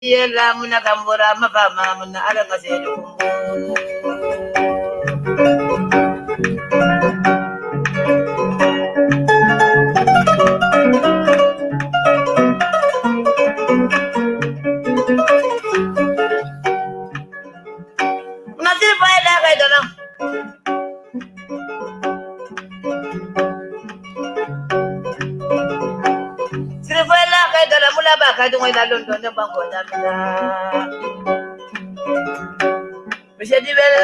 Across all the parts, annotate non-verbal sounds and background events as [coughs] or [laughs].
yela muna kambura mafama muna ala ngasedu Muna mula ba kay dungoy lalon doon ng bangko namin na Monsieur Dibel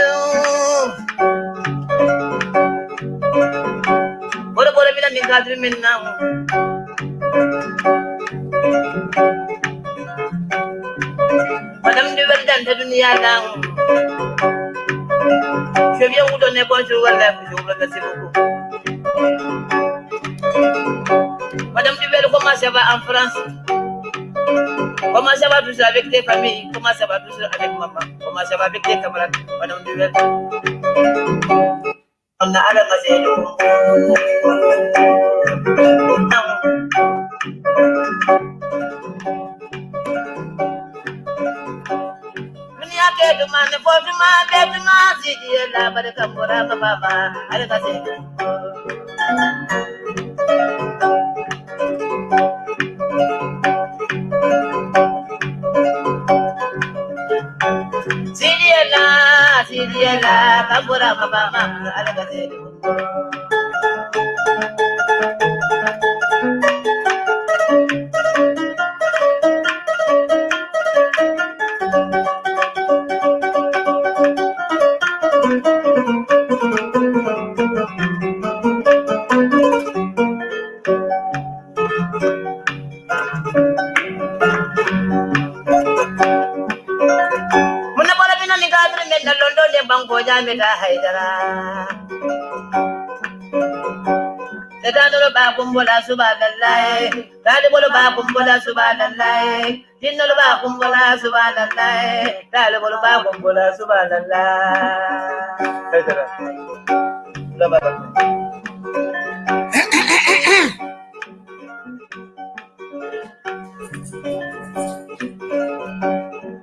Bora bora mina ni kadri min na Madame Dibel dan sa dunia lang Je viens vous donner bonjour wala je vous remercie beaucoup Madame Dibel comment ça va en France Comment ça va tout ça avec tes familles. Comment ça va tout ça avec maman? Comment ça va avec tes camarades? Madame Dibel On a ala maselo Dunia ke dumane po duma ke duma sidi la barka mura ma baba ala kumbola subhanallahi. Tadi bolo ba kumbola subhanallahi. Jinno lo ba kumbola subhanallahi. Tadi bolo ba kumbola subhanallahi. Haidara. Lo ba ba.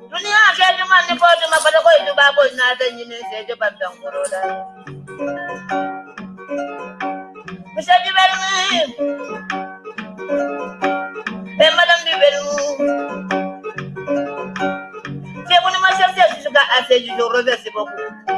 Dunia ke cuma ni ko cuma pada ko itu babo na da ni ne sai je bandan kuro su ga ase ju jo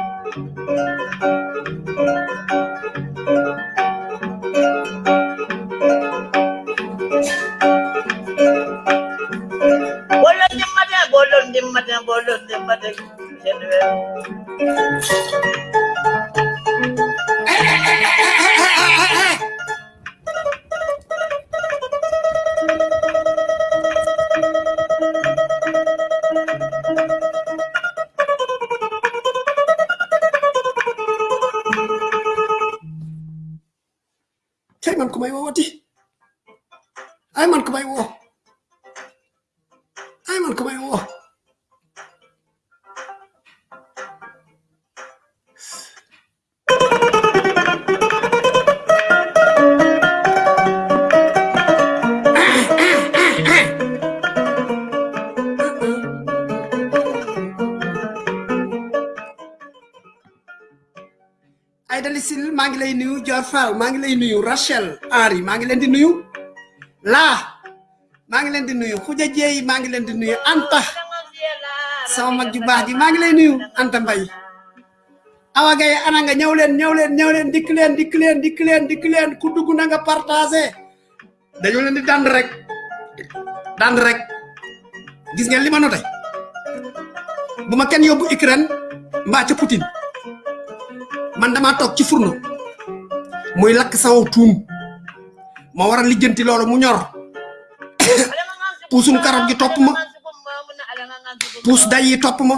maa ngi lay nuyu Rachel Henri maa ngi leen di nuyu laa maa ngi leen di nuyu Khoudia Dieye maa ngi leen di nuyu Anta. Sama mag ju baax ji maa ngi lay nuyu Anta Mbaye Awa Gaye ana nga ñëw leen ñëw leen ñëw leen dikk leen dikk leen dikk leen dikk ku dugg na nga partagé dañu leen di dand rek dand rek. Gis ngeen li ma noté bu ma kenn yóbbu Ukraine Poutine. Man dama tok ci fourno muy lak sama tuum ma wara lijeenti lolu mu ñor [coughs] pusum karot gi top ma pus day yi top ma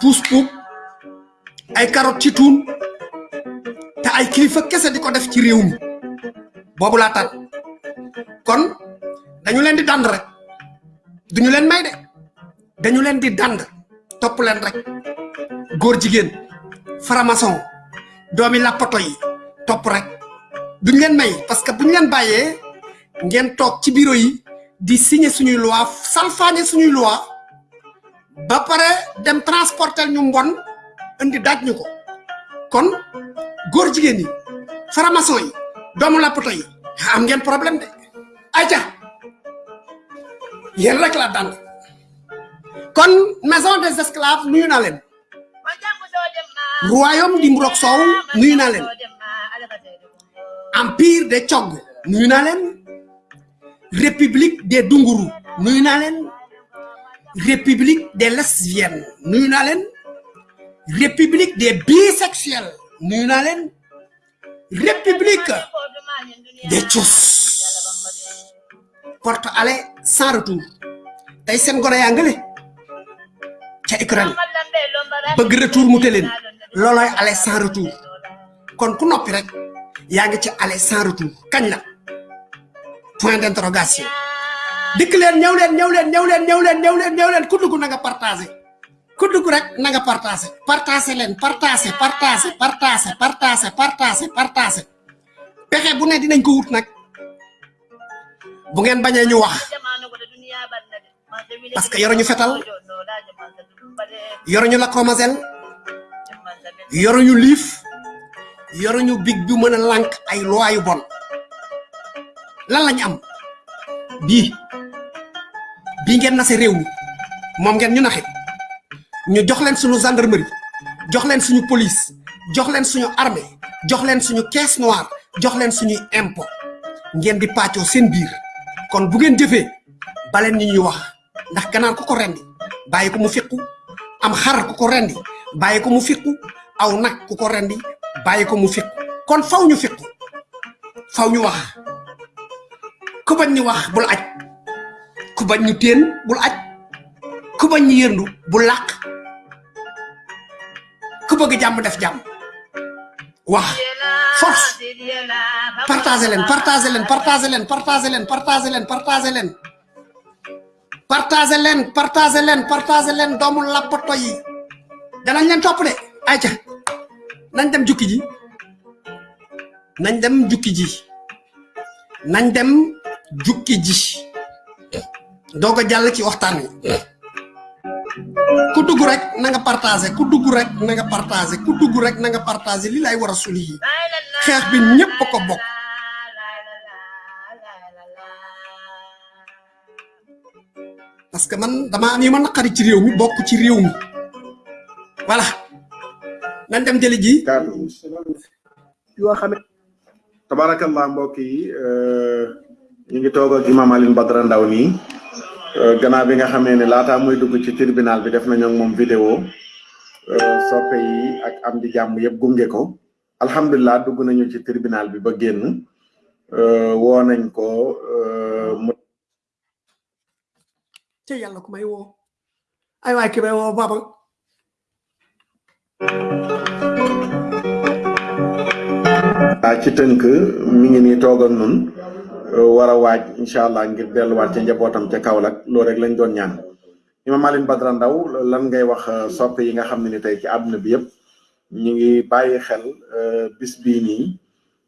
pus puuk ay karot ci tuun te ay kilifa kese di ko def ci réew mi. Boobu laa tan kon dañu leen di dand rek. Duñu leen may de. Dañu leen di dand. Topp leen rek. Góor jigéen faramason doomi lapato yi topp rek. Duñ leen may parce que buñ leen bàyyee ngeen toog ci bureau yi di signer suñuy loi salfaañe suñuy loi ba pare dem transporter ñu mbon indi daj ñu ko. Kon góor jigéen yi faramason yi doomu lappato yi am ngeen problème de. Ayca yéen rek la dand kon maison des esclaves nuyu naa leen. Royaume di mburok soow nuyu naa leen empire des cogg nuyu naa leen. République des dunguru. Nuyu naa leen. République des lesbiennes. Nuyu naa leen. République des bisexuels. Nuyu naa leen. République des cus porte aller sans retour. Tey seen gone yaa ngële ca Ukraine. Bëgg retour aller sans retour yaa ngi ci aller sans retour kañ la? Point d'interrogation. Dikk leen ñëw leen ñëw leen ñëw leen ñëw leen ñëw leen ñëw leen ku dugg na nga partagé. Ku dugg rek na nga partagé. Partagé leen partagé partagé partagé partagé partagé partagé. Pexe bu ne dinañ ko wut nag. Bu ngeen bañee ñu wax. Parce que yoruñu fetal. Yoruñu lacrymogène yoruñu liif yoruñu big bu mën a ay loi yu bon. Lan lañ am? Bii. Bii ngeen nase réew mi. Moom ngeen ñu naxe. Ñu jox leen suñu gendarmerie jox leen suñu police jox leen suñu armée jox leen suñu caisse noire jox leen suñuy impôt ngeen di pàccoo seen biir. Kon bu ngeen jëfee baleen ñi ñuy wax. Ndax ganaar ku ko rendi bàyyi ko mu fiqu. Am xar ku ko rendi bàyyi ko mu fiqu. Aw nag ku ko rendi bàyyi ko mu fiqu kon faw ñu fiqu faw ñu wax ku bañ ñu wax bul aj ku bañ ñu téen bul aj ku bañ ñu yëndu bul làq ku bëgg jàmm def jàmm wax force partagé leen partagé leen partagé leen partagé leen partagé leen partagé leen partagé leen partagé leen partagé leen doomu lappato yi danañ leen topp de ayca nañ dem jukki ji. Nañ dem jukki ji. Nañ dem jukki ji. Doog a jàll ci waxtaan wi. Ku dugg rek na nga partagé ku dugg rek na nga partagé ku dugg rek na nga partagé li lay war a suli yi. Bi ñépp ko bokk. Parce que man dama am yu ma ci réew mi bokk ci réew mi. Voilà nañ dem jëli ji? Kaddu yoo xam ne tabarakallah mbokk yi ñu ngi toog ak imam Alioune Badara Ndao nii. Gannaaw bi nga xamee ne laataa muy dugg ci tribunal bi def nañu ak moom vidéo. Soppe yi ak am di jàmm yëpp gunge ko. Alhamdulilah dugg nañu ci tribunal bi ba génn. Woo nañ ko mu ci yàlla ku may woo. Ay waay ki may woo baba ah ci tënk mi ngi nii toog nun war a waaj incha allah ngir delluwaat ca njabootam ca Kaolack. Loolu rek lañ doon ñaan. Imam Alioune Badara Ndaw lan ngay wax soppe yi nga xam ne ni tey ci àdduna bi yëpp? Ñu ngi bàyyi xel bis bii nii.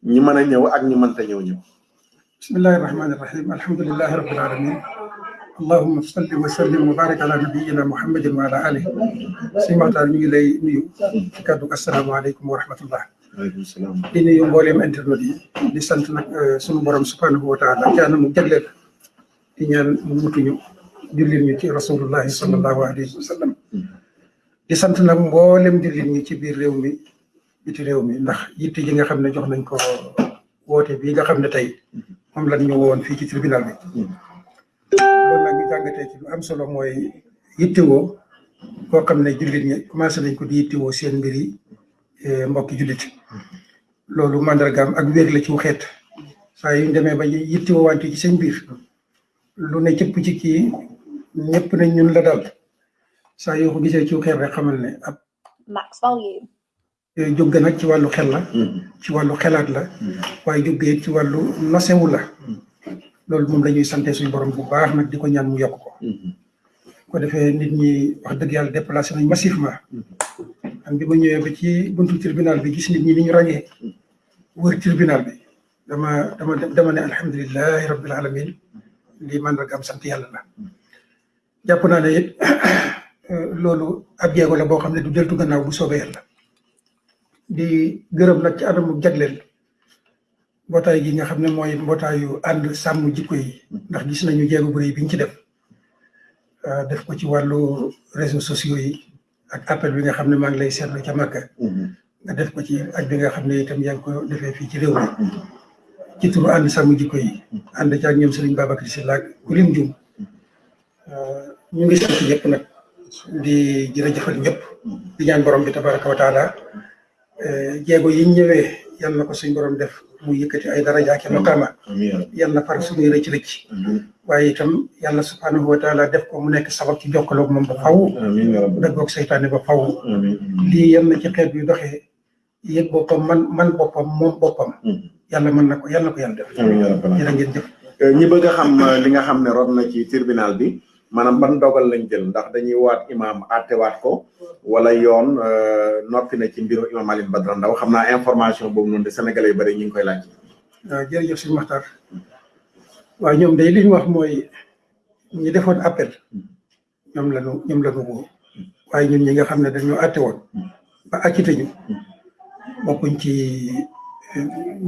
Ñi mën a ñëw ak ñi mënta ñëw ñëw. Bismillahi rahmani rahim alhamdulilahi rabbil alamin. Allahumma salli wa sallim wa barik ala nabiyyina muhammadin wa ala alihi. Si maxtaar ñu ngi lay nuyu. Kaddu asalaamaaleykum wa rahmatullah. Di nuyu mbooleem internet yi. Di sant nag sunu borom subhanahu wa taala. Caana mu jagleel. Di ñaan mu mutuñu jullit ñu ci rasulullahi sallallahu alayhi wa sallam. Di sant nag mboolem jullit ñi ci biir réew mi biti réew mi. Ndax yitte ji nga xam ne jox nañ ko woote bi nga xam ne tey moom lañ ñu woon fii ci tribunal bi. Loolu nag ñu jàngatee ci lu am solo mooy yittewoo koo xam ne jullit ñi commencé nañ ko di yittewoo seen mbir yi mbokki jullit. Loolu mandargaam ak wér la ci xeet saa yu ñu demee ba yittewoo wante ci seen biir lu ne cëpp ci kii ñëpp nañ ñun la dal. Saa yoo ko gisee ci xeet rek xamal ne ab max volume. jóg nag ci wàllu xel la. Ci wàllu xelaat la. Waaye jógee ci wàllu nosewu la. Loolu moom la ñuy sante suñu borom bu baax nag di ko ñaan mu yokk ko. Ko defee nit ñi wax dëgg yàlla déplacé nañ massivement. Am bi ma ñëwee ba ci buntu tribunal bi gis nit ñi ni ñu ràññee. Wër tribunal bi. Dama dama dama ne alhamdulilahi rabbil alamin. Lii man rek am sant yàlla la. Jàpp naa ne it [coughs] loolu ab jéego la boo xam ne du deltu gannaaw bu soobee yàlla. Di gërëm nag ci anamu jagleel mbootaay gi nga xam ne mooy mbootaayu ànd sàmm jikko yi. ndax gis nañu jéego bu rëy bi ñu ci def. Def ko ci wàllu réseaux sociaux yi ak appel bi nga xam ne maa ngi lay seetlu ca Màkka nga def ko ci ak bi nga xam ne itam yaa ngi ko defee fii ci réew mi. Ci turu ànd sàmm jikko yi. Ànd ci ak ñoom Serigne Babacar Sylla ak ku lim jum ñu ngi sant ñëpp nag. Di jërëjëfal ñëpp. Di ñaan borom bi tabaraka wa taala. Jéego yi ñëwee yal na ko suñ borom def mu yëkkati ay daraja ak maqaama yal na far suñuy rëcc rëcc waaye itam yàlla subhanahu wa taala def ko mu nekk sabab ci jokkaloog moom ba faw. Dëggoog seytaane ba faw. Lii yal na ci xeet bi doxee yëg boppam man man boppam moom boppam. Yàlla mën na ko yal na ko yàlla def. Jërë ngeen jëf. Ñi bëgg a xam li nga xam ne rot na ci tribunal bi maanaam ban dogal lañ jël ndax dañuy waat imam attewaat ko wala yoon noppi na ci mbiru imam Alioune Badara Ndao xam naa information boobu noonu de sénégalais yu bëri ñu ngi koy laaj. waaw jërëjëf suñu Maxtaar waaw ñoom day li ñu wax mooy ñi defoon appel ñoom la ñu ñoom la ñu waaye ñun ñi nga xam ne dañoo atte woon ba acquitté ñu bokkuñ ci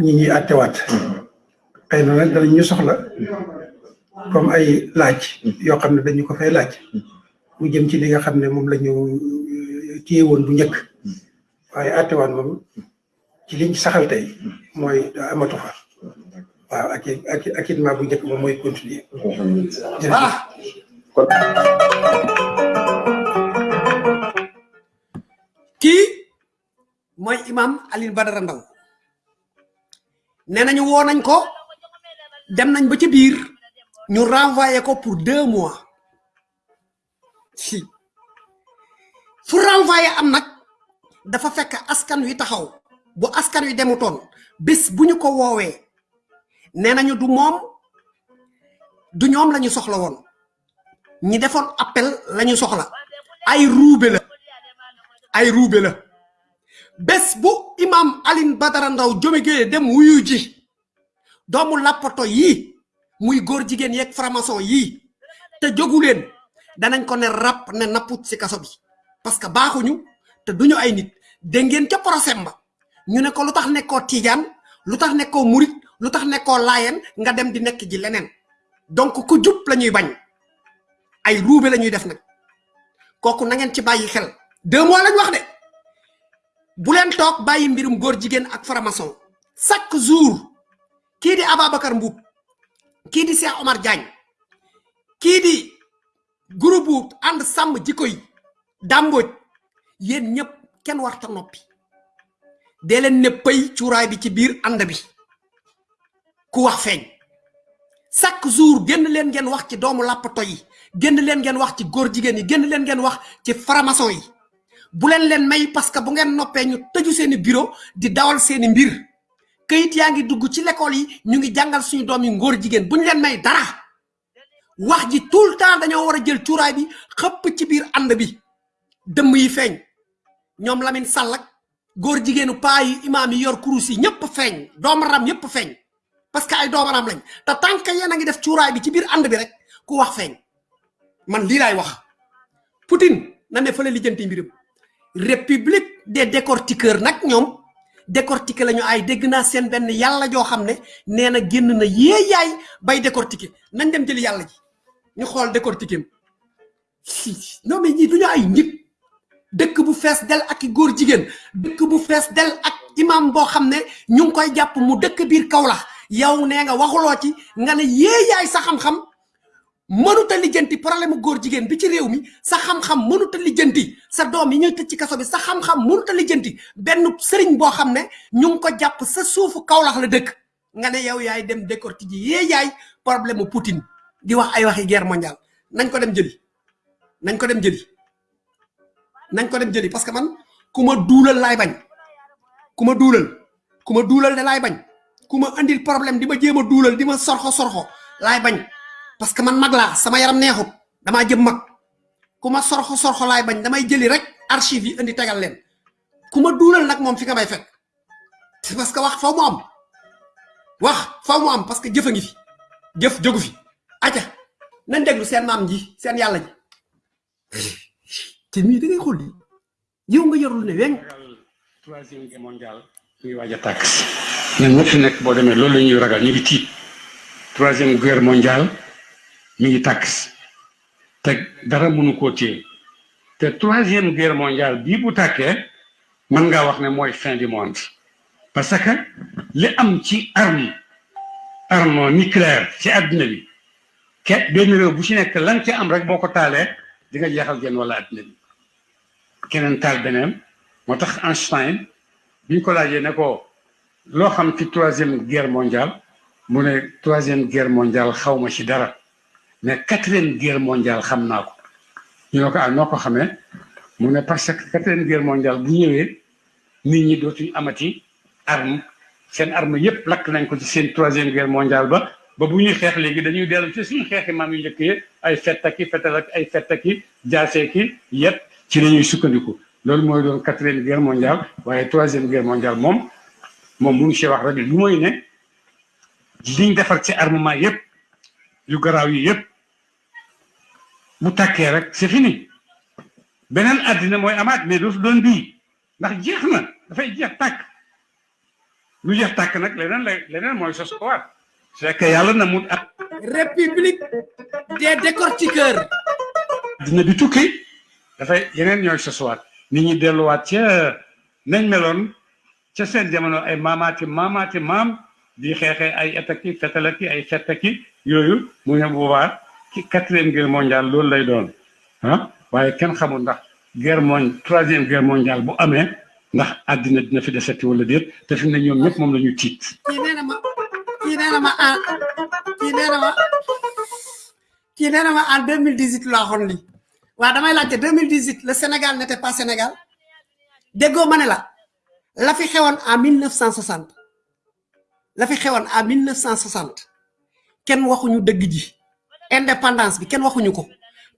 ñi ñuy attewaat xëy na nag danañ soxla. Comme ay laaj yoo xam ne dañu ko fay laaj. mu jëm ci li nga xam ne moom la ñu téye woon bu njëkk. waaye àttewaan moom ci liñ saxal tey mooy amatu fa. waaw ak ak acquittement bu njëkk moom mooy continuer. Kii mooy imam Alioune Badara Ndao nee nañu woo nañ ko dem nañ ba ci biir ñu renvoyé ko pour deux mois. Si. Fu renvoyé am nag dafa fekk askan wi taxaw. Bu askan wi demutoon bés bu ko woowee nee du moom du ñoom la ñu soxla woon. Ñi defoon appel la ñu soxla. Ay ruube la. Ay ruube la. Bés bu imam Alioune Badara Ndao jóge dem wuyu ji doomu làppato yii muy góor jigéen yeeg franc-maçon yii te jógu leen danañ ko ne rap ne napput si kaso bi. Parce que baaxuñu te duñu ay nit. Dégg ngeen ca procès ba. Ñu ne ko lu tax nekkoo tiijaan lu tax nekkoo murit? Lu tax nekkoo laayeen? Nga dem di nekk ji leneen. Donc ku jub la ñuy bañ. Ay ruube la ñuy def nag. Kooku na ngeen ci bàyyi xel. Deux mois lañ wax de. Bu leen toog bàyyi mbirum góor jigéen ak franc-maçon chaque jour kii di Ababacar Mbuub kii di Cheikh Omar Diagne? Kii di groupe ànd sàmm jikko yi? Dàmbooj yéen ñëpp kenn warta noppi. Dee leen ne pëy cuuraay bi ci biir ànd bi. Ku wax feeñ. Chaque jour génn leen ngeen wax ci doomu làppato yi génn leen ngeen wax ci góor jigéen yi génn leen ngeen wax ci yi. Bu leen leen may parce que bu ngeen noppee ñu tëju seeni bureau di dawal seeni mbir këyit yaa ngi dugg ci l'école yi ñu ngi jàngal suñu doom yi ngóor jigéen bu ñu leen may dara. Wax ji tout le temps dañoo war a jël cuuraay bi xëpp ci biir ànd bi. Dëmm yi feeñ. Ñoom Lamine Sall ak góor jigéenu paa yi imaam yi yor kurus yi ñëpp feeñ. Doomaram ñëpp feeñ. Parce que ay doomaram lañ. Te tant yéen a ngi def cuuraay bi ci biir ànd bi rek ku wax feeñ. Man lii laay wax. Poutine na ne fële lijjanti mbiram république des décortiqueurs nag ñoom décortiquer lañu ay dégg naa seen benn yàlla joo xam ne na génn na yee yaay bay décortiquer. Nañ dem jëli yàlla ji. Ñu xool décortiquer non mais ñii duñu ay nit. Dëkk bu fees del ak i góor jigéen. Dëkk bu fees del ak imam boo xam ne ñu ngi koy jàpp mu dëkk biir Kaolack. Yow nee nga waxuloo ci nga yaay sa xam-xam mënut a lijjanti problème mu góor jigéen bi ci réew mi sa xam-xam mënut a lijjanti sa doom yi ñuy tëj ci kaso bi sa xam-xam mënut a lijjanti benn sëriñ boo xam ne ñu ngi ko jàpp sa suufu Kaolack la dëkk. Nga ne yow yaay dem décorti ji yee yaay problème Poutine. Di wax ay waxi guerre mondiale. Nañ ko dem jëli. Nañ ko dem jëli. Nañ ko dem jëli parce que man ku ma duulal laay bañ. Ku ma duulal. Ku ma duulal de laay bañ. Ku ma andil problème di ma jéem a duulal di ma sorxo sorxo laay bañ parce que man mag laa sama yaram neexut damaa jëm mag. Ku ma sorxo sorxo laay bañ damay jëli rek archive yi indi tegal leen. Ku ma nag moom fi nga may fekk. Parce que wax faw mu am. Wax faw mu am parce que jëf a ngi fi. Jëf jógu fi. Aca nañ déglu seen maam ji seen yàlla ji. Ci mii da ngay xool li yow nga yorul ne weng troisième guerre mondiale ñu ngi waaj a tàkk. Ñun fi nekk boo demee loolu la ñuy ragal ñu ngi tiit. Troisième guerre mondiale mi ngi tàkk te dara mënu koo téye te troisième guerre mondiale bii bu tàkkee mën ngaa wax ne mooy fin du monde. Parce que li am ci arme arme nucléaire ci àdduna bi ke benn réew bu ci nekk lan ca am rek boo ko di nga wala bi. Einstein bi ko laajee ne ko loo xam ci troisième guerre mondiale? Mu troisième guerre mondiale ci dara mais quatrième guerre mondiale ko. Ne ko ah mu ne parce que quatrième guerre mondiale bu nit ñi amati arme. Seen arme yépp lakk nañ ko ci seen troisième guerre mondiale ba ba bu ñuy xeex léegi dañuy ci suñu yu njëkk yi ay fettaki fetal ak ay fettaki jaaseeki yépp ci la ñuy sukkandiku. Loolu mooy doon quatrième guerre mondiale waaye troisième guerre mondiale moom moom mënu ci wax rek lu mooy ne liñ defar ci armement yu garaaw yi bu tàkkee rek c'est fini beneen àddina mooy amaat mais dootu doon bii ndax jeex na dafay jeex tàkk lu jeex tàkk nag leneen la leneen mooy sos ko waat c'est que yàlla na mu république des décortiqueurs dina bi tukki dafay yeneen ñooy sosuwaat nit ñi delluwaat ca nañ meloon ca seen jamono ay maamaati maamaati maam di xeexee ay etaki fetalaki ay fettaki yooyu mu ne boobaa quatrième guerre mondiale loolu lay doon ah waaye guerre mon troisième guerre mondiale bu amee ndax àddina dina fi deseti wala déet te fi ne ñoom ma ma en kii nee ma kii nee na ma en 2018 laa xoon li waaw damay laajte 2018 le Sénégal n'était pas Sénégal? Déggoo ma la la en 1960 la fi xewoon en 1960 kenn waxuñu dëgg indépendance bi kenn waxuñu ko.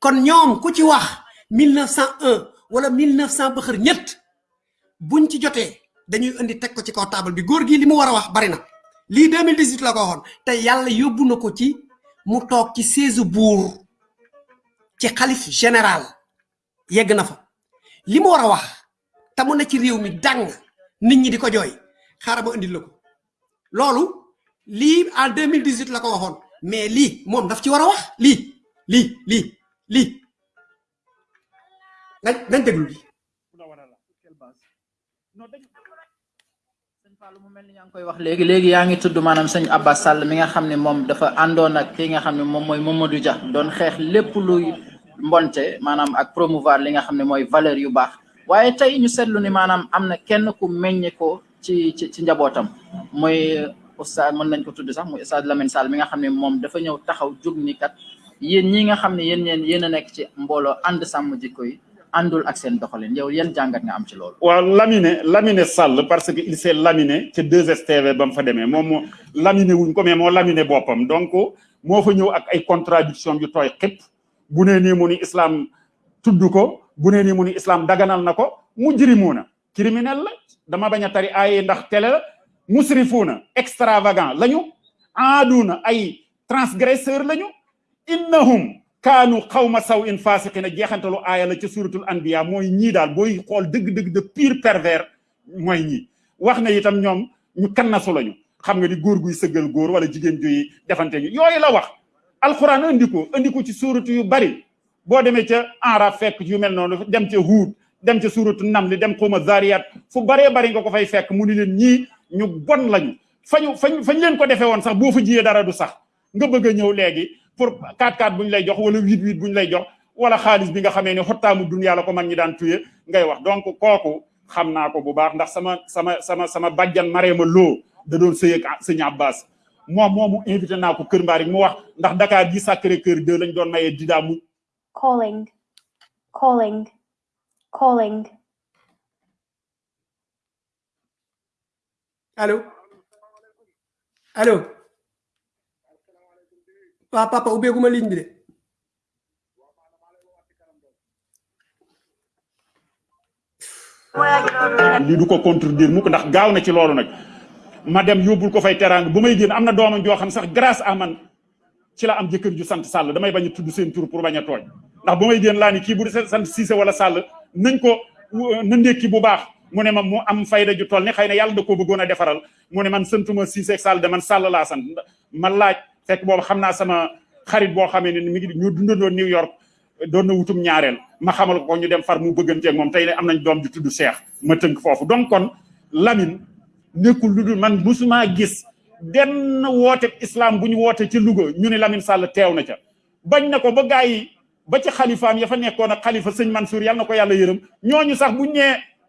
Kon ñoom ku ci wax 1901 wala 1900 ba xër ñett buñ ci jotee dañuy indi teg ko ci kaw table bi. Góor gi li mu war a wax bari na. Lii 2018 la ko waxoon. Te yàlla yóbbu na ko ci mu toog ci siège buur ci xalif général. Yegg na fa. Li mu war a wax te mu ne ci réew mi dàng nit ñi di ko jooy. Xaaral ma indil la ko. Lii en 2018 la ko waxoon mais lii moom daf ci war a wax lii lii lii lii nañ nañ déglu lii sëñ Fallou mu mel ni yaa ngi koy wax léegi. Léegi yaa ngi tudd maanaam sëñ Abbas Sall mi nga xam ne moom dafa àndoon ak ki nga xam ne moom mooy Mamadou Dia. Doon xeex lépp luy mbonte maanaam ak promouvoir li nga xam ne mooy valeur yu baax. Waaye tey ñu seetlu ni maanaam am na kenn ku meññe ko ci ci njabootam. Mooy oustaz mën nañ ko tudd sax muy oustaz Lamine Sall mi nga xam ne moom dafa ñëw taxaw jug ni kat yéen ñi nga xam ne yéen yéen yéen ci mbooloo ànd sàmm jikko yi àndul ak seen doxalin. Yow yan jàngat nga am ci loolu. waaw laminé laminé Sall parce que il s'est laminé ca 2STV ba mu fa moom moo laminé wuñ ko mais moo laminé boppam. Donc moo fa ñëw ak ay contradiction yu tooy xëpp bu nee nii mu ni islam tudd ko bu nee nii mu ni islam daganal na ko mujrimuuna criminel la dama bañ a tari ay ndax la مسرفون اكسترافاغان لا عادون اي ترانسغريسور لا انهم كانوا قوم سوء فاسقين جيخانتلو ايا لا سي سوره الانبياء موي ني دال بوي خول دغ دغ دو بير بيرفير موي ني واخنا يتام نيوم ني كناسو لا خمغ دي غور غوي سغل غور ولا جيجين جوي ديفانتي يوي لا واخ القران انديكو انديكو سي سوره يو باري بو ديمي تي انرا فيك يو ميل نونو ديم تي هود ديم تي سوره النمل ديم قوم الذاريات فو باري باري غوكو فاي فيك موني لين ني ñu bon lañu. Fañu fañ leen ko defee woon sax boo fa jiyee dara du sax. Nga bëgg ñëw léegi pour 4-4 bu ñu lay jox wala 8-8 bu ñu lay jox wala xaalis bi nga xamee ne xottaamu dunya la ko mag ñi daan tuye ngay wax. Donc kooku xam naa ko bu baax ndax sama sama sama sama bàjjan Marema Lo da doon ak sëñ Abbas. Moom moomu invité naa ko Kër Mbaarik mu wax ndax Dakar gi Sacré Cœur 2 lañ doon mayee didaa mu calling, calling, calling. Allo allo waa papa ubbeeguma ligne bi de lii du ko contredire mukk ndax gaaw na ci loolu nag. Ma dem yóbbul ko fay teraanga. Bu may génn am na doomam joo xam sax grâce à man ci la am jëkkër ju sant Sall. Damay bañ a seen tur pour bañ a tooñ. Ndax bu may génn laa ni bu sant Cissé wala Sall nañ ko na ndékki bu baax mu ne ma mu am fayda ju toll ni xëy na yàlla da koo bëggoon a defaral. Mu ne man santuma Cissé ak Sall de man Sall laa sant. Ma laaj fekk boobu xam naa sama xarit boo xamee ne mi ngi ñu dundandoo New York doon na wutum ñaareel. Ma xamal ko ñu dem far mu bëgganteeg moom. Tey ne am nañ doom ju tudd Cheikh. Ma tënk foofu. Donc kon Lamine nekkul lu dul man musuma gis benn woote islam bu ñu woote ci Louga ñu ne Lamine Sall teew na ca. Bañ na ko ba gaa yi ba ci xalifaam ya fa nekkoon ak xalifa sëñ Mansour yàlla na ko yàlla yërëm. Ñooñu sax buñ nee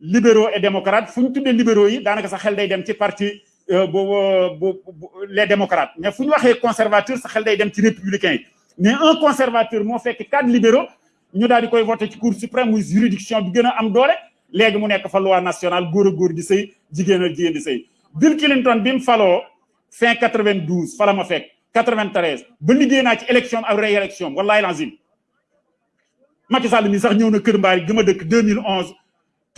libéraux et démocrates. Fu ñu tuddee libéraux yi daanaka sa xel parti bu bu les démocrates. Mais fu ñu waxee conservateur sa xel républicains mais un conservateur moo fekki cadre libéraux ñu daal di koy cour suprême muy juridiction bi gën a am doole. Léegi mu nekk loi nationale a góor di sëy jigéen fin 92 fala ma fekk 93 ba liggéey naa ci élection réélection Macky Sall mi sax ñëw na kër mbaari gi ma dëkk 2011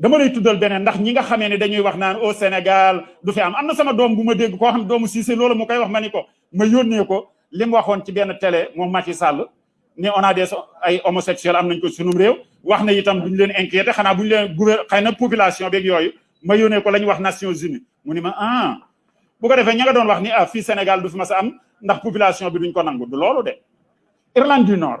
dama lay tuddal beneen ndax ñi nga dañuy wax naan au Sénégal du fi am. Am sama doom bu ma dégg koo xam doomu Cissé loolu mu koy wax ma ni ma yónnee ko li mu ci benn télé moom Macky Sall ne on a des ay homosexuels am nañ ko sunum wax itam duñu leen inquiété xanaa bu ñu leen population beeg yooyu ma ko wax Nations Unies. Mu ni ma ah bu ko defee ña doon wax ni ah Sénégal du fi mas population duñ de. Irlande du Nord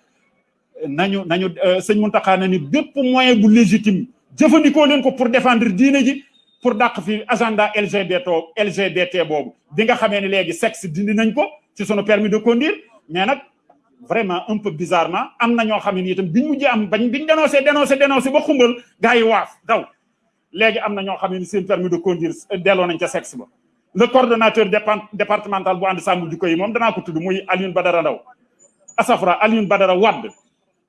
nañu nañu sëñ Mountakha na ni bépp moyen bu légitime jëfandikoo leen ko pour défendre diine ji pour dàq fi agenda LGBT LGBT boobu. Bi nga xamee ne léegi sexe dindi nañ ko ci sunu permis de conduire mais nag vraiment un peu bizarrement am na ñoo xam ne itam biñ mujjee am bañ biñ dénoncé dénoncé dénoncé ba xumbal gars yi waaf daw. Léegi am na ñoo xam ne seen permis de conduire delloo nañ ca sexe ba. Le coordonnateur départemental bu ànd sàmm jikko yi moom danaa ko tudd muy Alioune Badara Ndaw asafra Alioune Badara Wadd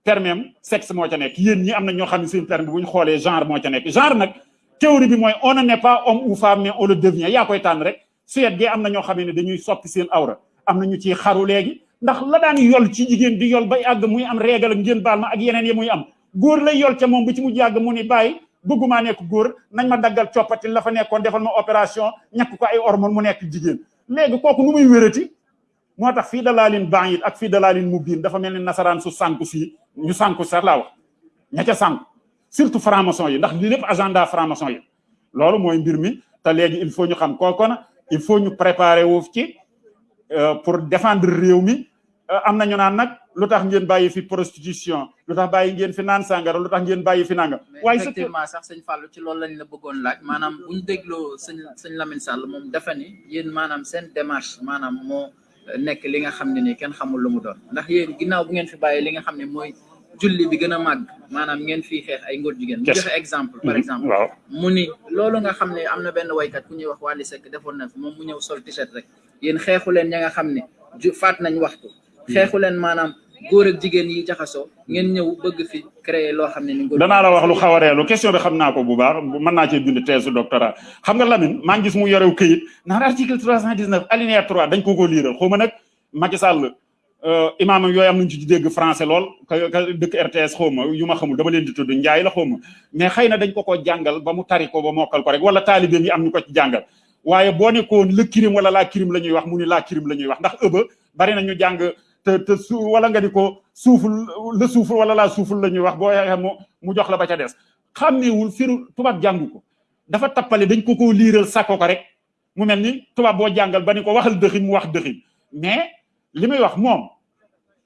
permis sexe moo ca nekk yéen ñi am na ñoo xam ne seen permis bu ñu xoolee genre moo ca nekk genre nag théorie bi mooy on n'est pas homme ou femme mais on le devient yaa koy tànn rek Suède gi am na ñoo xam ne dañuy soppi seen awra am na ñu ciy xaru léegi ndax la daan yol ci jigéen di yol bay àgg muy am régal ngeen baal ma ak yeneen yi muy am góor lay yol ca moom bu ci mujj àgg mu ni bàyyi bëggumaa nekk góor nañ ma daggal coppati la fa nekkoon defal ma opération ñàkk ko ay hormone mu nekk jigéen léegi kooku nu muy wérati moo tax fii dalaalin baan it ak fii dalaalin mu biin dafa mel ni nasaraan su sànku fii ñu sànku sax laa wax. ña ca sànku surtout franc-maçon yi ndax lii lépp agenda franc-maçon yi. loolu mooy mbir mi te léegi il faut ñu xam kooku na il faut ñu préparer ci pour défendre réew mi. Am na ñu naan nag lu tax ngeen bàyyi fi prostitution lu tax bàyyi ngeen fi naan sàngara lu tax ngeen bàyyi fi nanga waaye effectivement sax sëñ Fallou ci loolu lañ la bëggoon laaj. Maanaam bu ñu dégloo sëñ sëñ Lamine Sall moom dafa ni yéen maanaam seen démarche maanaam moo nekk li nga xam ne ni kenn xamul lu mu doon. Ndax yéen ginnaaw bu ngeen fi bàyyi li nga xam ne mooy julli bi gën a màgg maanaam ngeen fii xeex ay ngóor jigéen. Mu joxe exemple par exemple. Waaw. Mu ni loolu nga xam ne am na benn waykat ku ñuy wax Wally Seck defoon na fi moom mu ñëw sol t-shirt rek. Yéen xeexu leen ña nga xam ne faat nañ waxtu. Xeexu leen maanaam góor ak jigéen yi jaxasoo ngeen ñëw bëgg fi créer loo xam ne ni danaa la wax lu xaw a reelu question bi xam naa ko bu baax mën naa cee bind thèse doctorat. Xam nga Lamine maa ngi gis mu yorew këyit naan article 319 alinéa 3 dañ ko ko liiral. Xaw ma nag Macky Sall imaam yooyu am nañu ci dégg français lool dëkk RTS xaw ma xamul dama leen di tudd njaay la xaw ma. Mais xëy na dañ ko ko jàngal ba mu tari ko ba mokkal ko rek wala taalibeem yi am ñu ko ci jàngal. Waaye boo la crime la wax mu la la ñuy wax ndax ëba bari na ñu jàng te te su wala nga di ko le suuful wala la suuful la ñuy wax boo yaxee mu mu jox la ba ca des. Xàmmeewul firu tubaab jàngu ko. Dafa tappale dañ ko ko liiral sàkko ko rek. Mu mel ni tubaab boo jàngal ba ni ko waxal dëxin mu wax dëxin. Mais li muy wax moom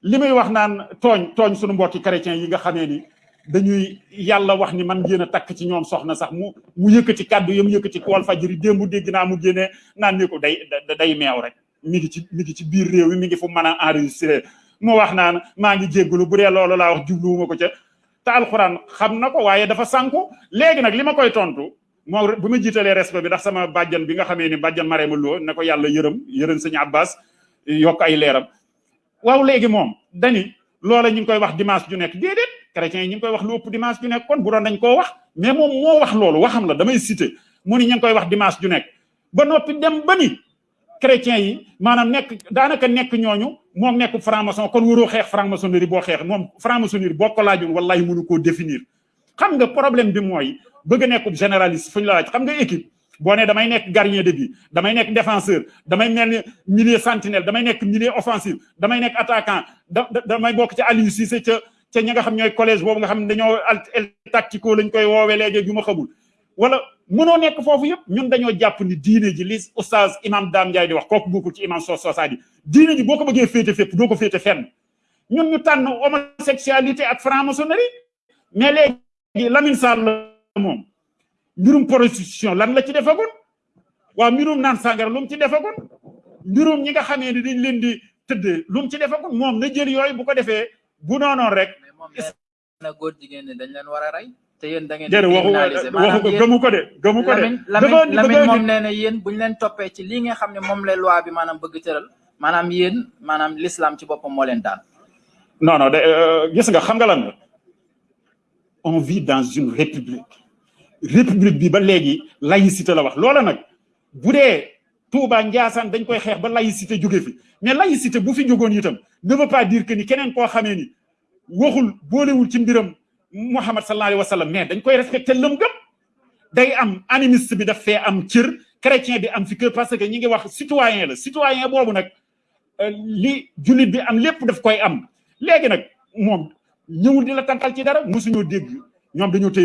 li muy wax naan tooñ tooñ suñu mbokki chrétien yi nga xamee ni dañuy yàlla wax ni man ngeen a takk ci ñoom soxna sax mu mu yëkkati kàddu yam yëkkati ko wal fajiri démb dégg mu génnee naan ni ko day day meew rek mi ngi ci mi ngi ci biir réew mi mi ngi fu mën a enregistré mu wax naan maa ngi jéggalu bu dee loolu laa wax jubluwuma ko ca. Te alxuraan xam na ko waaye dafa sànku. Léegi nag li ma koy tontu bu ma respect bi ndax sama bàjjan bi nga xamee ni bàjjan Marème Lo ne ko yàlla yërëm yërëm sëñ Abbas ay dani loola ñu ngi koy wax dimanche ju nekk. Déedéet chrétiens yi ñu koy wax lu ëpp dimanche ju nekk. Kon bu doon dañ koo wax mais moom moo wax loolu waxam la damay cité mu ni ñu ngi koy wax dimanche ju ba dem ba ni chrétiens yi maanaam nekk daanaka nekk ñooñu moom nekk franc-maçon kon waroo xeex franc-maçonnerie boo xeex moom franc-maçonnerie boo ko laajoon wallahi mënu koo définir. xam nga problème bi mooy bëgg a nekkub généraliste fu ñu la laaj xam nga équipe boo ne damay nekk gardien de but damay nekk défenseur damay mel ni milieu sentinelle damay nekk milieu offensif damay nekk attaquant da damay bokk ci Aliou Cissé ca ca ñi nga xam ñooy collège boobu nga xam ne dañoo tactico lañ koy woowee léegi yu ma xamul. Wala mënoo nekk foofu yëpp ñun dañoo jàpp ni diine ji li oustaz imam Dame Ndiaye di wax kooku bokkul ci imam so sosaadi diine ji boo ko bëggee féete fépp doo ko féete fenn. Ñun ñu tànn homosexualité ak franc-maçonnerie mais léegi Lamine Sall moom. Mbirum prostitution lan la ci defagoon? Waaw mbirum naan sàngara lu mu ci defagoon? Mbirum ñi nga xamee ni dañ leen di tëddee ci defagoon? Moom na jël yooyu bu ko defee bu noonoon rek mais jigéen ñi dañ leen war a rey. Te yéen da ngeen déedéet waxu criminaliser. waxu ko gëmu ko de gëmu ko de. Lamine dafa Lamine dafa Lamine moom indi- nee na yéen buñ leen toppee ci lii nga xam ne moom la loi bi maanaam bëgg tëral maanaam yéen maanaam l'islam ci boppam moo leen daan. Non non de gis nga xam nga lan la? On vit dans une république. République bi ba léegi laïcité la wax. Loola nag bu dee Touba Ndiassane dañ koy xeex ba laïcité jóge fi. Mais laïcité bu fi jógoon itam ne veut pas dire que ni keneen koo xamee ni waxul boolewul ci mbiram Muhammad sallallahu alayhi wa sallam mais dañ koy respecté lëm gëm. Day am animiste bi daf fee am chrétien bi am parce que ñi ngi wax citoyen la. Citoyen boobu euh, li bi am daf koy am. Léegi nag moom ñëwul di la ci dara dégg.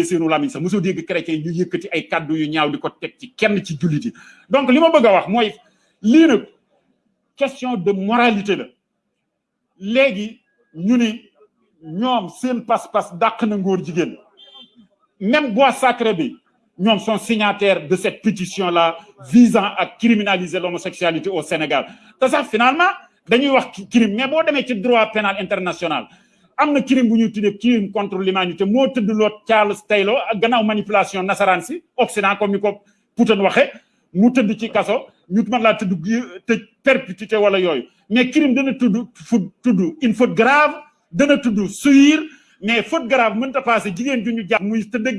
Seenu lamiñ sax mosoo dégg chrétien ñu ay yu ñaaw donc bëgg wax question de moralité la. Ñu ñoom seen même signataires de cette pétition là visant à criminaliser l'homosexualité au Sénégal. Te sax finalement dañuy wax crime mais boo demee ci droit pénal international am crime bu crime contre l'humanité Charles Taylor gannaaw manipulation nasaraan Occident comme ko Poutine waxee mu tëdd ci kaso ñu perpétuité wala mais crime dana tudd tudd une faute grave dana tudd suir mais faute grave mënta passé jigéen ju ñu jàpp muy tëdd ak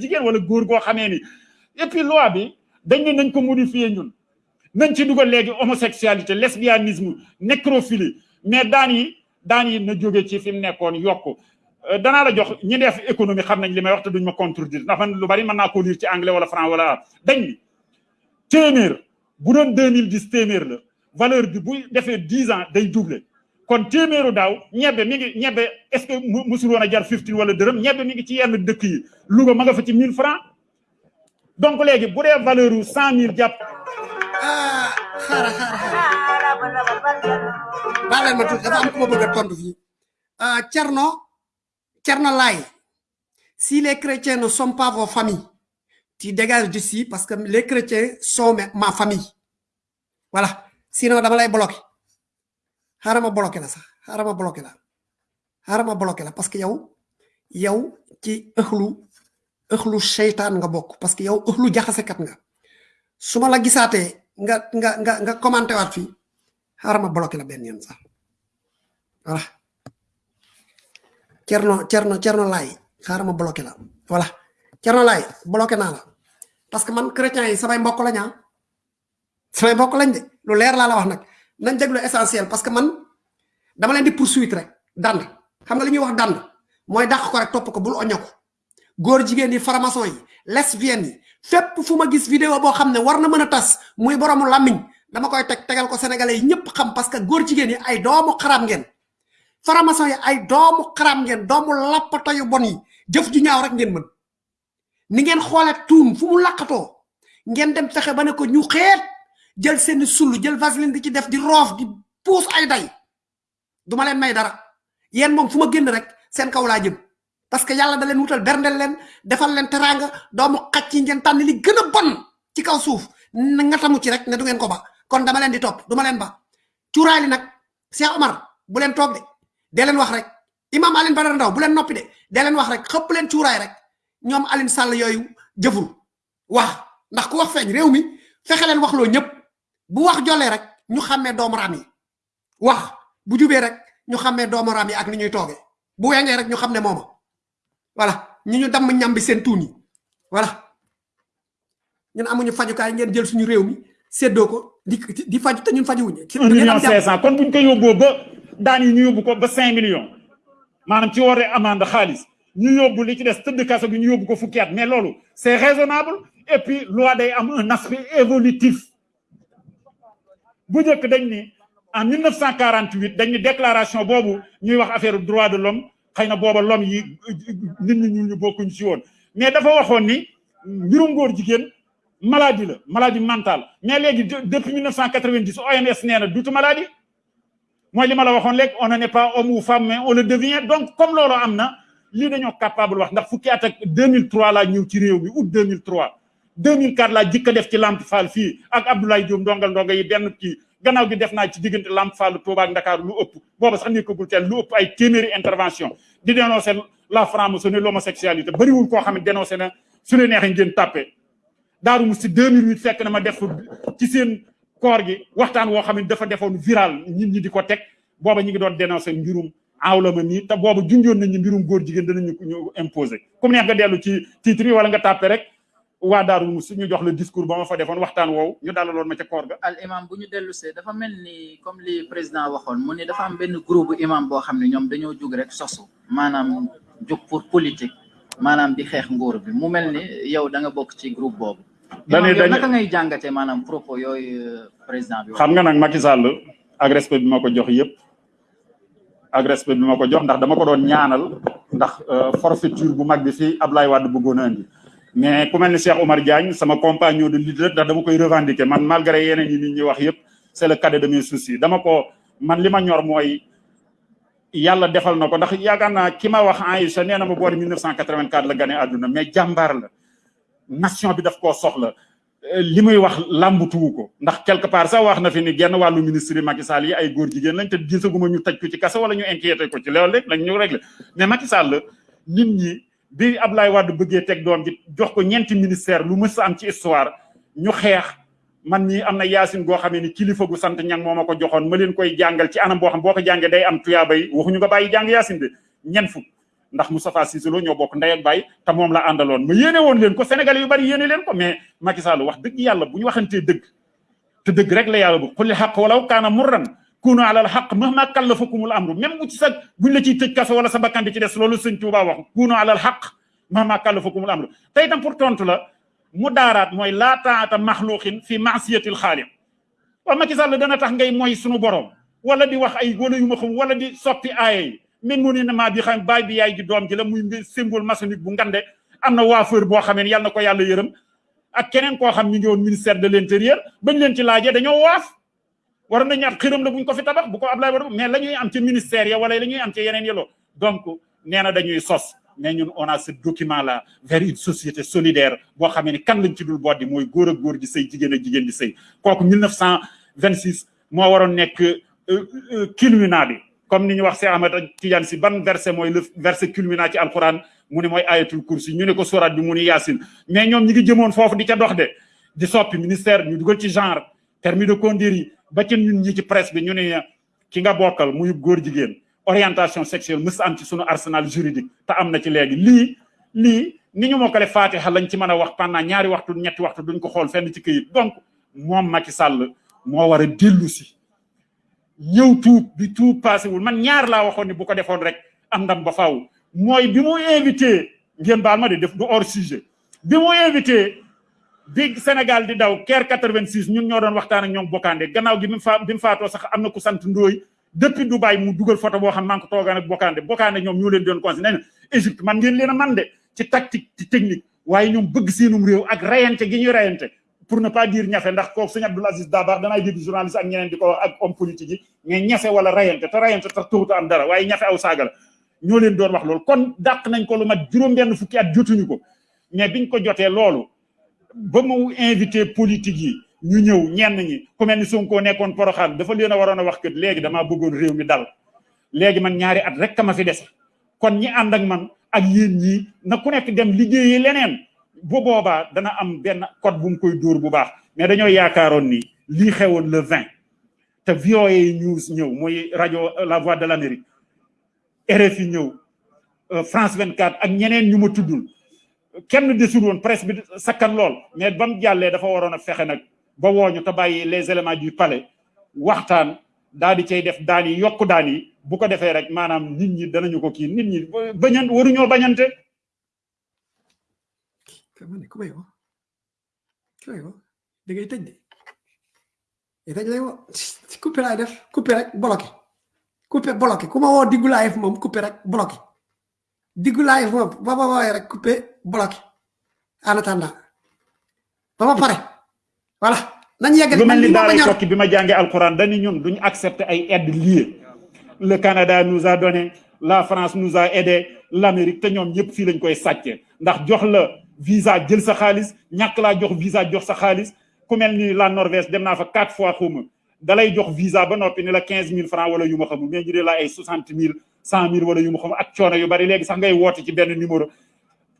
et puis loi bi dañ nañ ko modifier ñun. Nañ ci homosexualité lesbianisme nécrophilie. Mais daan yi daan yi na jóge ci fi mu yokku. Euh, la jox ñi def économie may wax te duñ ma contredire. Ndax man lu bari mën lire ci anglais wala franc wala dañ ni bu doon 2010 téeméer la valeur bu defee 10 ans day kon téeméeru est-ce que mu musul jar 15 wala mi ngi ci yenn dëkk yi. Louga ma nga fa ci 1000 francs. Donc léegi bu dee valeur yu 100000 jàpp. Ah si les chrétiens ne sont pas vos familles tu dégages d'ici parce que les chrétiens sont ma- famille. Voilà. Sinon xaaral ma bloqué la sax xaaral ma bloqué la xaaral ma bloqué la parce que yow yow ci ëxlu ëxlu seytaan nga bokk parce que yow ëxlu jaxasekat nga. Su ma la gisaatee nga nga nga nga commenté waat fii xaaral ma bloqué la yoon sax. Voilà. Cerno Cerno Cerno Laay xaaral ma bloqué la voilà. Cerno Laay bloqué naa la. Parce que man chrétien yi samay mbokk lañ ah. Samay mbokk lañ de lu leer laa la wax nag nañ déglu essentiel parce que man dama leen di poursuite rek dand xam nga li ñuy wax dand mooy dàq ko rek topp ko bul oño ko góor jigéen yi faramason yi lesbiennes yi fépp fu ma gis vidéo boo xam ne war na mën a muy boromu làmmiñ dama koy teg tegal ko sénégalais yi ñëpp xam parce que góor jigéen yi ay doomu xaram ngeen. Faramason yi ay doomu xaram ngeen doomu lappata yu bon yi jëf ju ñaaw rek ngeen mën. Ni ngeen xoole tuun fu mu laqatoo ngeen dem fexe ba ne ko ñu xeet jël seen sullu jël vaseline di ci def di roof di puus ay day. Duma leen may dara. Yéen moom fu ma génn rek seen kaw laa jëm. Parce que yàlla da leen wutal berndel leen defal leen teranga doomu xacc yi ngeen tànn li gën a bon ci kaw suuf. Nga tamu ci rek ne du ngeen ko ba. Kon dama leen di topp duma leen ba. Cuuraay li nag cheikh omar bu leen toog de. Dee leen wax rek. Imam aline badara ndaw bu leen noppi de. Dee leen wax rek xëpp leen cuuraay rek. Ñoom aline sàll yooyu jëful. Wax. Ndax ku wax feeñ réew mi fexe leen bu wax jollee rek ñu xàmmee doomu raam yi wax bu jubee rek ñu xàmmee doomu raam yi ak ni ñuy toogee bu wengee rek ñu xam ne mooma. Voilà ñu ñu damm ñam bi seen tuun yi. Voilà. Ñun amuñu fajukaay ngeen jël suñu réew mi séddoo ko di di faju te ñun fajuwuñu. Un million cinq cent. Kon buñ ko yóbboo ba daan yi ñu yóbbu ko ba cinq millions. Maanaam ci waree amande xaalis. Ñu yóbbu li ci des tëdd kaso bi ñu yóbbu ko fukki at. Mais loolu c'est raisonnable. Et puis loi day am un aspect évolutif en 1948 dañ ni déclaration boobu ñuy wax affaire droit de l'homme l'homme mais ni maladie la maladie mentale. Mais depuis 1990 OMS nee na dutu maladie. On ne n'est pas homme ou femme mais on le devient. Donc comme loolu am capable wax ndax fukki at ak 2003 laa ñëw ci réew mi août 2003 2004 laa jëkk a def ci Lamp Fall fii ak Abdoulaye Diop ndongal ndonga yi benn kii. Gannaaw gi def naa ci diggante Lamp Fall Touba ak Dakar lu ëpp. Booba sax nekkagul teel lu ëpp ay téeméeri intervention. Di dénoncer la franc-maçonnerie l'homosexualité. Bëriwul koo xam ne dénoncé na su leen neexee ngeen tàppe daaru mu si 2008 fekk na ma def ci seen koor gi waxtaan woo xam ne dafa defoon viral. Nit ñi di ko teg. Booba ñu ngi doon dénoncer mbirum awlama nii te booba junjoon nañu mbirum góor jigéen danañu ñu imposer. Comme neex nga dellu ci titre yi wala nga tàppe rek. Waa daaru mu si ñu jox le discours ba ma fa defoon waxtaan woowu ñu dalaloon ma ca koor ga. Al imam bu ñu dellu see dafa mel ni comme li président waxoon mu ni dafa am benn groupe imam boo xam ne ñoom dañoo jug rek sosu maanaam jug pour politique maanaam di xeex nguur bi. Mu mel ni yow da nga bokk ci groupe boobu. Dañuy dañuy naka ngay jàngatee maanaam propos yooyu président bi xam nga nag Macky Sall ak respect bi ma ko jox yëpp ak respect bi ma ko jox ndax dama ko doon ñaanal ndax forfaiture bu mag bi fii Ablaye Wade bëggoon a indi mais ku mel ni Cheikh Omar Diagne sama compagnon de leader ndax dama koy revendiquer. Man malgré yeneen yi nit ñi wax yëpp c'est le cadet de mes soucis. Dama ko man li ma ñor mooy yàlla defal na ko. Ndax yaakaar naa ki ma wax Aïcha nee na ma boori 1984 la gane àdduna. Mais jàmbaar la. Nation bi daf koo soxla. Li muy wax làmbutuwu ko. Ndax quelque part sax wax na fi ni genn wàllu ministre Macky Sall yi ay góor jigéen lañ te gisaguma ñu tëj ko ci kaso wala ñu inquiété ko ci. Loolu rek lañ ñu réglé. Mais Macky Sall nit ñi bi Ablaye Wade bëggee teg doom jox ko ñeenti ministère lu mës a am ci histoire ñu xeex. man ñii am na yaasin goo xamee ni kilifa gu sant ñang moo ma ko joxoon ma leen koy jàngal ci anam boo xam boo ko jàngee day am tuyaaba yi waxuñu nga bàyyi jàng yaasin de ñen fukk. ndax Moustapha Cissé Lo ñoo bokk ndey ak baay te moom la àndaloon. ma yéene woon leen ko Sénégalais yu bari yéene leen ko mais Macky Sall wax dëgg yàlla bu ñu waxantee dëgg te dëgg rek la yàlla bu xulli xaq walaw kaana murran kunu alal xaq mahma kallafakumul amru même bu ci sa buñ la ciy tëj kaso wala sa bakkan di ci des loolu sëñ Tuubaa wax kunu alal xaq mahma kallafakumul amru tey itam pour tontu la mu daaraat mooy laa taata maxluqin fi maasiyatil xaaliq waaw Macky Sall dana tax ngay mooy sunu borom wala di wax ay wala yu ma xam wala di soppi aaya yi. min mu ni maa bi xam baay bi yaay ji doom ji la muy symbole maçonnique bu ngande. am na waafeur boo xamee yàlla na ko yàlla yërëm. ak keneen koo xam ñu ngi woon ministère de l'intérieur. bañ leen ci laajee dañoo waaf mais ministère donc mais on a ce document là vers une société solidaire boo xamee ni kan lañ ci dul ak di ak di sëy. Kooku 1926 moo waroon nekk culminant comme wax ban verset mooy le verset culminant ci alquran mu ne mooy ayatul kursi ñu ne ko sourate bi mais ñoom ñi ngi di ca dox de di ministère ñu permis de conduire ba ci ñun ñi ci presse bi ñu ne ki nga bokkal muy góor jigéen orientation sexuelle mës am ci sunu arsenal juridique te am na ci léegi. Lii lii ni ñu mokkale fatiha lañ ci mën a wax pendant ñaari waxtu ñetti waxtu duñ ko xool fenn ci këyit. Donc moom Macky Sall moo war a dellu si. Ñëw bi tuub passé wul. Man ñaar laa waxoon ni bu ko defoon rek am ndam ba faaw. Mooy bi mu invité ngeen baal ma de def du hors sujet. Bi mu invité bi Sénégal di daw Caire 86 ñun ñoo doon waxtaan ak ñoom Bokande gannaaw gi bi mu fa bi sax am na ku sant Ndooy depuis Dubaï mu dugal photo boo xam maa ngi ko toogaan ak Bokande Bokande ñoom ñoo leen doon conseillé nee Égypte man ngeen leen a man de ci tactique ci technique. Waaye ñoom bëgg seenum réew ak rayante gi ñuy rayante. Pour ne pas dire ñafe ndax kooku sëñ Abdoul Aziz Dabakh danaay dégg journaliste ak ñeneen di ko wax ak homme politique mais ñafe wala rayante te rayante tax tuuta am dara waaye ñafe aw saaga la. Ñoo leen doon wax loolu. Kon dàq nañ ko lu mat juróom-benn fukki at jotuñu ko. Mais biñ ko jotee loolu ba mu invité politique yi ñu ñëw ñenn ñi ku mel ni Sonko nekkoon Porokhane dafa leen a waroon a wax que léegi damaa bëggoon réew mi dal. Léegi man ñaari at rek ka ma fi dese. Kon ñi ànd ak man ak yéen ñii na ku nekk dem liggéeyi leneen. Bu boobaa dana am benn code bu mu koy dóor bu baax. Mais dañoo yaakaaroon ni lii xewoon le 20 te VOA news ñëw mooy rajo La Voix de l'Amérique. RFI ñëw France 24 ak ñeneen ñu ma tuddul kenn desul woon presse bi sakkan lool. Mais ba mu jàllee dafa waroon a fexe nag ba wooñu te bàyyi les éléments du palais. Waxtaan daal di cay def daan da de. Tëj lay coupé def coupé rek bloqué. Coupé bloqué diggu live moom ba ma woowee rek coupé bloqué. En attendant. Ba ma pare. Voilà. Nañ yegg lu mel ni li ma daara ñor tokki bi ma jàngee alquran dañu ñun duñu accepter ay aides liées. Le Canada nous a donné la France nous a aidé l'Amérique te ñoom ñëpp fii lañ koy ndax jox la visa jël sa xaalis ñàkk laa jox visa jox sa xaalis. Ku mel ni la Norvège dem naa fa quatre fois xuma dalay jox visa ba noppi ni la quinze mille francs wala yu ma xamul mais ñu dee la ay soixante mille cent mille wala yu ma xamul ak coono yu bari. Léegi sax ngay woote ci benn numéro.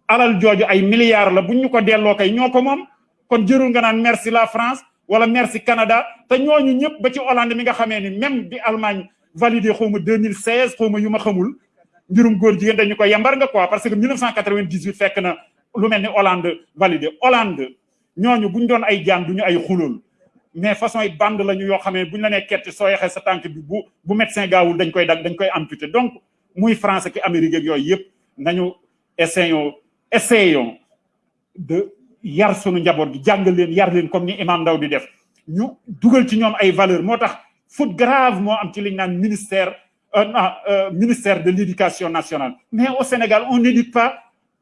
Alal jooju ay milliards la buñ ñu ko kay ñoo ko moom. Kon jërul nga naan merci la France wala merci Canada. Te ñooñu ñëpp ba ci Hollande mi nga xamee ni même bi Allemagne validé xaw ma 2016 xaw ma yu ma xamul. Mbirum góor jigéen dañu ko yambar nga quoi parce que 1998 fekk na lu mel ni Hollande validé. Hollande ñooñu buñ doon ay jaan duñu ay xulool mais façon yi bande yoo la koy dag dañ koy amputé. Donc France ki Amérique ak essayons essayons de yar sunu njaboot gi yar leen comme ni imam di def. Ñu ci ñoom ay valeur grave moo am ci ministère non ministère de l'éducation nationale. Mais au Sénégal on n'éduque pas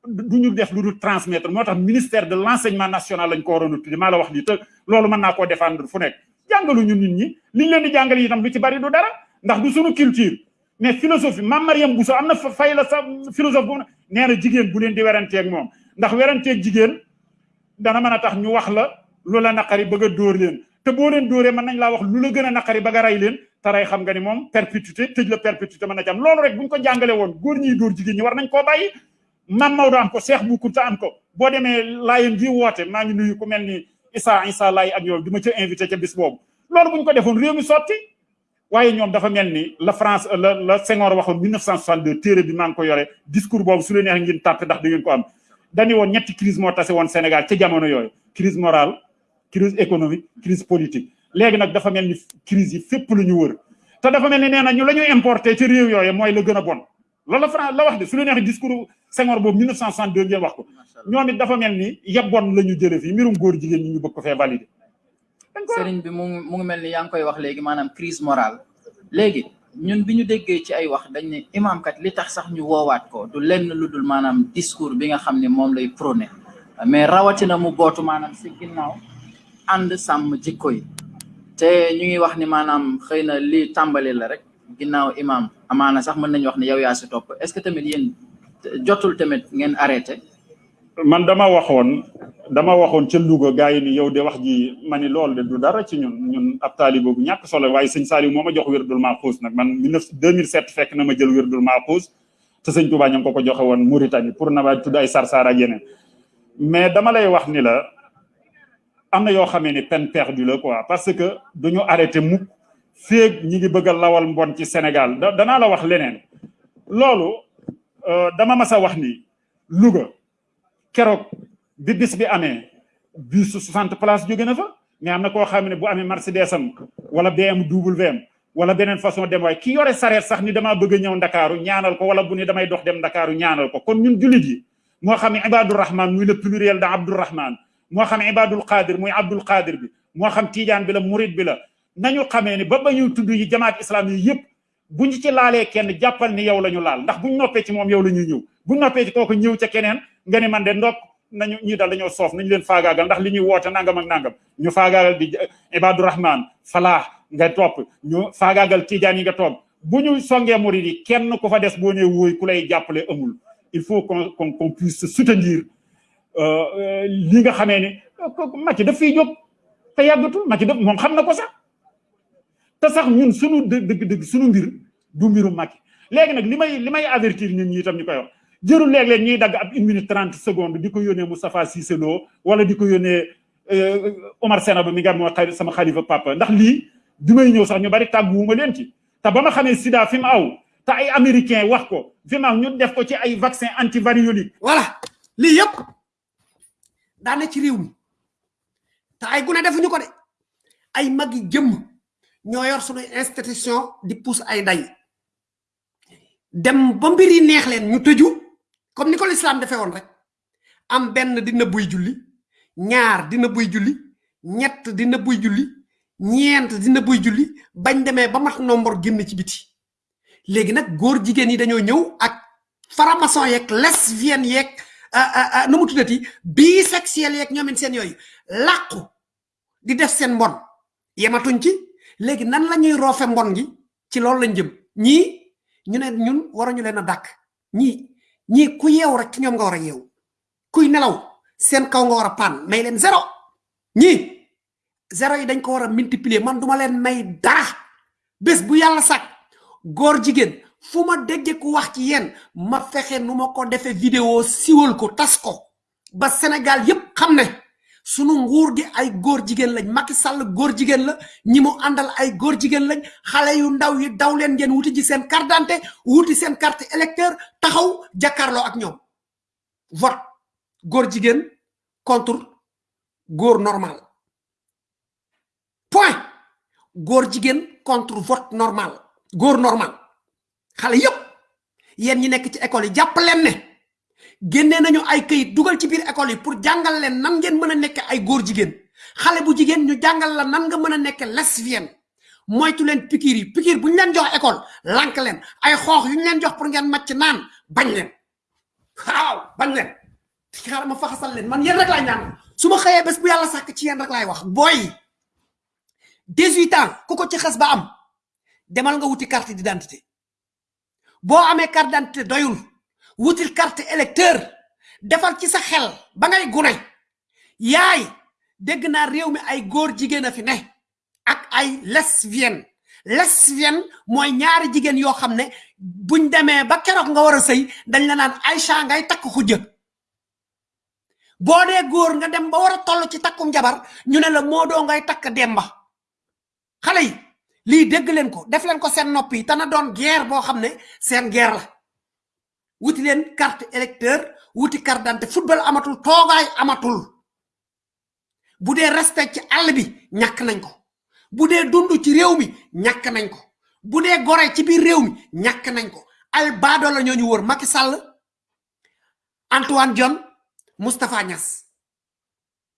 du ñu def lu dul transmettre moo tax ministère de l'enseignement national lañ ko waroon a tudde maa la wax lii te loolu mën naa koo défendre fu nekk. jàngaluñu nit ñi liñ leen di jàngal itam lu ci bari du dara ndax du suñu culture. mais philosophie Mame Mariam Bousso am na fa fay la sa philosophe bu nee na jigéen bu leen di weranteeg moom. ndax weranteeg jigéen dana mën a tax ñu wax la lu la naqari bëgg a dóor leen. te boo leen dóoree mën nañ laa wax lu la gën a naqari ba nga rey leen. te rey xam nga ni moom perpétuité tëj la perpétuité mën na ci am. loolu rek buñ ko jàngale woon góor ñiy dóor jigéen ñi war nañ koo bàyyi Mam Maodo am ko Cheikh Bou Kounta am ko. Boo demee laayeen gi woote maa ngi nuyu ku mel ni Issa Issa Laay ak yow di ma ca invité ca bis boobu. Loolu buñ ko defoon réew mi sotti. Waaye ñoom dafa mel ni la France la la Senghor waxoon 1962 téere bi maa ngi ko yore. Discours boobu su leen neex ngeen tàppe ndax da ngeen ko am. Dañu woon ñetti crise moo tase woon Sénégal ca jamono yooyu. Crise morale crise économique crise politique. Léegi nag dafa mel ni yi fépp lu ñu wër. Te dafa mel ni nee na ñu la ñuy importé ci réew yooyu mooy la gën a bon. Loolu la France la wax de su leen neex discours Senghor boobu 1962 ngeen wax ko. Ñoom it dafa mel ni yebboon la ñu fii mbirum góor jigéen ñi ñu bëgg ko fee validé sëriñ bi mu ngi mu ngi mel ni yaa ngi koy wax léegi maanaam crise morale. Léegi ñun bi ñu déggee ci ay wax dañ ne imam kat li tax sax ñu woowaat ko du lenn lu dul maanaam discours bi nga xam ne moom lay prôné. Mais rawatina mu bootu maanaam si ginnaaw ànd sàmm jikko yi. Te ñu ngi wax ni maanaam xëy na li tàmbali la rek ginnaaw imam amaana sax mën nañu wax ne yow yaa si topp. Est-ce que tamit yéen jotul tamit ngeen arrêté? Man dama waxoon dama waxoon ca Louga gars yi ni yow de wax ji ma ni loolu de du dara ci ñun. Ñun ab taaliba bu ñàkk solo waaye sëñ Saliou moo ma jox wérdul Maaxuus nag. Man 2007 fekk na ma jël wérdul Maaxuus te sëñ Touba ñu ngi ko ko joxe woon Mauritanie pour na tudd ay sarsar ak mais dama lay wax ni la am na yoo xamee ni peine perdue la quoi parce que duñu arrêté mukk féeg ñi ngi bëgg lawal mbon ci Sénégal. Da danaa la wax leneen. Loolu dama mas a wax ni Louga keroog bi bis bi amee bus su 60 place jóge na fa. Mais am na koo xam ne bu amee Mercedes am wala BMW am wala beneen façon dem waaye ki yore sareet sax ni damaa bëgg a ñëw ndakaaru ñaanal ko wala bu ni damay dox dem ndakaaru ñaanal ko. Kon ñun jullit yi moo xam Ibadur Rahman muy le pluriel de Abdourahman moo xam ibadul qadir muy abdul qadir bi moo xam tiijaan bi la murid bi la nañu xamee ni ba ba ñuy tudd yi jamaat islam yi yëpp bu ñu ci laalee kenn jàppal ni yow la ñu laal. Ndax buñ noppee ci moom yow la ñuy ñëw. Buñ noppee ci kooku ñëw ca keneen nga ni man de ndok nañu ñii dal dañoo soof nañu leen faagaagal. Ndax li ñuy woote nangam ak nangam ñu faagaagal di ibadu rahman falaax nga topp ñu faagaagal tiijaan yi nga topp bu ñu songee murid yi kenn ku fa des boo nee wóoy ku lay jàppale amul. Il faut qu'on qu'on puisse soutenir li nga xamee ni Macky daf fiy jóg te yàggatul. Macky daf moom xam na ko sax te sax ñun sunu dëgg dëgg sunu mbir du mbiru Macky. Léegi nag li may li may avertir ñun ñi itam ñu koy wax. Jërul léeg-léeg ñuy dagg ab une minute trente secondes di ko yónnee Moustapha Cissé Lo wala di ko yónnee Omar Sena ba mi nga moo xarit sama xalifa papa. Ndax lii bi may ñëw sax ñu bari tàgguwuma leen ci. Te ba ma xamee sida fi mu aw te ay américain wax ko fi mu aw ñu def ko ci ay vaccin antivariolique. Voilà. Lii yëpp daane ci réew mi. Te ay gune defuñu ko de. Ay mag yi ñoo yor suñu institution di pousse ay nday dem ba mbir yi neex leen ñu tëju comme ni ko l'islam defee woon rek. Am benn dina buy julli ñaar dina buy julli ñett dina buy julli ñeent dina buy julli bañ demee ba mat nombre génn ci biti. Léegi nag góor jigéen yi dañoo ñëw ak faramason yeeg lesbienne yeeg nu mu tuddati bisexuel yeeg ñoomin seen yooyu. Làqu di def seen mbon. Yematuñ ci léegi nan la ñuy roofe mbon gi ci loolu lañ jëm. Ñii ñu ne ñun waruñu leen a dàkk. Ñii ñii ku yeew rek ci ñoom nga war a yeew. Kuy nelaw seen kaw nga war a paan may leen zéro. Ñii zéro yi dañ ko war a multiplier. Man duma leen may dara. Bés bu yàlla sàkk góor jigéen fu ma déggee ku wax ci yéen ma fexe nu ma ko defee vidéo siwal ko tas ko. Ba Sénégal yépp xam ne sunu nguur gi ay góor jigéen lañ. Macky Sall góor jigéen la. Ñi mu ay góor jigéen lañ. Xale yu ndaw yi daw leen ngeen wuti ji seen carte d'identité wuti seen carte électeur taxaw jàkkaarloo ak ñoom. Vote góor jigéen contre góor normal. Point. Góor jigéen contre vote normal. Góor normal. Xale yépp. Yéen ñi nekk ci école yi jàpp leen ne génnee nañu ay këyit dugal ci biir école yi pour jàngal leen nan ngeen mën a nekk ay góor jigéen. Xale bu jigéen ñu jàngal la nan nga mën a lesbienne. Moytu leen pikiir yi pikiir bu ñu leen jox école lank leen. Ay xoox yu ñu leen jox pour ngeen màcc naan bañ leen. Waaw bañ leen. Xaaral ma faxasal leen man yéen rek laay ñaan. Su ma xëyee bés bu yàlla sàkk ci yéen rek laay wax. Booy 18 ans ku ko ci xas ba am demal nga wuti carte d'identité. Boo amee carte d'identité doyul wutil carte électeur. Defal ci sa xel ba ngay gune. Yaay réew mi ay góor jigéen a fi ne ak ay lesbienne. Lesbienne mooy ñaari jigéen yoo xam ne buñ demee ba keroog nga war a sëy dañ la naan Aïcha ngay takk xujja. Boo dee nga dem ba war a toll ci takkum jabar ñu ne la Modou ngay takk Demba. Xale yi lii dégg leen ko def leen ko te na doon guerre boo xam ne seen guerre wuti leen carte électeur wuti carte d'identité football amatul toogaay amatul. Bu dee respect ci àll bi ñàkk nañ ko. Bu dee dund ci réew mi ñàkk nañ ko. Bu dee gore ci biir réew mi ñàkk nañ ko. Ay baado la ñoo ñu wër Macky Sall Antoine Diome Moustapha Niass.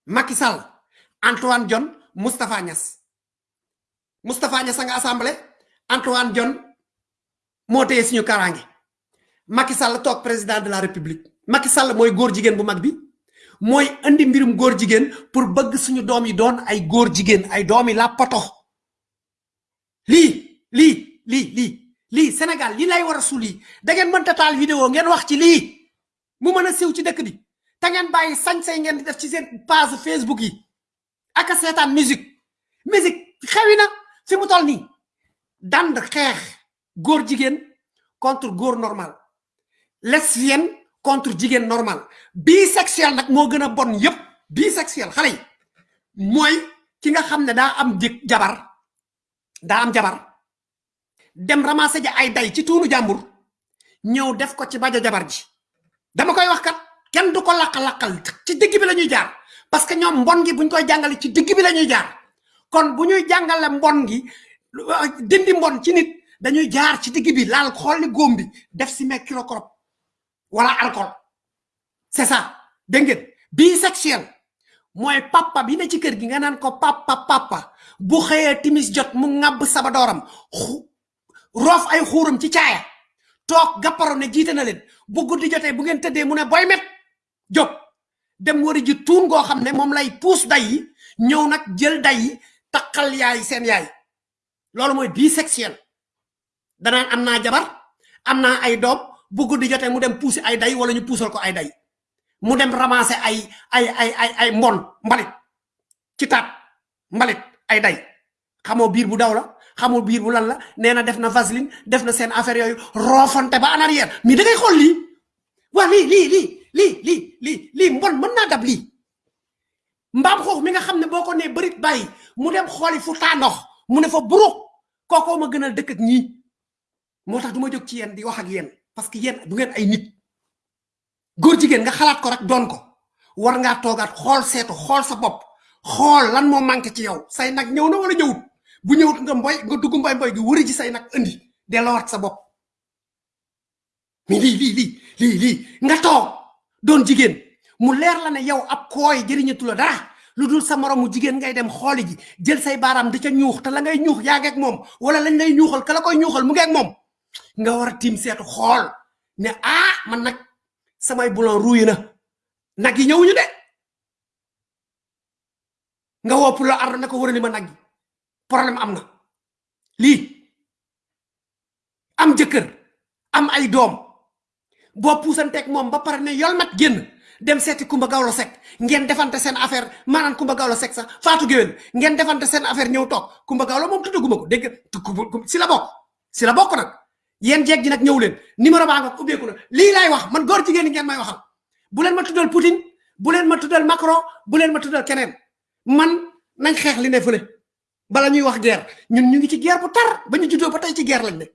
Macky Sall Antoine Diome Moustapha Niass. Moustapha Niass nga assemblée Antoine Diome moo téye suñu kaaraange Macky Sall toog président de la république. Macky Sall mooy góor jigéen bu mag bi. Mooy andi mbirum góor jigéen pour bëgg suñu doom yi doon ay góor jigéen ay doom yi la poto. Lii lii lii lii lii Sénégal lii lay war a suul yi da ngeen mënta taal vidéo ngeen wax ci lii. Mu mën a siiw ci dëkk bi. Te ngeen bàyyi sañ-say ngeen di def ci seen page Facebook yi. Ak a seetaan musique. Musique xewi na fi mu toll nii. Dand xeex góor jigéen contre góor normal lesbienne contre jigéen normal. Bisexuel nag moo gën a bon yépp bisexuel xale yi. Mooy ki nga xam ne daa am jëk jabar daa am jabar. Dem ramasser ja ay day ci tuunu jàmbur ñëw def ko ci bajo jabar ji. Dama koy wax kat kenn du ko laqal-laqal ci digg bi la ñuy jaar. Parce que ñoom mbon gi buñ koy ci digg bi la ñuy jaar. Kon bu ñuy jàngale mbon gi dindi mbon ci nit dañuy jaar ci digg bi laal xool ni góom bi def mercurochrome wala alcool c'est ça. Ngeen? Bisexuel. Mooy papa bi ne ci kër gi nga naan ko papa papa. Bu xëyee timis jot mu ŋàbb sabadooram xu- roof ay xuuram ci caaya. Toog gapparo ne jiite na leen. Bu guddi jotee bu ngeen tëddee mu ne boy met. Jóg. Dem wari ji tuun goo xam ne lay puus day yi ñëw nag jël day yi takkal yaay seen yaay. Loolu mooy bisexuel. Danaan am naa jabar am naa ay bu guddi jotee mu dem puusi ay day wala ñu puusal ko ay day mu dem ramasser ay ay ay ay ay mbon mbalit. Ci taat mbalit ay day xamoo biir bu daw la xamoo biir bu lan la nee na def na vaseline def na seen affaire yooyu roofante ba en arrière mais da ngay xool lii. Waa lii lii lii lii lii lii lii mbon mën naa dab lii. Mbaam xoox mi nga xam ne boo bàyyi mu dem xooli fu taa ndox mu ne fa buruk kookoo ma gënal dëkk ak ñii. Moo tax du ma jóg ci yéen di wax ak yéen parce que yéen du ngeen ay nit. Góor jigéen nga xalaat ko rek doon ko. War ngaa toogaat xool seetu xool sa bopp. Xool lan moo manqué ci yow. Say nag ñëw na wala ñëwut? Bu ñëwut nga mboy nga dugg mboy mboy gi wëri ci say nag indi. Delloowaat sa bopp. Mais lii lii lii lii lii. Nga toog doon jigéen. Mu leer la ne yow ab kooy jëriñatu la dara. Lu dul sa moromu jigéen ngay dem xooli ji. Jël say baaraam di ca ñuux te la ngay ñuux yaa ngeeg moom. Wala lañ lay ñuuxal ka la koy ñuuxal mu ngeeg moom nga war a tiim seetu xool ne ah man nag samay bulon ruuy na nag yi ñëwuñu de nga woo pour ar na ko wërali ma yi problème am na lii am jëkkër am ay doom boo puusanteeg moom ba ne yol mat génn dem seeti kumba gawlo sek ngeen defante seen affaire maanaam kumba gawlo sek sax faatu géwél ngeen defante seen affaire ñëw toog kumba gawlo moom tuddaguma ko dégg si la bokk si la bokk nag yéen jeeg ji nag ñëw leen. Numéro baa nga ubbeeku na. Lii laay wax man góor jigéen ngeen may waxal. Bu leen ma tuddal Poutine bu leen ma tuddal Macron bu leen ma tuddal keneen. Man nañ xeex li ne fële. Bala ñuy wax guerre. Ñun ñu ngi ci guerre bu tar. Ba ñu juddoo ba tey ci guerre lañ ne.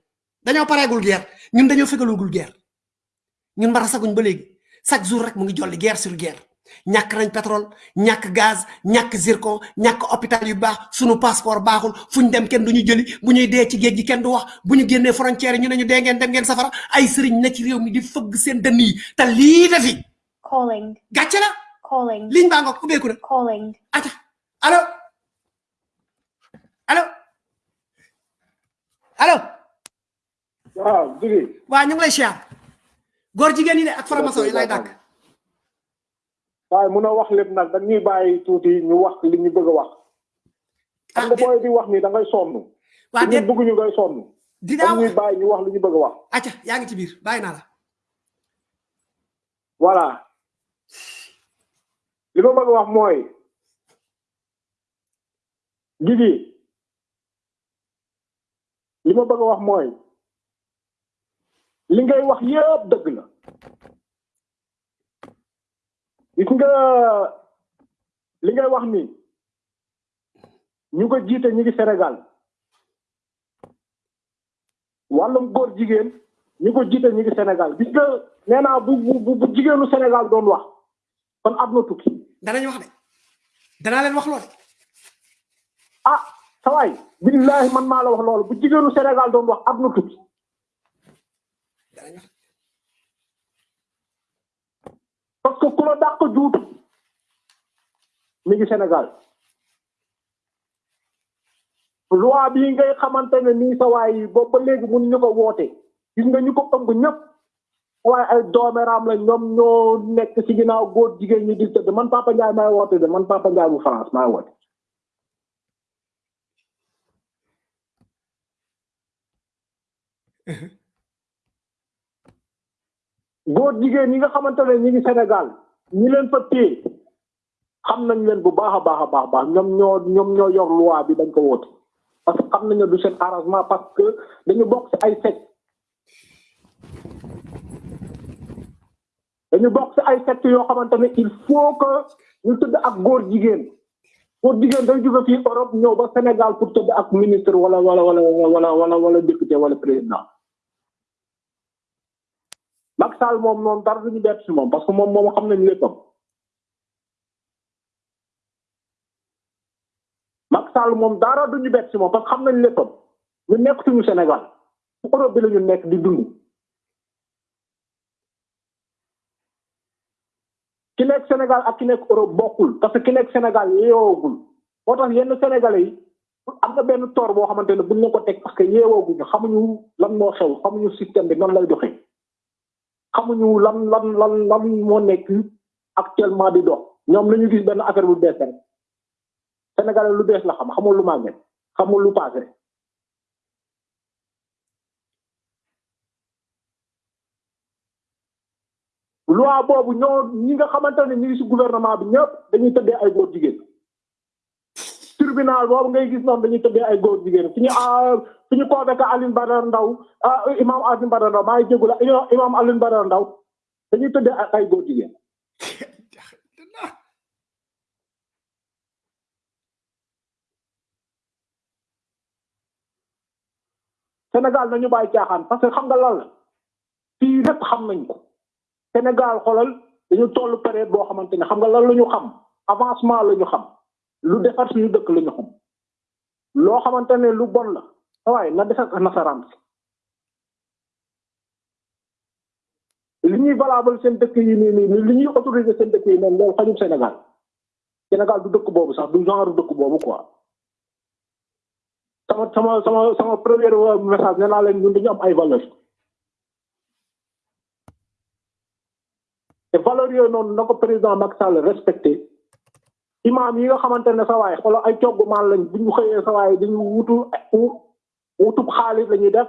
Dañoo pareegul guerre. Ñun dañoo fegalugul guerre. Ñun saguñ ba chaque jour rek mu ngi jolli guerre sur guerre ñàkk nañ pétrole ñàkk gaz ñàkk zircon ñàkk hôpital yu baax sunu passeport baaxul. Fuñ dem kenn duñu jëli bu ñuy dee ci géej gi kenn du wax. Bu ñu génnee frontière ñu ne ñu dee ngeen dem ngeen safara. Ay sëriñ ne ci réew mi di fëgg seen dënn yi. Te lii defi Calling. gàcce la. Calling. liñ baa nga ubbeeku na. Calling. aca allo. Allo. Allo. Waaw jigi waa ñu ngi lay siyaar. Góor jigéen yi de ak faramaso yi lay dàkk waaye mun a wax lépp nag dañuy bàyyi tuuti ñu wax li ñu bëgg a wax. Xam nga booy di wax ni da ngay sonn waa ñu bëgg ñu ngay sonn. dinaa wax bàyyi ñu wax li ñu bëgg a wax. Aca yaa ngi ci biir bàyyi naa la. Voilà. Li ma bëgg wax mooy jigi li ma bëgg wax mooy li ngay wax yëpp dëgg la gis nga li ngay wax ni ñu ko jiite ñu ngi Sénégal. Wàllum góor jigéen ñu ko jiite ñu ngi Sénégal. Gis nga nee naa bu bu bu jigéenu Sénégal doon wax kon àdduna tukki. Danañ wax de. Danaa leen wax lool ah sa waay billahi man maa la wax loolu. Bu jigéenu Sénégal doon wax àdduna tukki. Parce que ku la dàq Sénégal. Loi bii ngay xamante ne sa waay yi ba léegi mun ñu ko woote. Gis nga ñu ko ëmb ñëpp. Ay la ñoo nekk ci góor jigéen ñi di man Papa Ndiaye maay woote de man Papa Ndiaye bu France maay [laughs] góor jigéen ñi nga xamante ne ñi ngi Sénégal ñi leen fa téye xam nañ leen bu baax a baax a baax baax ñoom ñoo ñoom ñoo yor loi bi dañ ko woote. Parce que xam nañ ne du seen arrangement parce que dañu bokk ci ay secte dañu bokk ci ay secte yoo xamante il faut que ñu tëdd ak góor jigéen. Góor jigéen day jóge fii Europe ñëw ba Sénégal pour tëdd ak ministre wala wala wala wala wala wala député wala président Sall moom noonu dara duñu bett si moom parce que moom moom xam nañ léppam. Macky Sall moom dara duñu bett si moom parce que xam nañ léppam. Ñu nekk suñu Sénégal. Europe bi la ñu nekk di dund. Ki nekk Sénégal ak ki nekk Europe bokkul parce que ki nekk Sénégal yeewoogul moo tax yenn Sénégalais yi am na benn toor boo xamante ne buñ la ko teg parce que yeewooguñu xamuñu lan moo xew xamuñu système bi nan lay doxee. Xamuñu lan lan lan lan moo nekk actuellement di dox. Ñoom lañu gis benn affaire bu bees rek. Lu bees la xam xamul lu màgget xamul lu passé. Loi boobu ñoo ñi nga xamante ne ñu ngi si gouvernement bi ñëpp dañuy tëddee ay góor jigéen. Tribunal boobu ngay gis noonu dañuy tëddee ay góor jigéen fi ñu fi ñu convoqué Alioune Badara Ndaw imam Alioune Badara Ndaw maa ngi jégalu imam Alioune dañuy tëddee ay góor jigéen. Sénégal nañu bàyyi caaxaan parce que xam nga lan la fii lépp xam nañ ko. Sénégal xoolal dañu toll période boo xamante ne xam nga lan la ñu xam avancement la ñu xam. Lu defar suñu dëkk la ñu loo xamante ne lu bon la. waaye na defar nasaraan li ñuy valable seen dëkk yi nii nii li ñuy autorisé seen dëkk yi noonu loolu xajul Sénégal. Sénégal du dëkk boobu sax du genre dëkk boobu quoi. Sama sama sama sama premier message nee naa leen ñun dañu am ay valeur te valeurs yooyu noonu na ko président Macky Sall respecté imam yi nga xamante ne sa waay xoolal ay coggu maan lañ bu ñu sa waay dañu wutu wutub xaalis la ñuy def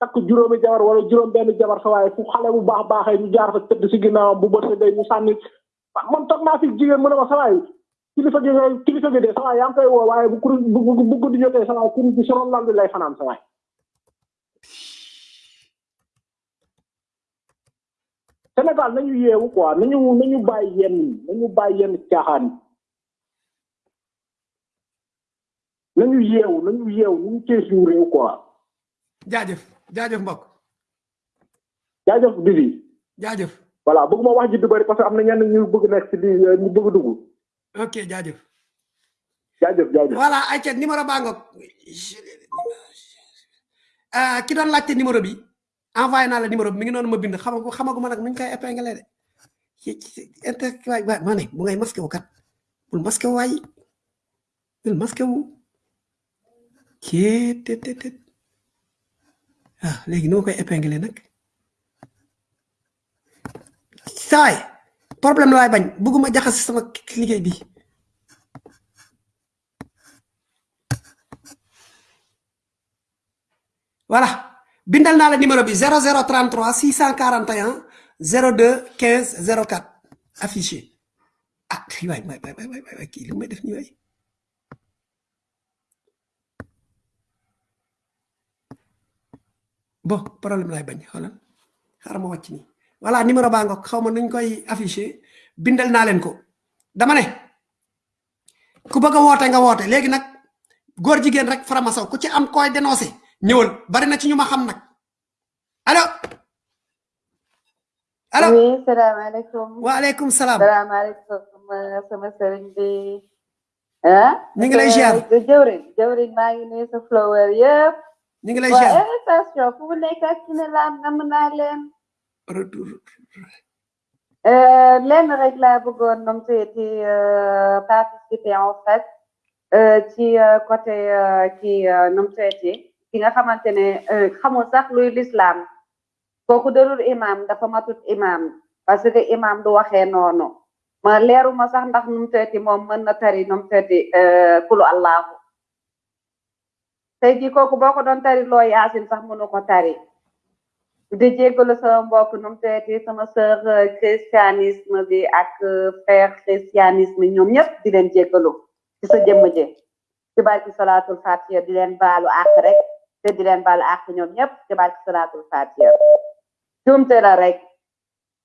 takk juróomi jabar wala juróom benn jabar sa waay fu xale bu baax baaxee ñu jaar fa tëdd si ginnaawam bu bët day ñu sànni. Man toog naa fi jigéen mu ne ma sa waay kilifa gi kilifa gi de sa waay yaa koy woo waaye bu kuru bu bu guddi jotee sa waay kuru bi soron lal lay fanaan sa waay. Sénégal nañu yeewu quoi nañu nañu bàyyi yenn nañu bàyyi yenn caaxaan nañu yeewu nañu yeewu nañu cee suñu réew quoi. jaajëf jaajëf mbokk. jaajëf Bibi. jaajëf. voilà bëgguma wax ji du bëri parce que am na ñenn ñu bëgg nekk si di ñu bëgg dugg. ok jaajëf. jaajëf jaajëf. voilà ayca numéro baa ngoog ki doon laajte numéro bi envoyé naa la numéro bi mi ngi noonu ma bind xamagu xamaguma nag nuñ koy épinglé de inter waay waay ma ne bu ngay masqué wu kat bul masqué waay bul masqué wu ah léegi saay! Problème laay bañ. Bëgguma jaxas voilà. Numéro bi 0033 641 02 15 04 affiché. Ah waay waay waay waay? Bon problème laay bañ xoolal. Xaaral ma wàcc nii. Voilà numéro baa ngoog. Xaw ma nuñ koy affiché bindal naa leen ko. Dama ne ku bëgg a woote nga woote. Léegi nag góor jigéen rek faramasaw ku ci am koy dénoncé ñëwal. Bari na ci ñu ma xam nag. Allo? Allo? Oui salaamaaleykum. Waaleykum salaam. Salaamaaleykum sama sëriñ bi. Ah? Ñu ngi lay ziar. Jëwriñ jëwriñ maa ngi nuyu sa flower yëpp ñu ngi lay ziar waaw station fu mu nekk ak ci ne laan nam naa leen retour lenn rek laa bëggoon nom seeti participer en fait ci côté ci nom seeti ki nga xamante ne xamul sax luy l'islam kooku darul imam dafa matut imam. Parce que imam du waxee noonu ma leeruma sax ndax num teeti moom mën na tari num teeti kulu allahu tey kooku boo ko doon tari loo yaasin sax mënu ko tari. Di jéggalu sama mbokk num teeti sama sœur christianisme bi ak frère christianisme ñoom ñëpp di leen jéggalu ci sa jëmm ji. Ci barki salaatul fatiha di leen baalu àq rek te di leen baalu àq ñoom ñëpp ci barki salaatul fatiha juumte la rek.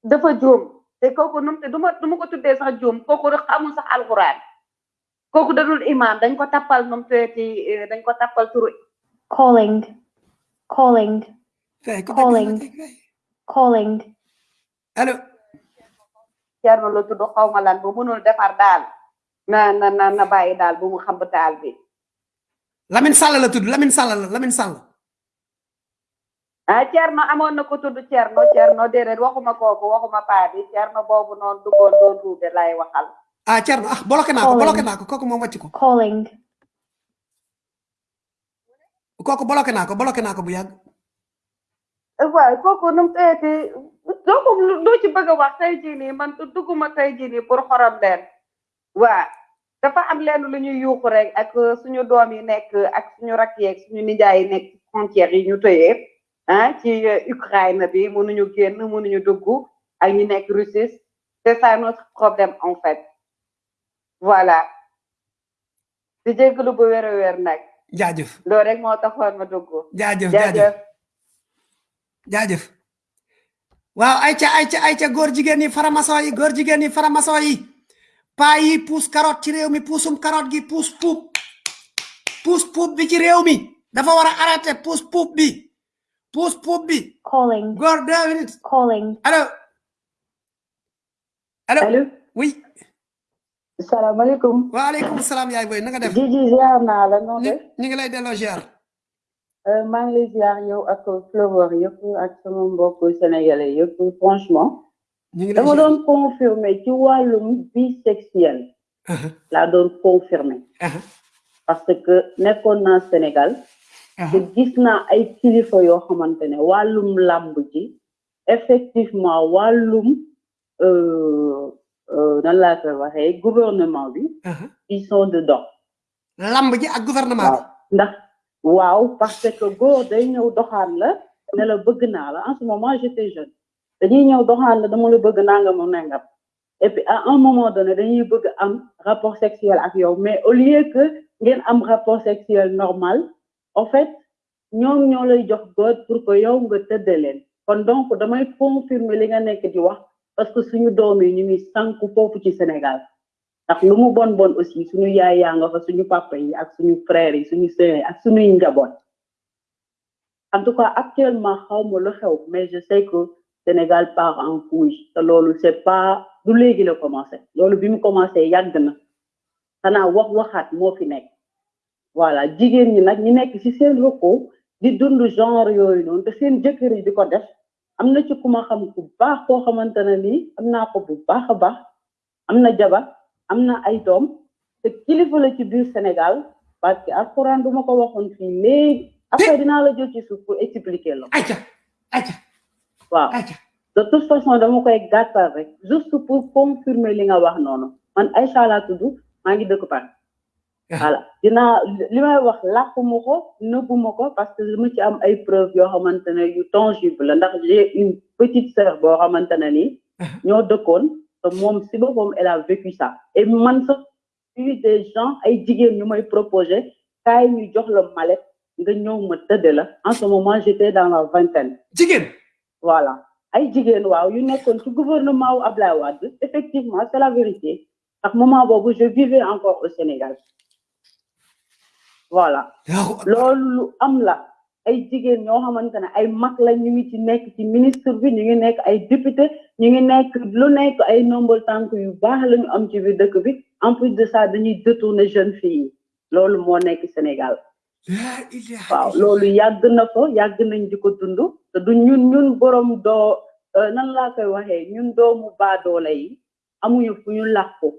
Dafa juum. Te kooku num te duma du ma ko tuddee sax juum kooku rek amul sax alquran kooku dadul imam dañ ko tappal num teeti dañ ko tappal turu Calling. Calling. Calling. Calling. allo Cerno la tudd xaw ma lan bu mënul defar daal na na na na bàyyi daal bu mu xam taal bi Lamine Sall la tudd Lamine Sall la Lamine Sall ah Thierno amoon na ko tudd Thierno déedéet waxuma kooku waxuma paa bi Thierno boobu noonu duggoon doon ruube lay waxal ah Thierno ah bloqué naa ko bloqué naa ko kooku moom wàcc ko Calling. kooku bloqué naa ko bloqué naa ko bu yàgg waaw kooku nu mu teeti doo ko doo ci bëgg wax tey jii nii man dugguma tey jii nii pour xorom leen waa dafa am lenn lu ñuy yuuxu rek. Ak suñu doom yi nekk ak suñu rakk yeeg suñu nijaay yi nekk ci frontières yi ñu tëyee ah ci Ukraine bi mënuñu génn mënuñu dugg ak ñu nekk Russie c'est ça notre problème en fait voilà. Di jégalu bu wér a wér nag. Jaajëf. Loolu rek moo taxoon ma dugg. Jaajëf jaajëf. jaajëf. Waaw ayca ayca ayca góor jigéen yi faramason yi góor jigéen yi faramason yi. Paa yi puus carotte ci réew mi puusum carotte gi puus puub. Puus puub bi ci réew mi. Dafa war a arrêté puus puub bi. Puus puub bi. Calling. góor deux minutes. Calling. allo allo allo oui salaamaaleykum waaleykum salaam yaay boy na nga def? Jiji ziar naa la noo def? ñu ngi lay delloo ziar. Maa ngi lay ziar yow ak yëpp ak sama sénégalais yëpp franchement. Ñu ngi lay dama doon confirmer ci wàllum bisexuel. Laa doon confirmer. Parce que nekkoon naa Sénégal. Te gis naa ay kilifa yoo xamante ne wàllum làmb ji effectivement wàllum euh, euh, nan laa koy waxee gouvernement bi ils sont dedans. Lamb ji ak gouvernement bi. Ndax waaw parce que góor day ñëw doxaan la ne la bëgg naa la. En ce moment j'étais jeune. Dañuy ñëw doxaan la dama la bëgg nangam ak nangam. Et puis à un moment donné dañuy bëgg am rapport sexuel ak yow. Mais au lieu que ngeen am rapport sexuel normal en fait ñoom ñoo lay jox góor pour que yow nga tëdde leen. Kon donc damay confirmer li nga nekk di wax parce que suñu doom yi ñu ngi sànku foofu ci Sénégal. Ndax lu aussi suñu yaay yaa nga fa suñu papa yi ak suñu frères yi en tout cas actuellement mais je sais que Sénégal part en couille. Te loolu c'est pas du léegi la commencé. Loolu bi commencé yàgg na. Xanaa wax waxaat moo fi voilà jigéen ñi nag ñi nekk ci seen genre am na ci ku ma xam bu baax koo xamante ne nii am naa ko bu baax a baax. Am na jabar am na ay doom te kilifa la ci biir Sénégal. Parce que alxuraan du ma ko waxoon fii léegi. Après dinaa la jël ci suuf pour expliquer la ayca waaw. De toute façon dama koy gàttal rek juste pour confirmer li nga wax noonu. Man Aïcha laa tudd maa ngi dëkk Paris. Voilà. Dinaa li may wax làkkuma ko nëbbuma ko parce que dama ci am ay preuves yoo xamante ne yu tangible la. Ndax j'ai une petite sœur boo xamante ne nii ñoo dëkkoon te moom si boppam elle a vécu ça. Et man sax eu des gens ay jigéen ñu may proposé kaay ñu jox la mallette nga ñëw ma tëdd la. En ce moment j'étais dans la vingtaine. Jigéen? Voilà. Ay jigéen waaw yu nekkoon ci gouvernement wu Ablaye Wade. Effectivement c'est la vérité. Ndax moment boobu je vivais encore au Sénégal voilà. Loolu lu am la. Ay jigéen ñoo xamante ne ay mag la ñu ngi ci nekk ci ministre bi ñu ngi nekk ay député ñu ngi nekk lu nekk ay nombal tànk yu baax la ñu am ci biir dëkk bi. En plus de ça dañuy détourner jeune fille yi. Loolu moo nekk Sénégal. Waaw loolu yàgg na ko yàgg nañ di ko dund. Te du ñun ñun borom doo nan laa koy waxee? Ñun doomu baadoole yi amuñu fu ñu làqu.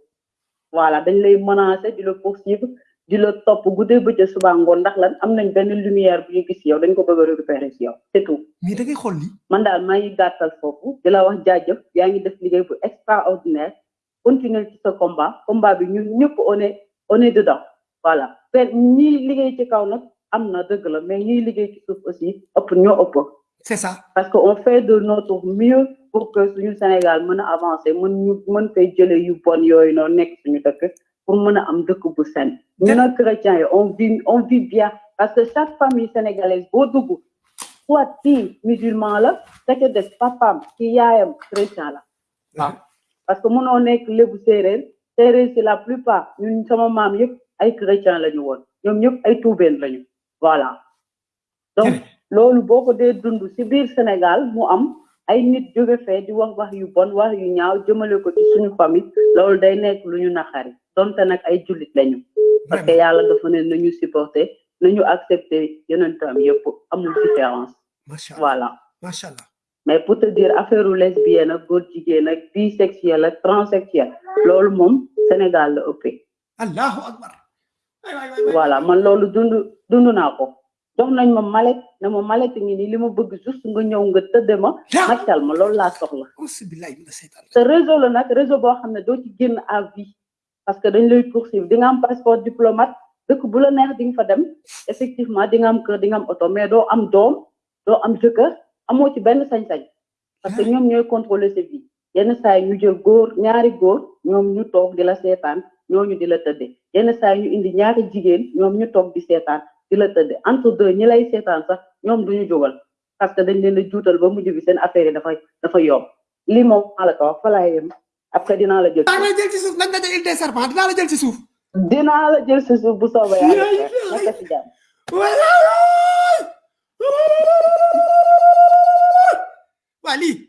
Voilà dañ lay menacer di la poursuivre di la topp guddee bëccëg suba ngoon ndax lan am nañ benn lumière bu ñu gis yow dañ ko bëgg a récupérer si yow c'est tout. Mais da ngay xool li man daal maa ngi gàttal foofu di la wax jaajëf yaa ngi def liggéey bu extraordinaire. Continuer ci sa combat combat bi ñun ñëpp on est on est dedans. Voilà. Te ñii liggéey ci kaw nag am na dëgg la mais ñiy liggéey ci suuf aussi ëpp ñoo ëpp. C'est ça. Parce que on fait de notre mieux pour que suñu Sénégal mën a avancer mën ñu mën koy jële yu bon yooyu noonu nekk suñu dëkk pour mën a am dëkk bu sen. Yi on vit on vit bien parce que chaque famille sénégalaise boo dugg soit kii musulman la ca des papaam ki yaayam chrétien la. Waaw parce que mënoo nekk lébu séeréer séeréer si la plupart ñun sama maam yëpp ay chrétien la ñu woon ñoom ñëpp ay tuubeen lañu voilà. Donc loolu boo ko dee dund si biir Sénégal mu am ay nit jóge fee di wax wax yu bon wax yu ñaaw jëmale ko ci suñu famille loolu day nekk lu ñu naqari donte nag ay jullit lañu. Parce que yàlla dafa ne nañu supporter nañu accepter yonentam yëpp amul différence. Voilà. Macha allah. Mais pour te dire affaire u lesbienne ak góor jigéen ak bisexuel ak transsexuel loolu moom Sénégal la ëppee. Allahu akbar. Voilà man loolu dund dund naa ko. Jox nañ ma malet ne ma malet ngi nii li ma bëgg juste nga ñëw nga tëdde ma. Màccal ma loolu laa soxla. Auzu billahi mina seytaan te réseau la nag réseau boo xam ne doo ci génn à vie parce que dañ lay poursuivre di nga am passeport diplomate dëkk bu la neex di nga fa dem. Effectivement di nga am kër di nga am oto mais doo am doom doo am jëkkër amoo ci benn sañ-sañ. Parce que ñoom ñooy contrôler sa vie. Yenn saa yi ñu jël góor ñaari góor ñoom ñu toog di la seetaan ñooñu di la tëdde yenn saa yi ñu indi ñaari jigéen ñoom ñu toog di seetaan di la tëdde entre deux ñi lay seetaan sax ñoom duñu jógal. Parce que dañ leen a juutal ba mujj bi seen affaire yi dafay dafa yomb. Lii moom maa ko wax fa laay yem après dinaa la jël lay jël ci suuf nañ daje île des serpents dinaa la jël ci suuf. Dinaa la jël si suuf bu nekk si jàmm. Waa lii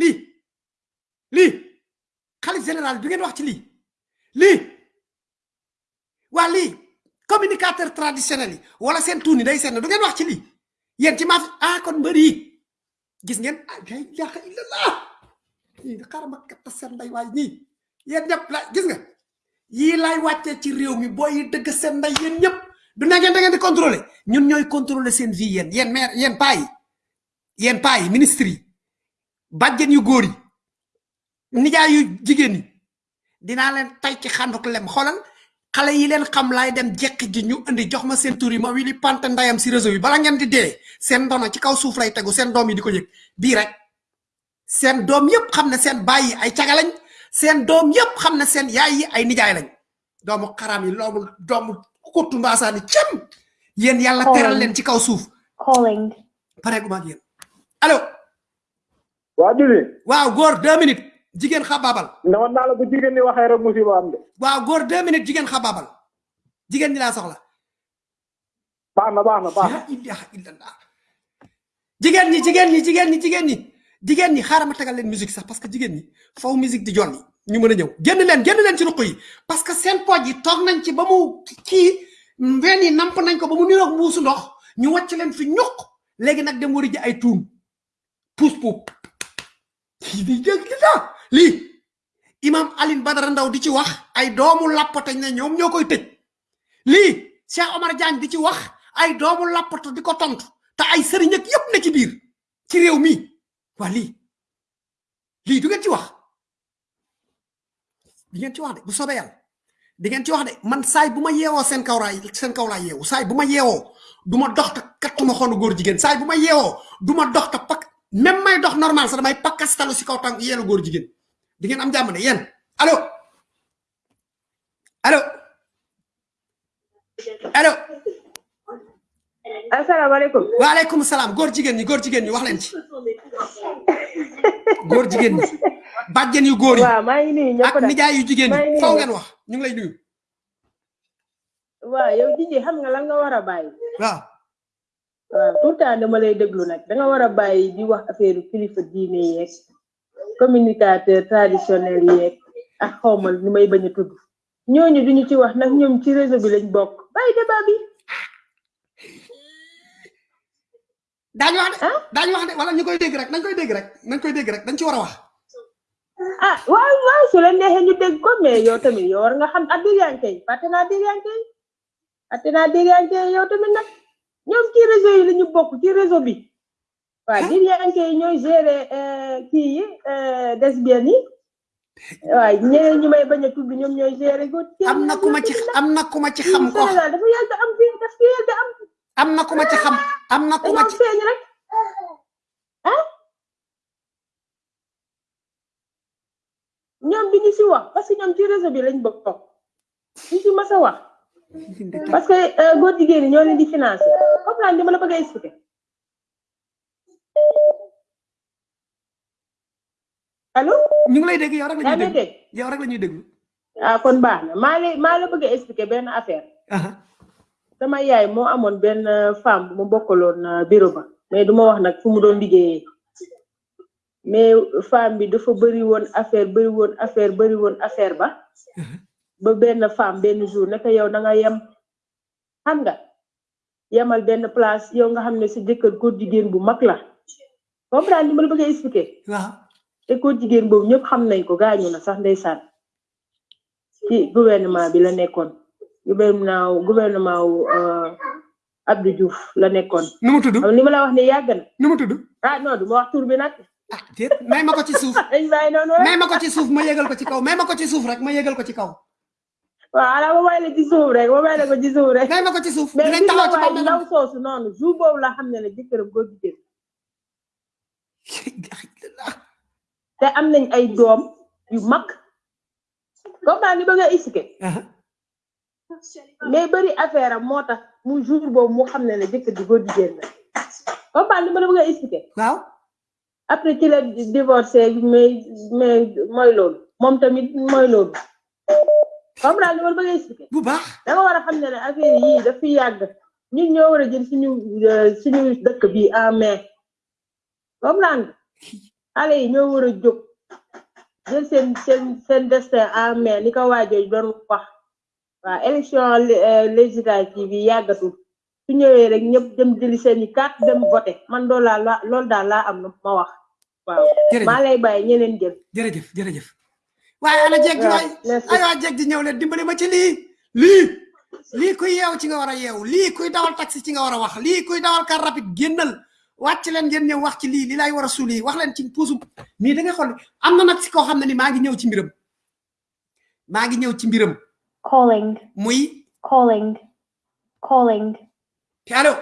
lii lii xalif général du ngeen wax ci lii waa lii communicateur traditionnel yi wala seen tuuni day seen du ngeen wax ci lii yéen ci maaf ah kon mbër yi gis ngeen ah la ilaha illallah xaaral ma katta seen nday waay ñii yéen ñëpp la gis nga yii laay wàccee ci réew mi booy yi dëgg seen nday yéen ñëpp du ne ngeen da ngeen di contrôler ñun ñooy contrôler seen vie yéen yéen maire yéen paa yi yéen ministre yi yu góor yi nijaay yu jigéen yi. Dinaa leen tay ci xanduk lem. Xoolal xale yi leen xam laay dem jekk ji ñu indi jox ma seen tur yi ma wili pante ndayam réseau yi bala ngeen di dee seen ndono ci kaw suuf lay tegu seen doom yi di rek seen doom yépp xam ne seen baay yi ay caga lañ. Seen doom yépp xam ne seen yaay yi ay nijaay lañ. Doomu xaram yi loomu doomu kuttu mbaasaani cem. Yéen yàlla teral leen ci kaw suuf. Calling. pare gu maag yéen. Allo. Waa Juli waaw góor deux minutes. Jigéen xabaabal newoon naa la bu jigéen ñi waxee rek musiba am de. Waaw góor deux minutes jigéen xabaabal jigéen ñi laa soxla. Baax na baax na baax na. Jigéen ñi jigéen ñi jigéen ñi jigéen ñi. Jigéen ñi xaaral ma tegal leen musique sax parce que jigéen ñi faw musique di jolli ñu mën a ñëw. Génn leen génn leen ci ruq yi parce que seen pooj yi toog nañ ci ba mu kii wenn yi namp nañ ko ba mu niroog mbuusu ndox ñu wàcc leen fi ñuq. Léegi nag dem wari ji ay puub lii di jëg li imam Aline Badara Ndaw di ci wax ay doomu lappatañ ne ñoom ñoo koy tëj. Lii Cheikh Omar Diagne di ci wax ay doomu lappatu di ko tontu te ay sëriñ ak yépp na ci biir ci réew mi waa lii lii du ngeen ci wax di ngeen ci wax de bu soobee yàlla di ngeen ci wax de man saay bu ma yeewoo seen kaw laay seen kaw laay yeewu saay bu ma ma dox te kattuma xoonu góor jigéen saay bu ma yeewoo du ma dox te pak même may dox normal sax damay pakkastalu si kaw tànk yeelu góor jigéen di ngeen am jàmm de yéen allo allo allo asalaamaaleykum waaleykum salaam góor jigéen ñi góor jigéen ñi wax leen ci góor jigéen ñi bàjjen yu góor yi waaw maa ngi nuyu ñëpp ak nijaay yu jigéen ñi. Nuyu faw ñëpp. ngeen wax. Ñu ngi lay nuyu. Waaw yow Jiji xam nga lan nga war a bàyyi. Waaw waaw tout temps dama lay déglu nag. Da nga war a bàyyi di wax affaire kilifa diine yeeg communicateur traditionnel yeeg ak xawma nu may bañ a tudd. Ñooñu duñu ci wax nag ñoom ci réseau bi lañ bokk. Bàyyi débat bi daañu wax de daañu wax de wala ñu koy dégg rek nañ koy dégg rek nañ koy dégg rek dañ ci war a wax. Ah waaw waaw su leen neexee ñu dégg ko mais yow tamit yow war nga xam ak yi fàtte naa dégganke yi fàtte naa dégganke yi yow tamit nag ñoom ci réseau yi la ñu bokk ci réseau bi. Waaw dégganke yi ñooy gérer euh, kii yi euh, lesbiennes yi. Waaw ñeneen ñu may bañ a tudd ñoom ñooy gérer am na ku ma ci am na ku ma ci xam ko. Sénégal dafa yàgg am fii daf fi yàgg am am na ku ma ci xam am na ku ma dañoo ci feeñ rek. Ah ñoom bi ñu si wax parce que ñoom ci réseau bi lañ bokk. Ñu si mas a wax. Parce que euh, góor jigéen ñi ñoo leen di financé comprendre li ma la bëgg a expliquer. Allo ñu ngi lay dégg yow rek la yaa ñuy ngi déglu dégg. Yow rek la ñuy déglu ah kon baax na. Maa lay maa la bëgg a expliquer benn affaire sama yaay moo amoon benn femme bu mu bokkaloon euh, bureau ba. Mais du ma wax nag fu mu doon liggéeyee. Mais femme bi dafa bëri woon affaire bëri woon affaire bëri woon affaire ba. Ba benn femme benn jour naka yow da nga yem. Xam nga yemal benn place yow nga xam ne sa jëkkër góor jigéen bu mag la. Comprendre li ma la bëgg a expliquer? Waaw. Te góor jigéen boobu ñëpp xam nañ ko gaañu na sax ndeysaan. Ci gouvernement bi la nekkoon gouvernement gouvernement euh, Abdou Diouf la nekkoon. Nu mu tudd? Li ma la wax ne yàgg na. Nu mu tudd? Ah non du ma wax tur bi nag. Ah déet may ma ko ci suuf. [laughs] May ma ko ci suuf ma yëgal ko ci kaw. May ma ko ci suuf rek ma yëgal ko ci kaw. Waaw ala ma bàyyi la ci suuf rek ma bàyyi la ko ci suuf rek. May ma ko ci suuf. Dinañ taxaw ci bàmmeelam. ndaw soosu noonu jour boobu la xam ne ne jëkkëram góor jigéen. [laughs] Te am nañ ay doom yu mag. Comprendre ni ba nga expliqué mais bëri affaire am moo tax mu jour boobu mu xam ne ne jëkkër ji góor jigéen la. Comprendre ma la bëgg a expliqué waaw. Après ci la divorcé mais mais mooy loolu. Moom tamit mooy loolu. Comprendre ma la bëgg a expliqué bu baax. Da nga war a xam ne ne affaire yii daf fi yàgg. Ñun ñoo war a jël suñu euh, suñu dëkk bi en main. Comprendre xale yi ñoo war a jóg. Jël seen seen seen destin en main ni ko waajooju doon wax waaw élection euh, législative yi yàggatul. Su ñëwee rek ñëpp dem jëli seeni carte dem voté man loolu laa la loolu daal laa am na ma wax. Waaw. Maa lay bàyyi ñeneen jël. Jërëjëf jërëjëf. Waaye ana jeeg ji waay ay waa jeeg ji ñëw leen dimbali ma ci lii. Lii. Lii kuy yeew ci nga war a yeew. Lii kuy dawal taxi ci nga war a wax. Lii kuy dawal car rapide génnal. Wàcc leen ngeen ñëw wax ci lii. Li lay war a suuli. Wax leen ci puusum nii da nga xool. Am na nag si koo xam ne ni maa ngi ñëw ci mbiram. Maa ngi ñëw ci mbiram. Calling, muy calling, calling. allo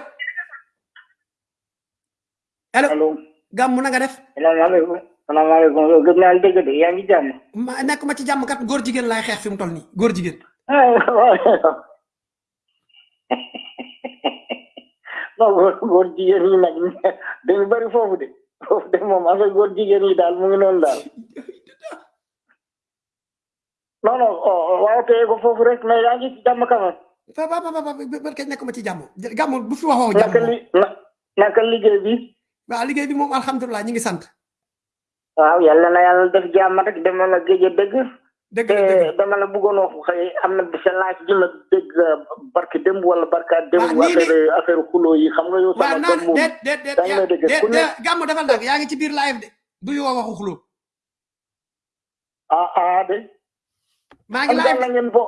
allo allo na nga def salaamaaleykum salaamaaleykum yow gëj naa la dégg de yaa ngi jàmm ma nekk ma ci jàmm kat góor jigéen laay xeex fi mu toll nii góor jigéen non [laughs] góor góor jigéen ñi nag dañu bari foofu de foofu de moom affaire góor jigéen ñi daal mu ngi noonu daal non non oh, waaw teye ko foofu rek mais yaa ngi ci jàmm quand ba ba ba ba ba kañ nekk ma ci jàmm gàmm bu fi waxoo même jàmm naka li na- naka liggéey bi waaw liggéey bi moom alhamdulilah ñu ngi sant waaw yàlla na yàlla def jàmm rek dama la géej dëgg la dëgg dama la bëggoon wax xëy am na sa laaj ji ma dégg barki démb wala barka démb affaire affaire xuloo yi xam nga yow sama doom moom déet déet déet déet defal nag yaa ngi ci biir live de ñu woo waxu xuloo ah ah de maa ngi live. na ngeen bo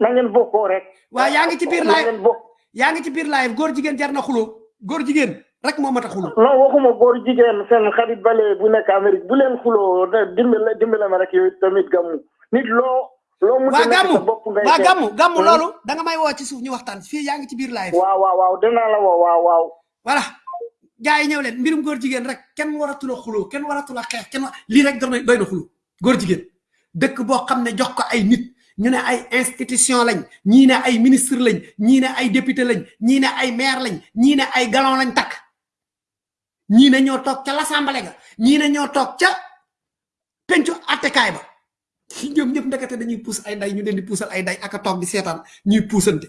na ngeen bokkoo rek. Waaw yaa ngi ci biir live. yaa ngi ci biir live góor jigéen jar na xuloo góor jigéen rek moo mat a xuloo non waxuma góor jigéen seen xarit bale bu nekk Amérique bu leen xuloo dimbale dimbale ma rek yow tamit gàmmu. Nit loo loo mun waa ngay waa gàmmu gàmmu Hmm? loolu da nga may woo ci suuf ñu waxtaan. Fii yaa ngi ci biir live. Waaw waaw waaw dinaa la woo waaw waaw. Voilà. Gars yi ñëw leen mbirum góor jigéen rek kenn waratul a xuloo kenn waratul a xeex kenn lii rek doy na xuloo góor jigéen dëkk boo xam ne jox ko ay nit ñu ne ay institution lañ ñii ne ay ministre lañ ñii ne ay député lañ ñii ne ay maire lañ ñii ne ay galon lañ takk. Ñii ne ñoo toog ca l'assemblée ga ñii ne ñoo toog ca pencu attekaay ba. Ñoom ñëpp ndekete dañuy puus ay nday ñu leen di ay nday ak a toog di seetaan ñuy puusante.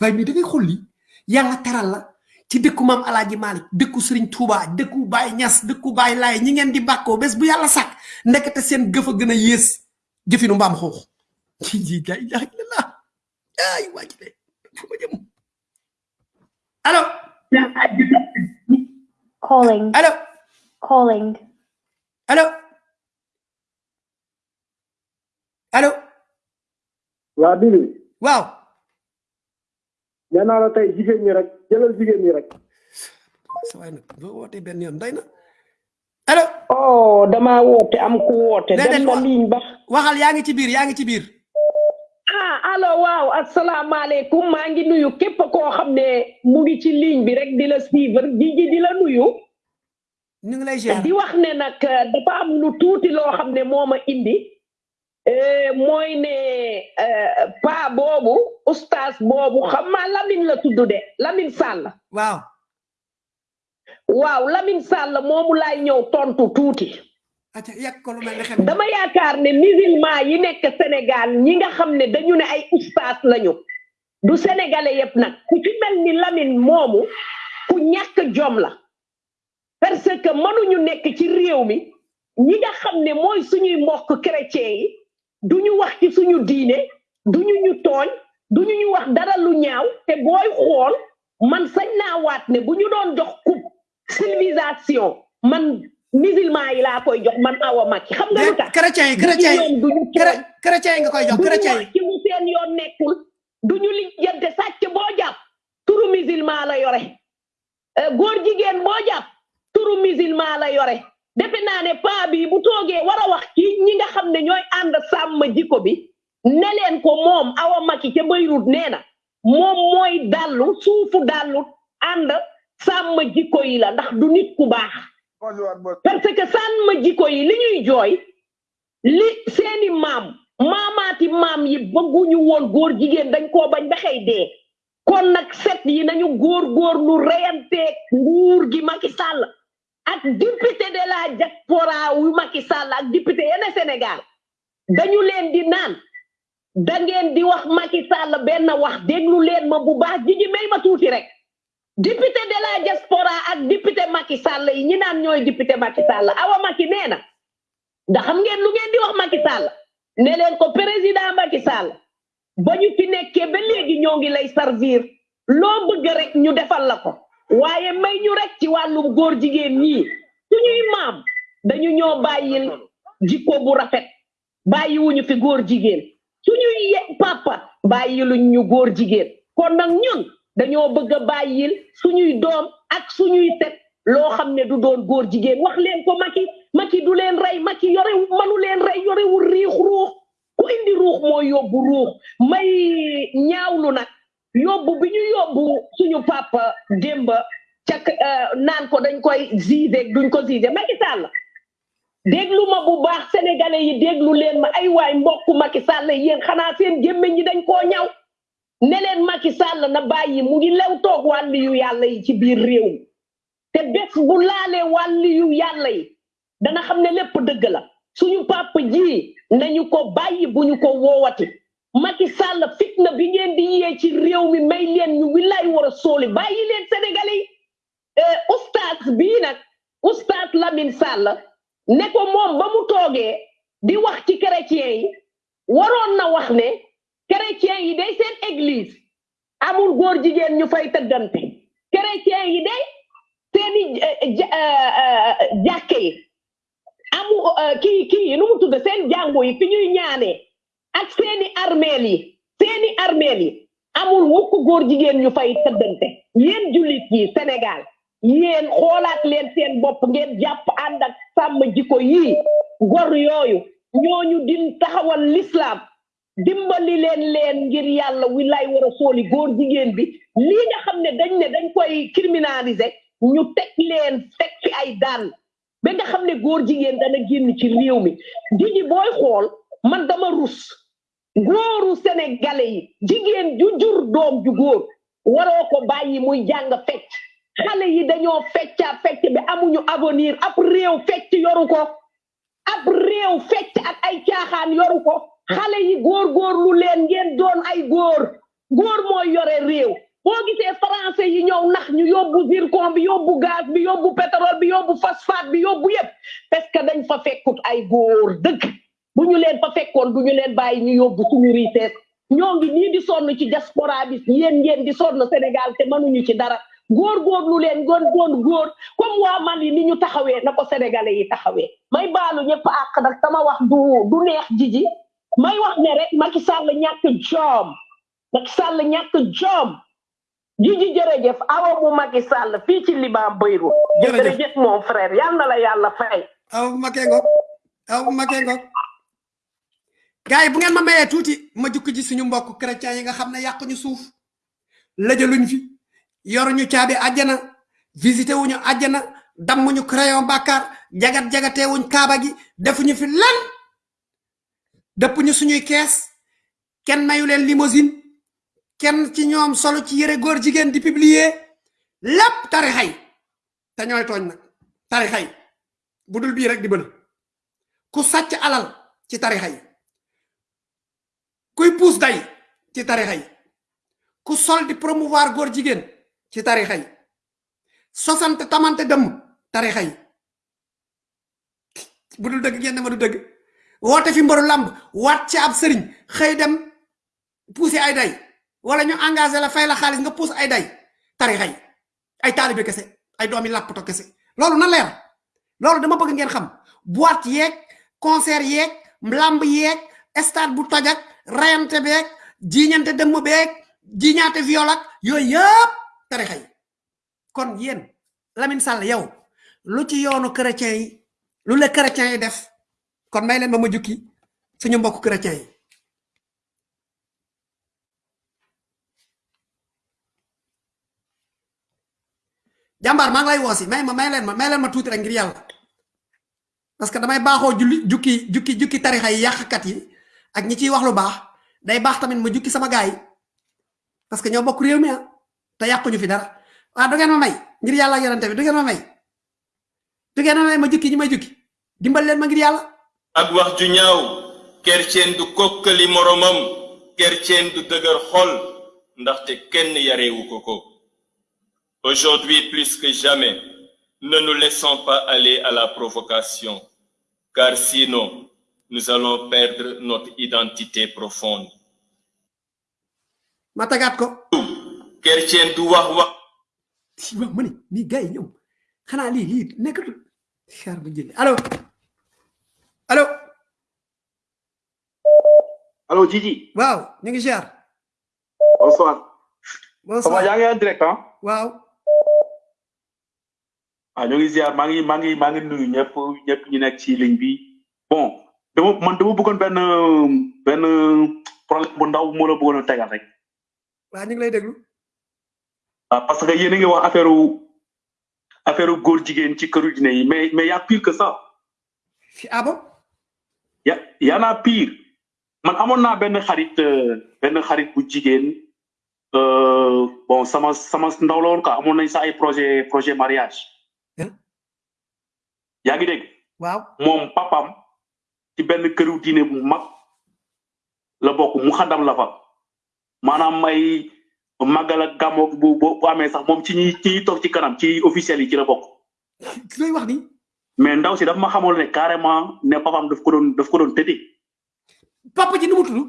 Waaye mais da ngay xool lii yàlla teral la ci dëkku maam alaaji malik dëkku sëriñ tuuba dëkku baay ñas dëkku baay laay ñi ngeen di bàkkoo bés bu yàlla sàkk ndekete seen gëf a gën a yées jëfinu mbaam xoox ji la ilaha illallah. Ay waa ji de fu ma jëm allo calling, allo calling, allo allo waa Bibi waaw nee naa la tey jigéen ñi rek jëlal jigéen ñi rek sa waay nag boo wootee benn yoon doy na allo oh dama woote am ku woote Déedéet, dem na ligne ba. waxal yaa ngi ci biir yaa ngi ci biir. Ah allo waaw asalaamaaleykum. Maa ngi nuyu képp koo xam ne mu ngi ci ligne bi rek di la suivre di di la nuyu. Ñu ngi lay ziar. Di wax ne nag eh, dafa am lu tuuti loo xam ne moo ma indi. Eh, mooy ne eh, pa boobu ustaas boobu xam maa Lamine la tudd de Lamine Sall. Waaw waaw Lamine Sall moomu laay ñëw tontu tuuti. Dama yaakaar ne musulman yi nekk Sénégal ñi nga xam ne dañu ne ay ustaas lañu. Du sénégalais yépp nag. Ku ci mel ni Lamine moomu ku ñàkk jom la. Parce que mënuñu nekk ci réew mi. Ñi nga xam ne mooy suñuy mbokk chrétien yi duñu wax ci suñu diine duñu ñu tooñ duñu ñu wax dara lu ñaaw te booy xool man sañ naa waat ne bu ñu doon jox coupe civilisation. Man musulman yi laa koy jox man awa Macky. Xam nga lu tax? chrétien yi chrétien yi chrétien yi nga koy jox chrétien yi ci mu seen yoon nekkul. Duñu lijjante sàcc boo jàpp. Turu musulman la yore. Euh, góor jigéen boo jàpp turu musulman la yore. Defe naa ne paa bi bu toogee war a wax ci ñi nga xam ne ñooy ànd sàmm jikko bi ne leen ko moom awa Macky ca Beirut nee na moom mooy dallu suufu dallu ànd sàmm jikko yi la ndax du nit ku baax. Parce que sàmm jikko yi li ñuy jooy li seeni maam maamaati maam yi bëgguñu woon góor jigéen dañ koo bañ ba xëy dee. Kon nag set yi nañu góor góor lu reyanteeg nguur gi Macky Sall ak député de la diaspora wu Macky Sall ak député yenn Sénégal. Dañu leen di naan da ngeen di wax Macky Sall benn wax déglu leen ma bu baax jigi may ma tuuti rek. Député de la diaspora ak député Macky Sall yi ñi naan ñooy député Macky Sall awa Macky nee da xam ngeen lu ngeen di wax Macky Sall? Ne leen ko président Macky Sall ba ñu fi ba léegi ñoo ngi lay servir. Loo bëgg rek ñu defal la ko. Waaye may ñu rek ci wàllum góor jigéen ñii suñuy maam dañu ñoo bàyyil jikko bu rafet. Bàyyiwuñu fi góor jigéen. Suñuy ye- papa bàyyiluñ ñu góor jigéen. Kon nag ñun dañoo bëgg a bàyyil suñuy doom ak suñuy set loo xam ne du doon góor jigéen. wax leen ko maki maki du leen rey maki yore manu leen rey yorewul riix ruux. Ku indi ruux moo yóbbu ruux. May ñaawlu nag, yóbbu bi ñu yóbbu suñu papa démba ca euh, naan ko dañ koy zise duñ ko zise Macky Sall, déglu ma bu baax sénégalais yi, déglu leen ma. Ay waay mbokku Macky Sall, yéen xanaa seen gémmiñ ñi dañ koo ñaw. Ne leen Macky Sall na bàyyi mu ngi lew toog wàlli yu yàlla yi ci biir réew. Mi te bés bu laalee wàlli yu yàlla yi dana xam ne lépp dëgg la. Suñu papa ji nañu ko bàyyi bu ñu ko woowati. Macky Sall fitna bi ngeen di yee ci réew mi may leen ñu wilaay war a sóoli. Bàyyi leen sénégalais yi. Euh, oustaz bii nag oustaz Lamine Sall ne ko moom ba mu toogee di wax ci chrétien yi waroon na wax ne chrétien yi day seen église. Amul góor jigéen ñu fay tëggante chrétien yi day seeni eh, eh, eh, yi. Amu kii yi nu mu tudd seen jàngu yi fi ñuy ñaanee ak seeni armeel yi seeni armeel yi. Amul mukk góor jigéen ñu fay tëddante. Yéen jullit yi Sénégal yéen xoolaat leen seen bopp ngeen ànd ak sàmm jikko yii. Gor yooyu ñooñu din taxawal l'islam dimbali leen leen ngir yàlla wilaay war a sooli góor jigéen bi. Lii nga xam ne dañ ne dañ koy criminaliser ñu teg leen teg fi ay daan ba nga xam ne góor jigéen dana génn ci réew mi. Jigi booy xool man dama rus. Góoru sénégalais yi jigéen ju jur doom ju góor waroo ko bàyyi muy jàng fecc. Xale yi dañoo fecca fecc bi amuñu avenir ab réew fecc yoru ko. Ab réew fecc ak ay caaxaan yoru ko. Xale yi góor góor lu leen ngeen doon ay góor. Góor mooy yore réew. Boo gisee français yi ñëw nax ñu yóbbu zircon bi yóbbu gaz bi yóbbu pétrole bi yóbbu phosphate bi yóbbu yépp. Parce que dañ fa fekkut ay góor dëgg. Bu ñu leen fa fekkoon du ñu leen bàyyi ñu yóbbu suñu ñoo ngi nii di sonn ci diaspora bi yéen ngeen di sonn Sénégal te mënuñu ci dara. Góor góor lu leen góor góor góor. Comme waa Mali ni ñu taxawee na ko sénégalais yi taxawee. May baalu ñëpp àq nag sama wax du jiji. May wax ne rek Macky Sall ñàkk joom Macky Sall ñàkk joom jiji jërëjëf awa bu Macky Sall fii ci Liban Beyrouth Jërëjëf. mon frère yal na la yàlla fay. Aw bu makee ngoog aw bu makee ngoog gars yi bu ngeen ma mayee tuuti ma jukki ji suñu mbokk chrétien yi nga xam ne yàquñu suuf lëjaluñ fi yoruñu caabi àjjana visité wuñu àjjana dammuñu crayon bàkkaar jagat jagatee wuñ kaaba gi defuñu fi lan dëpp ñu suñuy kees kenn mayu leen limousine kenn ci ñoom solo ci yëre góor jigéen di publier lépp tarixay te ñooy tooñ nag tarixay rek di bëna. Ku sàcc alal ci tarixa yi kuy puus day ci tarixa yi ku sol di promouvoir góor jigéen ci tarixa yi sosante tamante dëmm tarixa yi bu dul ngeen ma du dëgg woote fi mbaru lamb waat ci ab sëriñ xëy dem pousser ay day wala ñu engagé la fay la xaalis nga pousse ay day tarixa yi ay taalibe kese ay doomi làppato kese. Loolu na leer loolu dama bëgg ngeen xam boîte yeeg concert yeeg lamb yeeg stade bu tojak rayante beeg jiñante dëmm beeg jiñaate viol ak yooyu yëpp tarixa yi kon yéen Lamine Sall yow lu ci yoonu chrétien yi lu le chrétien yi def kon may leen ma ma suñu mbokk chrétien jambar ma ngi lay wosi may ma may leen ma may leen ma tuuti rek ngir yàlla. Parce que damay baaxoo julli jukki jukki jukki tarixa yi yi ak ñi ciy wax lu baax. Day baax tamit ma jukki sama gaay parce que ñoo bokk réew mi ah te yàquñu fi dara. Waaw du ngeen ma may ngir yàlla yorante bi du ngeen ma may. Du ngeen ma may ma jukki ñi may jukki. Dimbal leen ma ngir yàlla ak wax ju ñaaw. Kerceen du kokkali moromam kerceen du dëgër xol. Ndaxte kenn yareewu ko ko. Aujourd'hui plus que jamais ne nous laissons pas aller à la provocation. Car sinon nous allons perdre notre identité profonde. Ma tagaat ko. Kerceen du wax wax. Si wax ma ni nii gars yi ñoom xanaa lii lii nekkatul. Xaar bu jënd allo allo Allô, Gigi. waaw ñu ngi ziar Bonsoir. Bonsoir. Ça va, yaa ngi en direct, hein? waaw ah ñu ngi ziar maa ngi maa ngi maa ngi nuyu ñëpp ñëpp ñu nekk ci ligne bi bon dama man dama bëggoon benn benn problème bu ndaw moo la bëggoon a tegal rek waa ñu ngi lay déglu ah parce que yéen a ngi wax affaire affaire góor jigéen ci këru dine yi mais mais y a pire que ça ah bon ya y en a pire. Man amoon naa benn xarit euh, benn xarit bu jigéen euh, bon sama sama ndaw la woon quoi. Amoon nañ sa ay projet projet mariage. Yaa ngi dégg waaw. Moom papam ci benn këru diine bu mag la bokk mu xadam la fa. Maanaam ay màggal ak bu bu bu amee sax moom ci ñi ci ñi toog ci kanam ci officiel yi ci la bokk. Looy wax ni mais ndaw si daf ma xamoon ne carrément ne papam daf ko doon daf ko doon tëddee papa ji nu mu tudd?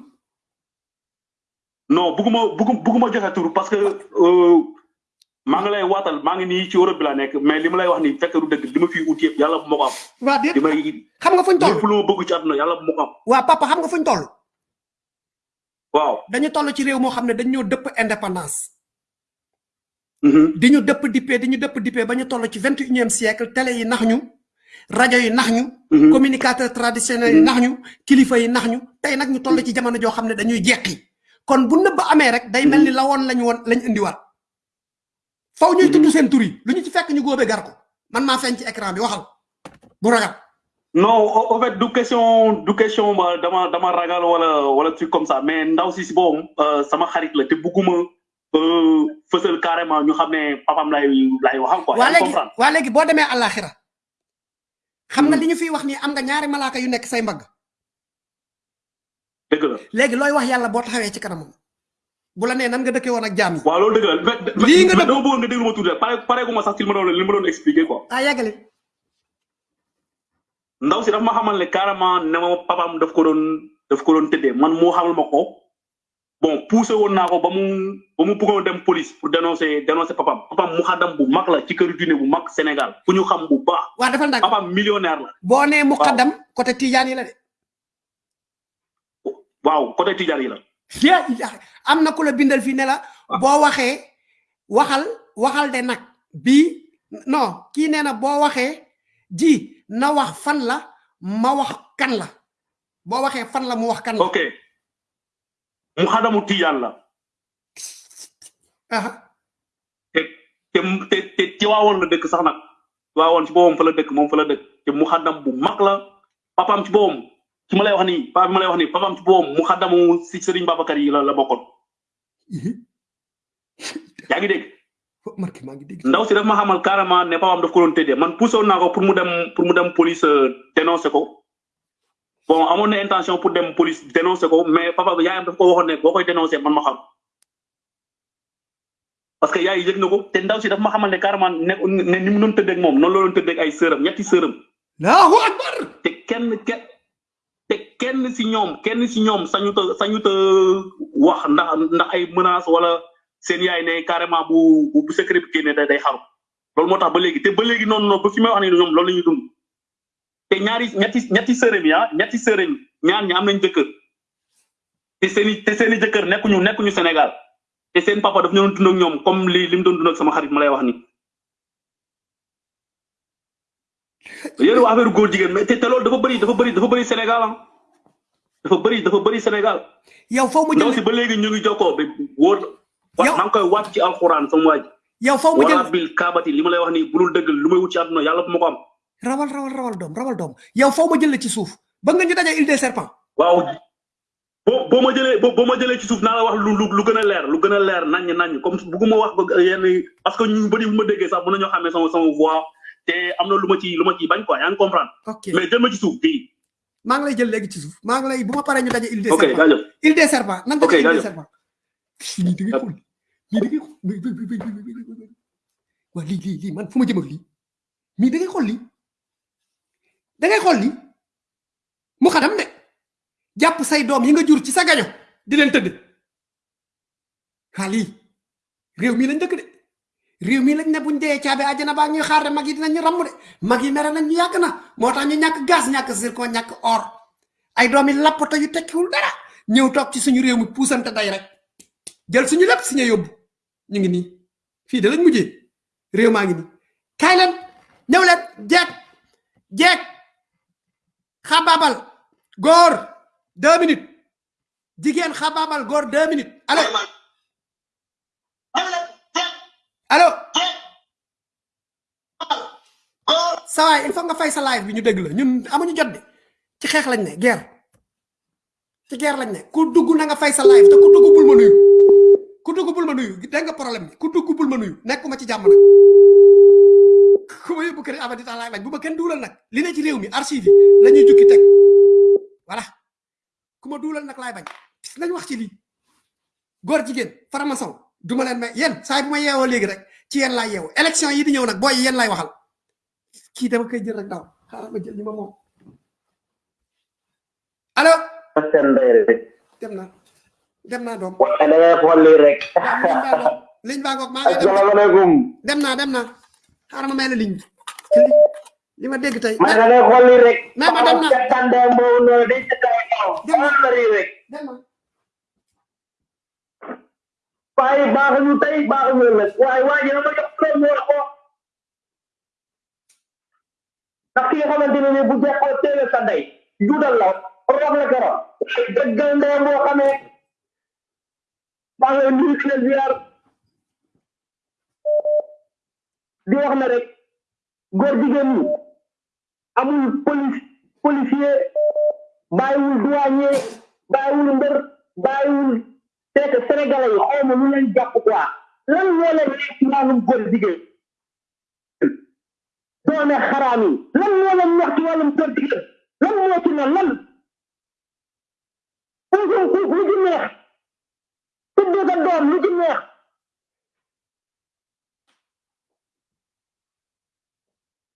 Non bugguma buggu bugguma joxe tur parce que euh, maa ngi lay waatal maa ngi nii ci Europe bi la nekk mais li ma lay wax ni fekk du dëgg li ma fi ut yëpp yàlla bu ma ko am. Waa déet li xam nga fuñ toll? lépp lu ma bëgg ci àdduna yàlla bu ma ko am. Waa papa xam nga fuñ toll? Waaw. Dañu toll ci réew moo xam ne dañ ñoo dëpp indépendance. Di ñu dëpp dippee di ñu dëpp dippee ba ñu toll ci vingt et unième siècle télé yi nax ñu rajo yi nax ñu communicateur traditionnel yi nax ñu kilifa yi nax ñu. Tey nag ñu toll ci jamono joo xam ne dañuy jeqi kon bu nëbb amee rek day mel ni la woon lañ woon lañ indiwaat. Faw ñuy tudd seen tur yi. Lu ñu ci fekk ñu góobe gar ko. Man maa feeñ ci écran bi waxal. Bu ragal. Non au fait du question du question ma dama dama ragal wala wala truc comme ça. Mais ndaw si si boobu euh, sama xarit la te bugguma euh, fësal carrément ñu xam ne papam lay lay waxal quoi. waa léegi comprendre? waa léegi boo demee àllaaxira xam nga li ñu fiy wax nii am nga ñaari malaaka yu nekk say mbagg. Dëgg la. léegi looy wax yàlla boo taxawee ci kanamam? Bu la nee nan nga dëkkee woon ak jaam yi? Waaw loolu dëgg la. Lii nga mais dama bëggoon nga déglu ma tuuti rek. Pare pare gu ma sax ci li ma doon li ma doon expliquer quoi. ah yàggale ndaw si daf ma xamal ne carrément ne ma papam daf ko doon daf ko doon tëddee. Man moo xamal ma ko bon poussé woon naa ko ba mu ba mu bëggoon dem police pour dénoncer dénoncer papam papam mu xadam bu mag la ci kër diine bu mag Sénégal. Ku ñu xam bu baax. waa defal ndànk papam millionnaire la. boo nee mu xaddam côté tijaan yi la de. Waaw côté Tidjane yi la. yaa ilaaha am na ku la bindal fii ne la boo waxee waxal waxal de nag. Bii non kii nee na boo waxee ji na wax fan la ma wax kan la. Boo waxee fan la mu wax kan la. Ok mu xadamu Tidjane la. te te te ci waawoon la dëkk sax nag waawoon ci boppam fa la dëkk moom fa la dëkk te mu xadam bu mag la papaam ci boppam ci ma lay wax nii papa bi ma lay wax nii papaam ci boppam mu xadamu si Serigne Babacar yi la la bokkoon. yaa ngi dégg. ndaw si daf ma xamal carrément ne papaam daf ko doon man poussé naa ko pour mu dem pour mu dem police dénoncer ko bon amoon na intention pour dem police dénoncer ko mais papa bi yaayam daf ko waxoon ne boo koy dénoncer man ma xam. Parce que yaay yëg na ko te ndaw si daf ma xamal ne carrément ne ne ni mu doon tëddee ak moom noonu la doon tëddee ak ay sëram ñetti sëram. Allahu akbar! Te kenn kenn te kenn si ñoom kenn si ñoom sañu ta sañu ta wax ndax ndax ay menaces wala seen yaay ne carrément bu bu secret bi génnee day xaru. Loolu moo tax ba léegi te ba léegi noonu noonu ba fi may wax ni ñoom loolu la ñuy dund te ñaari ñetti ñetti sërëm ah ñetti sërëm yi ñaar ñi am nañ jëkkër. Te seen i te seen i jëkkër nekkuñu nekkuñu Sénégal. Te seen papa daf ñu doon dund ak ñoom comme li li mu doon dund ak sama xarit ma lay wax ni. Yéen wax affaire góor jigéen mais te te loolu dafa bëri dafa bëri dafa bëri Sénégal ah. Dafa bëri dafa bëri Sénégal. Yow foo mu ndaw si ba léegi ñu ngi jokkoo ba wóor. Wa maa ngi koy waat ci alxuraan sama waa ji. Yow foo mu wala jël bil kaabati li ma lay wax nii bulul dëgg lu may wut ci àdduna yàlla bu ma ko am rawal rawal rawal doom rawal doom yow foo ma jël ci suuf ba nga ñu daje île des serpents waaw boo boo ma jëlee boo ma jëlee ci suuf naa la wax lu lu lu gën a leer lu gën a leer naññ naññ comme bugguma wax yenn parce que ñu bëri bu ma déggee sax mën nañoo xamee sama sama voix te am na lu ma ci lu ma ci bañ quoi yaa ngi comprendre mais jël ma ci suuf fii maa ngi lay jël léegi ci suuf maa ngi lay bu ma paree ñu daje île des serpents île des serpents nan daje île des serpents lii da ngay xool lii da ngay xool waa lii lii lii man fu ma jëm ak lii mii da ngay xool lii da ngay xool lii mu xadam de. Jàpp say doom yi nga jur ci sa gaño di leen tëdd. Waa lii réew mii lañ dëkk de. Réew mii lañ ne buñ dee caabi àjjana baa ñuy xaar de mag yi dinañ ramm de. Mag yi mere nañ ñu yàgg na. Moo tax ñu ñàkk gaz ñàkk zircon ñàkk or. Ay doomi lappato yu tekkiwul dara. Ñëw toog ci suñu réew mi puusante day rek. Jël suñu lépp si ñu yóbbu. Ñu ngi nii. Fii de lañ mujjee. Réew maa ngi nii. Kaay leen. Ñëw jeeg. Jeeg xabaabal góor deux minutes. Jigéen xabaabal góor deux minutes. Allo allo sawaay il faut nga fay sa live bi ñu dégg la. Ñun amuñu jot de. Ci xeex lañ ne guerre. Ci guerre lañ ne. Ku dugg na nga fay sa live te ku dugg bul ma nuyu. Ku dugg bul ma nuyu. Dégg nga problème bi? Ku dugg bul ma nuyu. Nekkuma ci jàmm nag ku ma yóbbu kër abadi tax laay bañ bu ma kenn duulal nag li ne ci réew mi archive yi la ñuy jukki teg voilà ku ma duulal nag laay bañ nañ wax ci lii góor jigéen faramason duma leen may yéen saa bu ma yeewoo léegi rek ci yéen laay yeewoo élection yi di ñëw nag booy yi yéen laay waxal kii dama koy jël rek daaw xaaral ma jël ñi ma moom allo seen ndey rek dem na dem naa doom waaye da ngay xool lii rek liñ baa ngoog liñ baa ngoog maa ngi dem asalaamaaleykum dem naa dem naa xaaral ma may la ligne bi li li ma dégg tey man da xool lii rek mais ma dem na ca tànde boobu noonu day ca kaw kaw xool la lii rek dem na waaye baaxuñu tey baaxuñu ëllëg waaye waa ji dama jox ko mu wax ko ndax ki nga xamante ne bu jekkoo teele sa ndey juudal la rox la keroog dëggal ndeyam boo xamee maa ngi leen nuyu di wax na rek góor jigéen ñi amul police douanier bàyyiwul mbër bàyyiwul c'est que sénégalais yi ma lu leen jàpp quoi. Lan moo leen nekk ci wàllum góor jigéen? Doone xaraam yi. Lan moo leen wax ci wàllum góor jigéen? Lan moo ci ne lan? Ku lu ci neex. Tudd sa doom lu neex.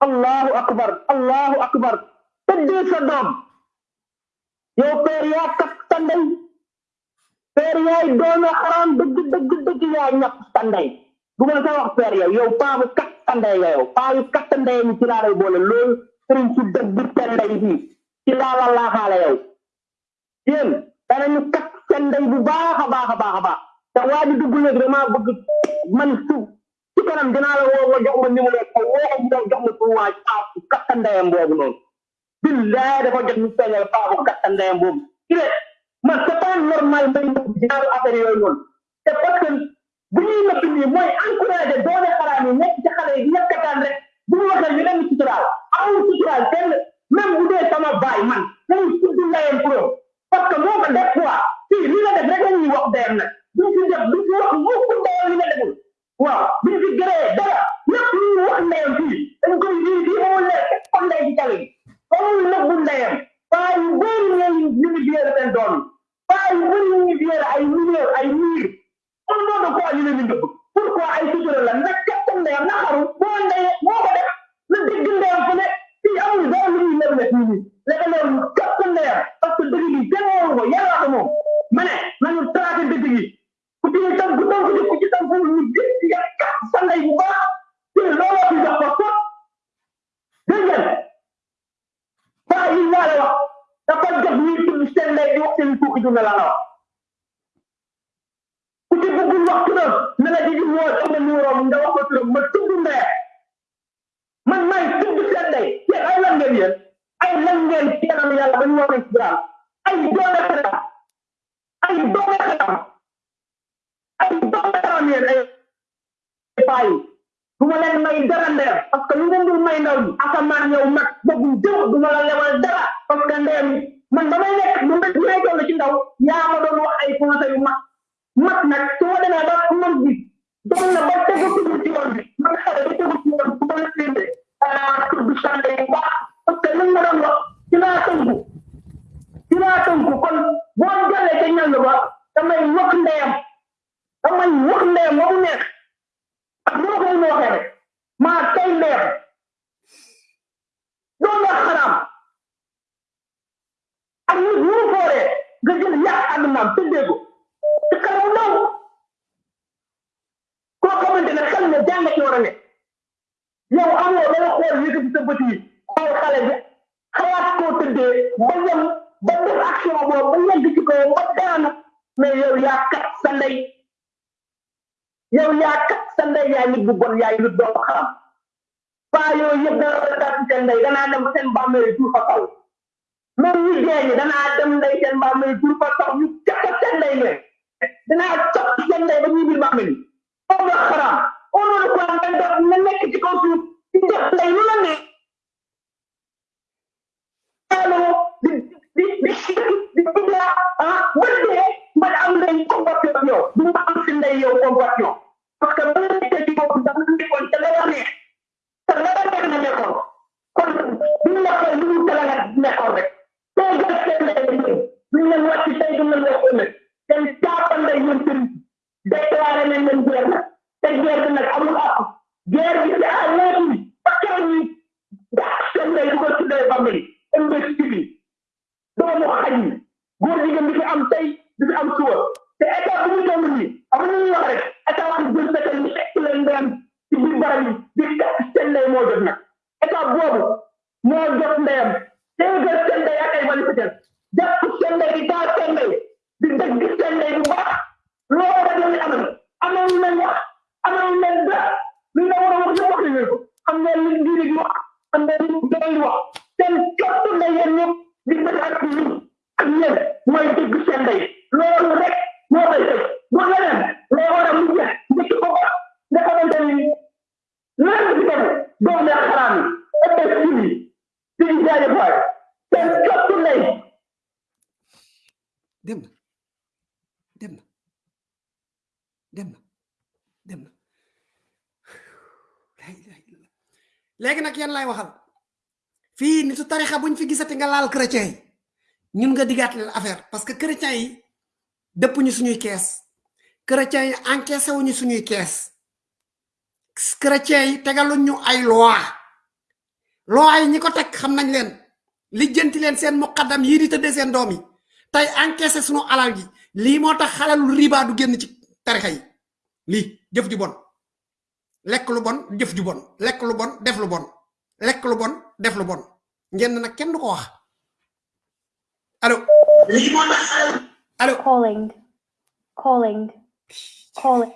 Allahu akbar allahu akbar. Tëddee sa doom yow père yaa kat sa ndey père yaay doone xaraam dëgg dëgg dëgg yaa ñàpp sa ndey du ma sa wax père yow yow paa bu kat sa ndey nga yow paa yu kat sa ndey mi ci laa lay boole sëriñ si dëgg sa ndey bi ci laa la laaxaale yow yéen danañu kat bu baax a baax a baax a baax te waa ji dugg léegi damaa bëgg man su ci kanam dinaa la woo nga jox ma numéro ko woo ko mu jox ma pour waaj paa bu kat sa ndeyam boobu noonu. Billaay dafa jot ñu feeñal paa bu ndeyam boobu. Ci ne man c'est pas normal may nëbb affaire yooyu noonu. Te parce que bu ñuy nëbb nii mooy encouragé doone xaraam yi nekk ci xale yi ñekkataan rek. Bu ñu waxee ñu dem suturaal. Amul suturaal kenn même bu dee sama baay man nañu tudd ndeyam pro parce que moo ko def quoi. Fii li nga def rek la ñuy wax ndeyam nag duñ fi def duñ fi wax mukk ndeyam li nga deful. Waaw duñ fi gëree dara lépp lu ñu wax ndeyam fii dañ koy lii fii moo leer teg ko ndey ci tali amul nëbbu ndeyam. Paa yu bëri ñooy ñu ngi biyeere seen doom yi. Paa yu bëri ñu ay millions ay miir. On moo de quoi ñu leen di nëbb. Pourquoi ay sutura la? Na képp ndeyam na xaru ko def na dégg ndeyam fu ne. Fii amul dara lu ñuy nëbb fii nii. Léegi loolu di wax nga laal chrétien yi. Ñun nga digaat leen affaire parce que chrétien yi dëpp ñu suñuy kees. Chrétien yi encaissé wuñu suñuy kees. Chrétien yi tegaluñ ñu ay loi. Loi yi ñi ko teg xam nañ leen. Lijjanti leen seen muqaddam yii di seen doom yi. Tey encaissé suñu alal gi. Tax xalalu riba du génn ci tarixa yi. Lii jëf ju bon. Lekk lu bon jëf ju bon. Lekk lu bon def lu bon. Lekk lu bon def lu bon ngeen nag kenn du ko wax allo allo Calling. Calling. Calling.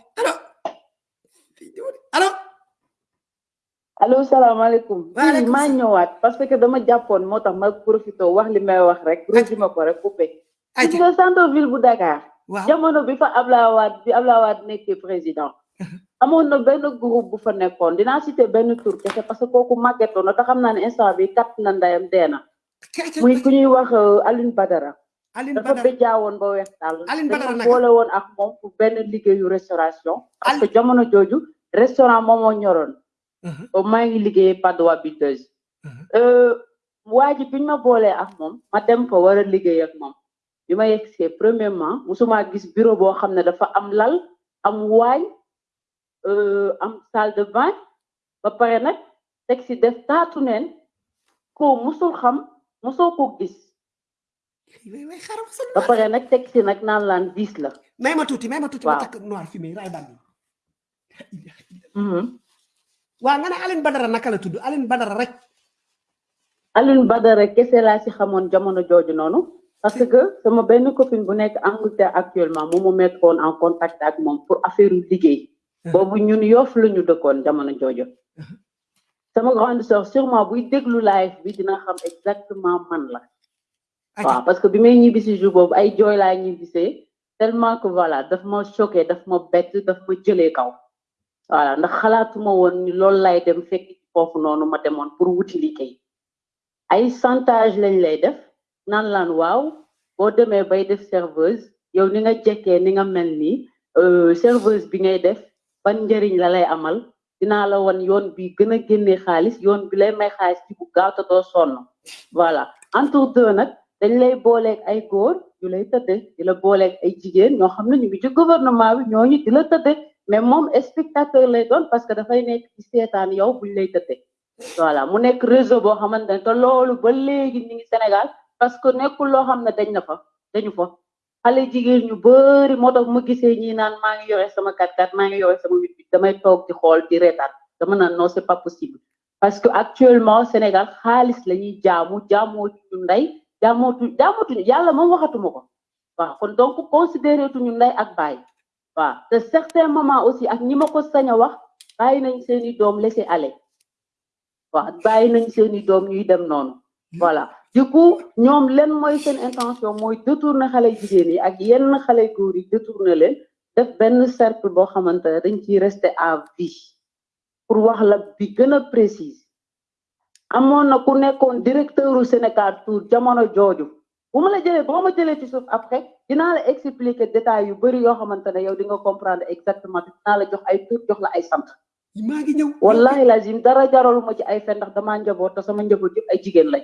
allo allo salaamaaleykum Waaleykum maa ñëwaat parce que dama jàppoon moo tax ma profité wax li may wax rek. Résumé ko rek coupé gis nga centre ville bu Dakar jamono bi fa Abdoulaye Wade bi Abdoulaye Wade nekkee président [laughs] amoon na benn groupe bu fa nekkoon dinaa cité benn tur kese parce que kooku màggetoon na te xam naa ne instant bi kat na ndayam dee na muy ku ñuy wax Aline Badara dafa béjaawoon ba weex Badara dafa boole woon ak moom pour benn liggéeyu restauration parce que jamono jooju restaurant moom moo ñoroon ba maa ngi liggéeyee Padoa Biteuse waa ji biñ ma boolee ak moom ma dem fa war a liggéey ak moom bi ma yegsee premièrement musuma gis bureau boo xam ne dafa am lal am waañ euh, am salle de bain ba pare nag teg si def taatu neen. Ko musul xam musoo ko gis. Ba pare nag teg si nag naan laan diis la. May ma tuuti may ma tuuti ma takk noir fumé ray bandi Mhm. waa nga ne Aline Badara naka la tudd? Aline Badara rek. Alioune Badara kese laa si xamoon jamono jooju noonu. Parce que sama benn copine bu nekk Angleterre actuellement moom mu mettroon en contact ak moom pour affaire liggéey boobu ñun yof la ñu dëkkoon jamono joojo sama grande sœur sûrement buy déglu live bi dina xam exactement man la. Waaw parce que bi may ñibbisi jour boobu ay jooy laa ñibbisee tellement que voilà daf ma choqué daf ma bett daf ma jëlee kaw. Voilà ndax xalaatuma woon ni loolu lay dem fekk ci foofu noonu ma demoon pour wuti liggéey. Ay chantage lañ lay def naan laan waaw boo demee bay def serveuse yow ni nga jekkee ni nga mel nii serveuse bi ngay def ban njëriñ la lay amal dinaa la wan yoon bi gën a génnee xaalis yoon bi lay may xaalis ci bu gaaw te doo sonn. Voilà. Entre deux nag dañ lay booleeg ay góor yu lay tëdde di la booleeg ay jigéen ñoo xam ne ñu ngi ci gouvernement bi ñooñu di la tëdde mais moom spectateur lay doon parce que dafay nekk ci seetaan yow buñ lay tëdde. Voilà mu nekk réseau te loolu ba léegi ñu ngi Sénégal parce que nekkul loo xam dañ na fa dañu fa xale jigéen ñu bëri moo tax ma gisee ñi naan maa ngi yore sama kat kat maa ngi yore sama wit wit damay toog di xool di dama naan non c'est pas possible. Parce que actuellement Sénégal xaalis la ñuy jaamu jaamootuñu ndey jaamootu jaamootuñu yàlla moom waxatuma ko. Waaw kon donc considéré tuñu ndey ak baay. Waaw te certains moments aussi ak ñi ma ko sañ a wax bàyyi nañ seeni doom laisser aller. Waaw bàyyi nañ seeni doom ñuy dem noonu voilà. Du coup ñoom leen mooy seen intention mooy détourner xale jigéen yi ak yenn xale góor yi détourner leen def benn cercle boo xamante ne dañ ciy rester à vie pour wax la bi gën a précise. Amoon na ku nekkoon directeur u Sénégal Tour jamono jooju. Bu ma la jëlee boo ma jëlee ci suuf après dinaa la expliquer détails yu bëri yoo xamante ne yow di nga comprendre exactement dinaa la jox ay tur jox la ay sant. Maa ngi ñëw. Wallahi lazim dara jaraluma ci ay fen ndax damaa njaboot te sama njaboot yëpp ay jigéen lañ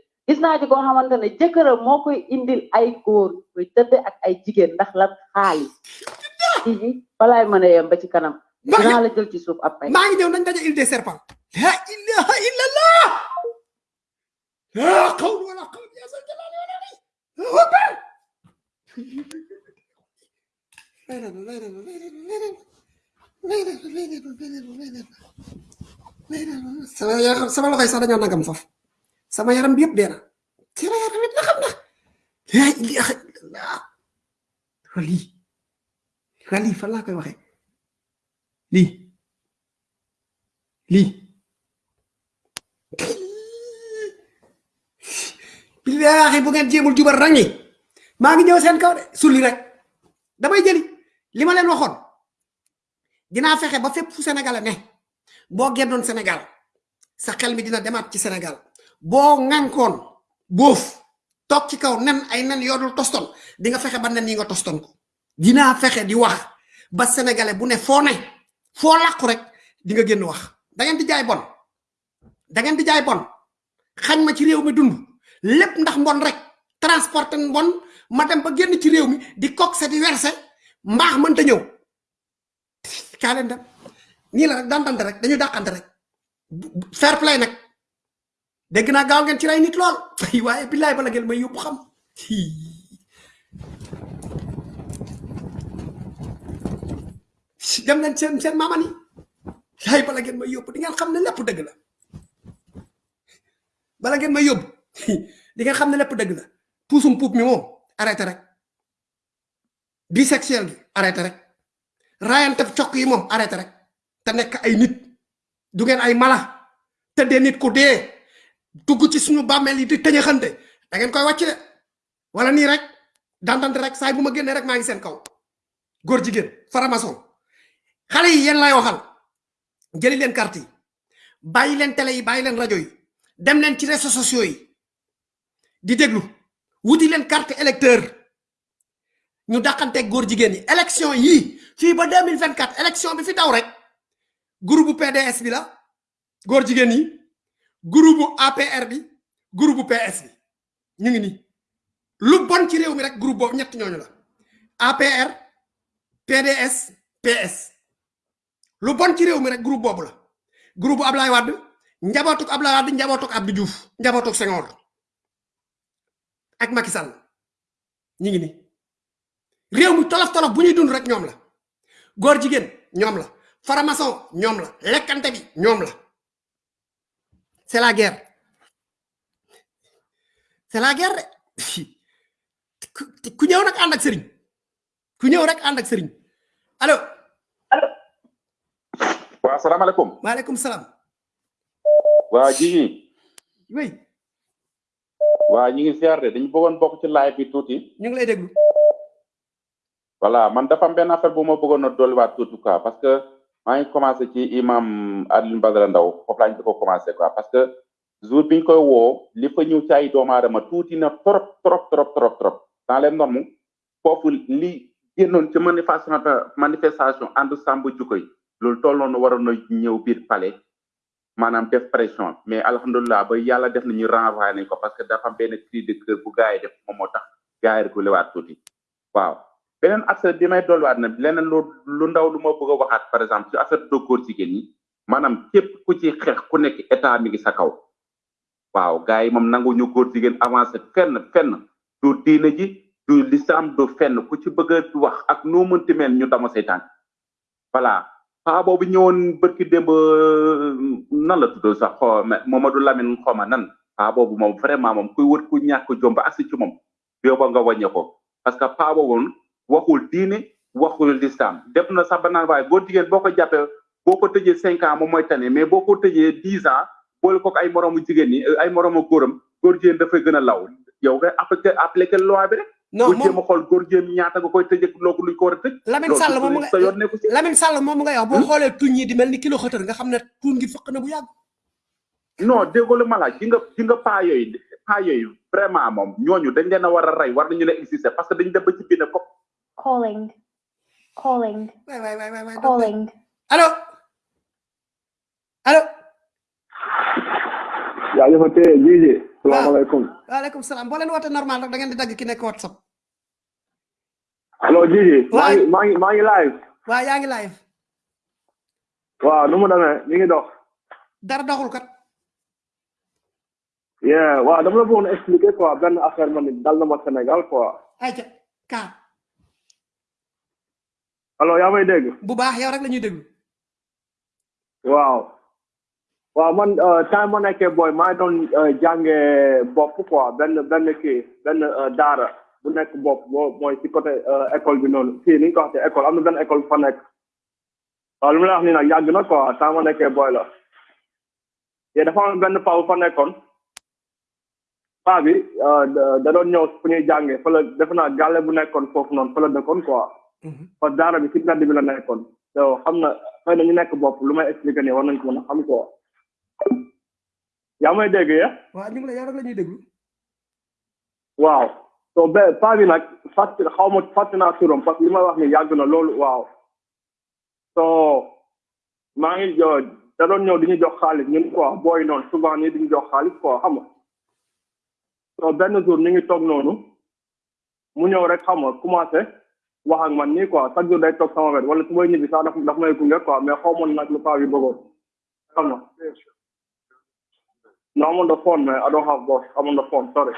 gis naa ci koo xamante ne jëkkëram moo koy indil ay góor ñu koy tëdde ak ay jigéen ndax la xaalis. Ii balaay mën a yem ba ci kanam. Dinaa la jël ci suuf après maa ngi ñëw nañ daje île des serpents. La ilaha illallah! La qawla wala quwwata illa billah sama yaram sama loxoy sax dañoo nagam foofu sama yaram bi yëpp dee na yaram it nagam na la ilaha illallah. Wali wali fan laa koy waxee lii billahi bu ngeen jéemul jubal rangi maa ngi ñëw seen kaw de sulli rek damay jëli li ma leen waxoon dinaa fexe ba fépp fu sénégal ne. Boo gennoon sénégal sa xel mi dina ci sénégal boo ŋànkoon boof toog ci kaw nen ay nen yoodul toston di nga fexe ba nen yi nga toston ko. Dinaa fexe di wax ba sénégalais bu ne foo ne foo làqu rek di nga génn wax. Da ngeen di jaay bon. Da ngeen di jaay bon. Xañ ma ci réew mi dund. Lépp ndax mbon rek transporter mbon ma dem ba génn ci réew mi di coxé di mënta ñëw. Kaa leen dem. Nii la rek dandante rek dañu dàqante rek. Fair play nag dégg naa gaaw ngeen ci ray nit lool waaye billaay bala ngeen may yóbbu xam dem leen seen seen maama ni. Yaay bala ngeen may yóbbu di ngeen xam ne lépp dëgg la bala ngeen may yóbbu di ngeen xam ne lépp dëgg la puusum puup mi moom arrêté rek bisexuel gi arrêté rek rayante cokk yi moom arrêté rek te nekk ay nit du ngeen ay mala te dee nit ku dee dugg ci suñu bàmmeel yi di tëñëxante da ngeen koy wàcc wala nii rek dandante rek saay bu ma rek maa ngi seen kaw. Góor jigéen faramason xale yi yéen lay waxal. Jëli leen carte yi. Bàyyi leen télé yi bàyyi leen rajo yi. Dem leen ci réseaux sociaux yi. Di déglu. Wuti leen carte électeur. Ñu dàqanteeg góor jigéen yi. Élection yii fii ba 2024 élection bi fi daw rek. Groupe PDS bi la. Góor jigéen yi groupe APR bi groupe PS bi. Ñu ngi nii lu bon ci réew mi rek groupe boobu ñett ñooñu la. APR PDS PS lu bon ci réew mi rek groupe boobu la. Groupe Ablaye Wade njabootuk Ablaye Wade njabootuk Abdou Diouf njabootuk Senghor ak Macky Sall. Ñi ngi ni. Réew mi tolof tolof bu ñuy dund rek ñoom la. Góor jigéen ñoom la. Faramason ñoom la. Lekkante bi ñoom la c'est la guerre c'est la guerre ku- ñëw nag ànd ak sëriñ ku ñëw rek ànd ak sëriñ allo. Waaw salaamaaleykum. Waaleykum salaam. Waa Jiji oui. Waa ñi ngi ziar de dañu bëggoon bokk ci live bi tuuti. Ñu ngi lay déglu. Voilà man dafa am benn affaire bu ma bëggoon a dolliwaat tuuti quoi parce que maa ngi commencé ci imam Alioune Badara Ndaw foofu laa ñu ko commencé quoi. Parce que jour biñ koy woo li fa ñëw ci ay doomu aadama tuuti na trop trop trop trop trop. Dans les normes foofu li génnoon ci manifestation manifestation ànd sàmb jukko yi loolu tolloon waroon na ñëw biir palais maanaam def pression. Mais alhamdulilah ba yàlla def nañu renvoyé nañ ko parce que dafa am benn cri de cœur bu gars yi def moom moo tax gars yi reculé waat tuuti. Waaw beneen affaire bi may dolliwaat na leneen lu lu ndaw lu ma bëgg a waxaat par exemple ci affaire de góor jigéen ñi maanaam képp ku ci xeex ku nekk état mi ngi sa kaw. Waaw gars yi moom nangu ñu góor jigéen avancé fenn fenn. Du diine ji du lislam du fenn. Ku ci bëgg a wax ak noo mënti mel ñu dama tànk voilà. Paa boobu ñëwoon bërki démb nan la tudd sax? Ma Mamadou Lamine xawma nan. Paa boobu moom vraiment moom kuy wër ku ñàkk jom ba agsi ci moom. Yóbba nga wàññe ko. Parce que paa boobu waxul diine waxul lislam. Def na sax ba naan waaye góor jigéen boo ko jàppee boo ko tëjee cinq ans moom mooy tane. Mais boo ko tëjee dix ans boole ko ay moroomu jigéen ñi ay moroomu góoram góor jigéen dafay gën a law. Yow nga appliqué appliqué loi bi rek. Non bu jéem a xool góor jigéen ñaata nga koy tëjee loogu luñ ko war a tëj. Lamine Sall moom nga yoon nekku ci Lamine Sall moom nga wax boo xoolee tuñ yi di mel ni kilo xëtër nga xam ne tuun gi fëq na bu yàgg. Non déggoo la ma laaj gi nga gi nga paa yooyu paa yooyu vraiment moom ñooñu dañ leen a war a rey war nañu leen exister parce que dañu dem ba ci biir ko Calling. Calling. waay waay waay waay waay Calling. allo allo yaa ngi fa tee Jiji salaamaaleykum waaleykum salaam. Boo leen woote normal rek da ngeen di dagg ki nekk whatsapp. Allo Jiji maa ngi maa ngi maa ngi live. Waaw yaa ngi live. Waaw nu mu demee? Mi ngi dox. Dara doxul kat. Yeah waaw dama la bëggoon expliquer quoi benn affaire man dal na ma Sénégal quoi. Ayca kaa allo yaa may dégg bu baax yow rek la ñuy déglu waaw waaw man time ma nekkee booy maa doon jànge bopp quoi benn benn kii benn daara bu nekk bopp boo mooy ci côté école bi noonu. Fii ni ñu ko waxee école am na benn école fa nekk. Waaw lu ma la wax nii nag yàgg na quoi time ma nekkee booy la. Te dafa am benn paa bu fa nekkoon. Paa bi da doon ñëw fu ñuy jàngee fa la defe naa gàlle bu nekkoon foofu noonu fa la dëkkoon quoi parce que daara bi ci mbedd bi la nekkoon. So xam na xëy na ñu nekk bopp lu may expliquer nii war nañ ko mën a xam quoi. Yaa may dégg ye waaw ñu ngi la yow rek la ñuy déglu. Waaw. So be paa bi nag fàtt xaw ma fàtt naa turam parce que li may wax ni yàgg na loolu waaw. So maa ngi jo da doon ñëw di ñu jox xaalis ñun quoi booy noonu souvent nii di ñu jox xaalis quoi xam nga. So benn jour ñu ngi toog noonu mu ñëw rek xam nga commencé wax ak man nii quoi. Chaque jour day toog sama wet wala su may ñibbi sax daf may gunge quoi. Mais xaw ma nag lu paa bi bëggoon. Xam nga? No I'm on the phone man I don't have boss. I'm on the phone sorry.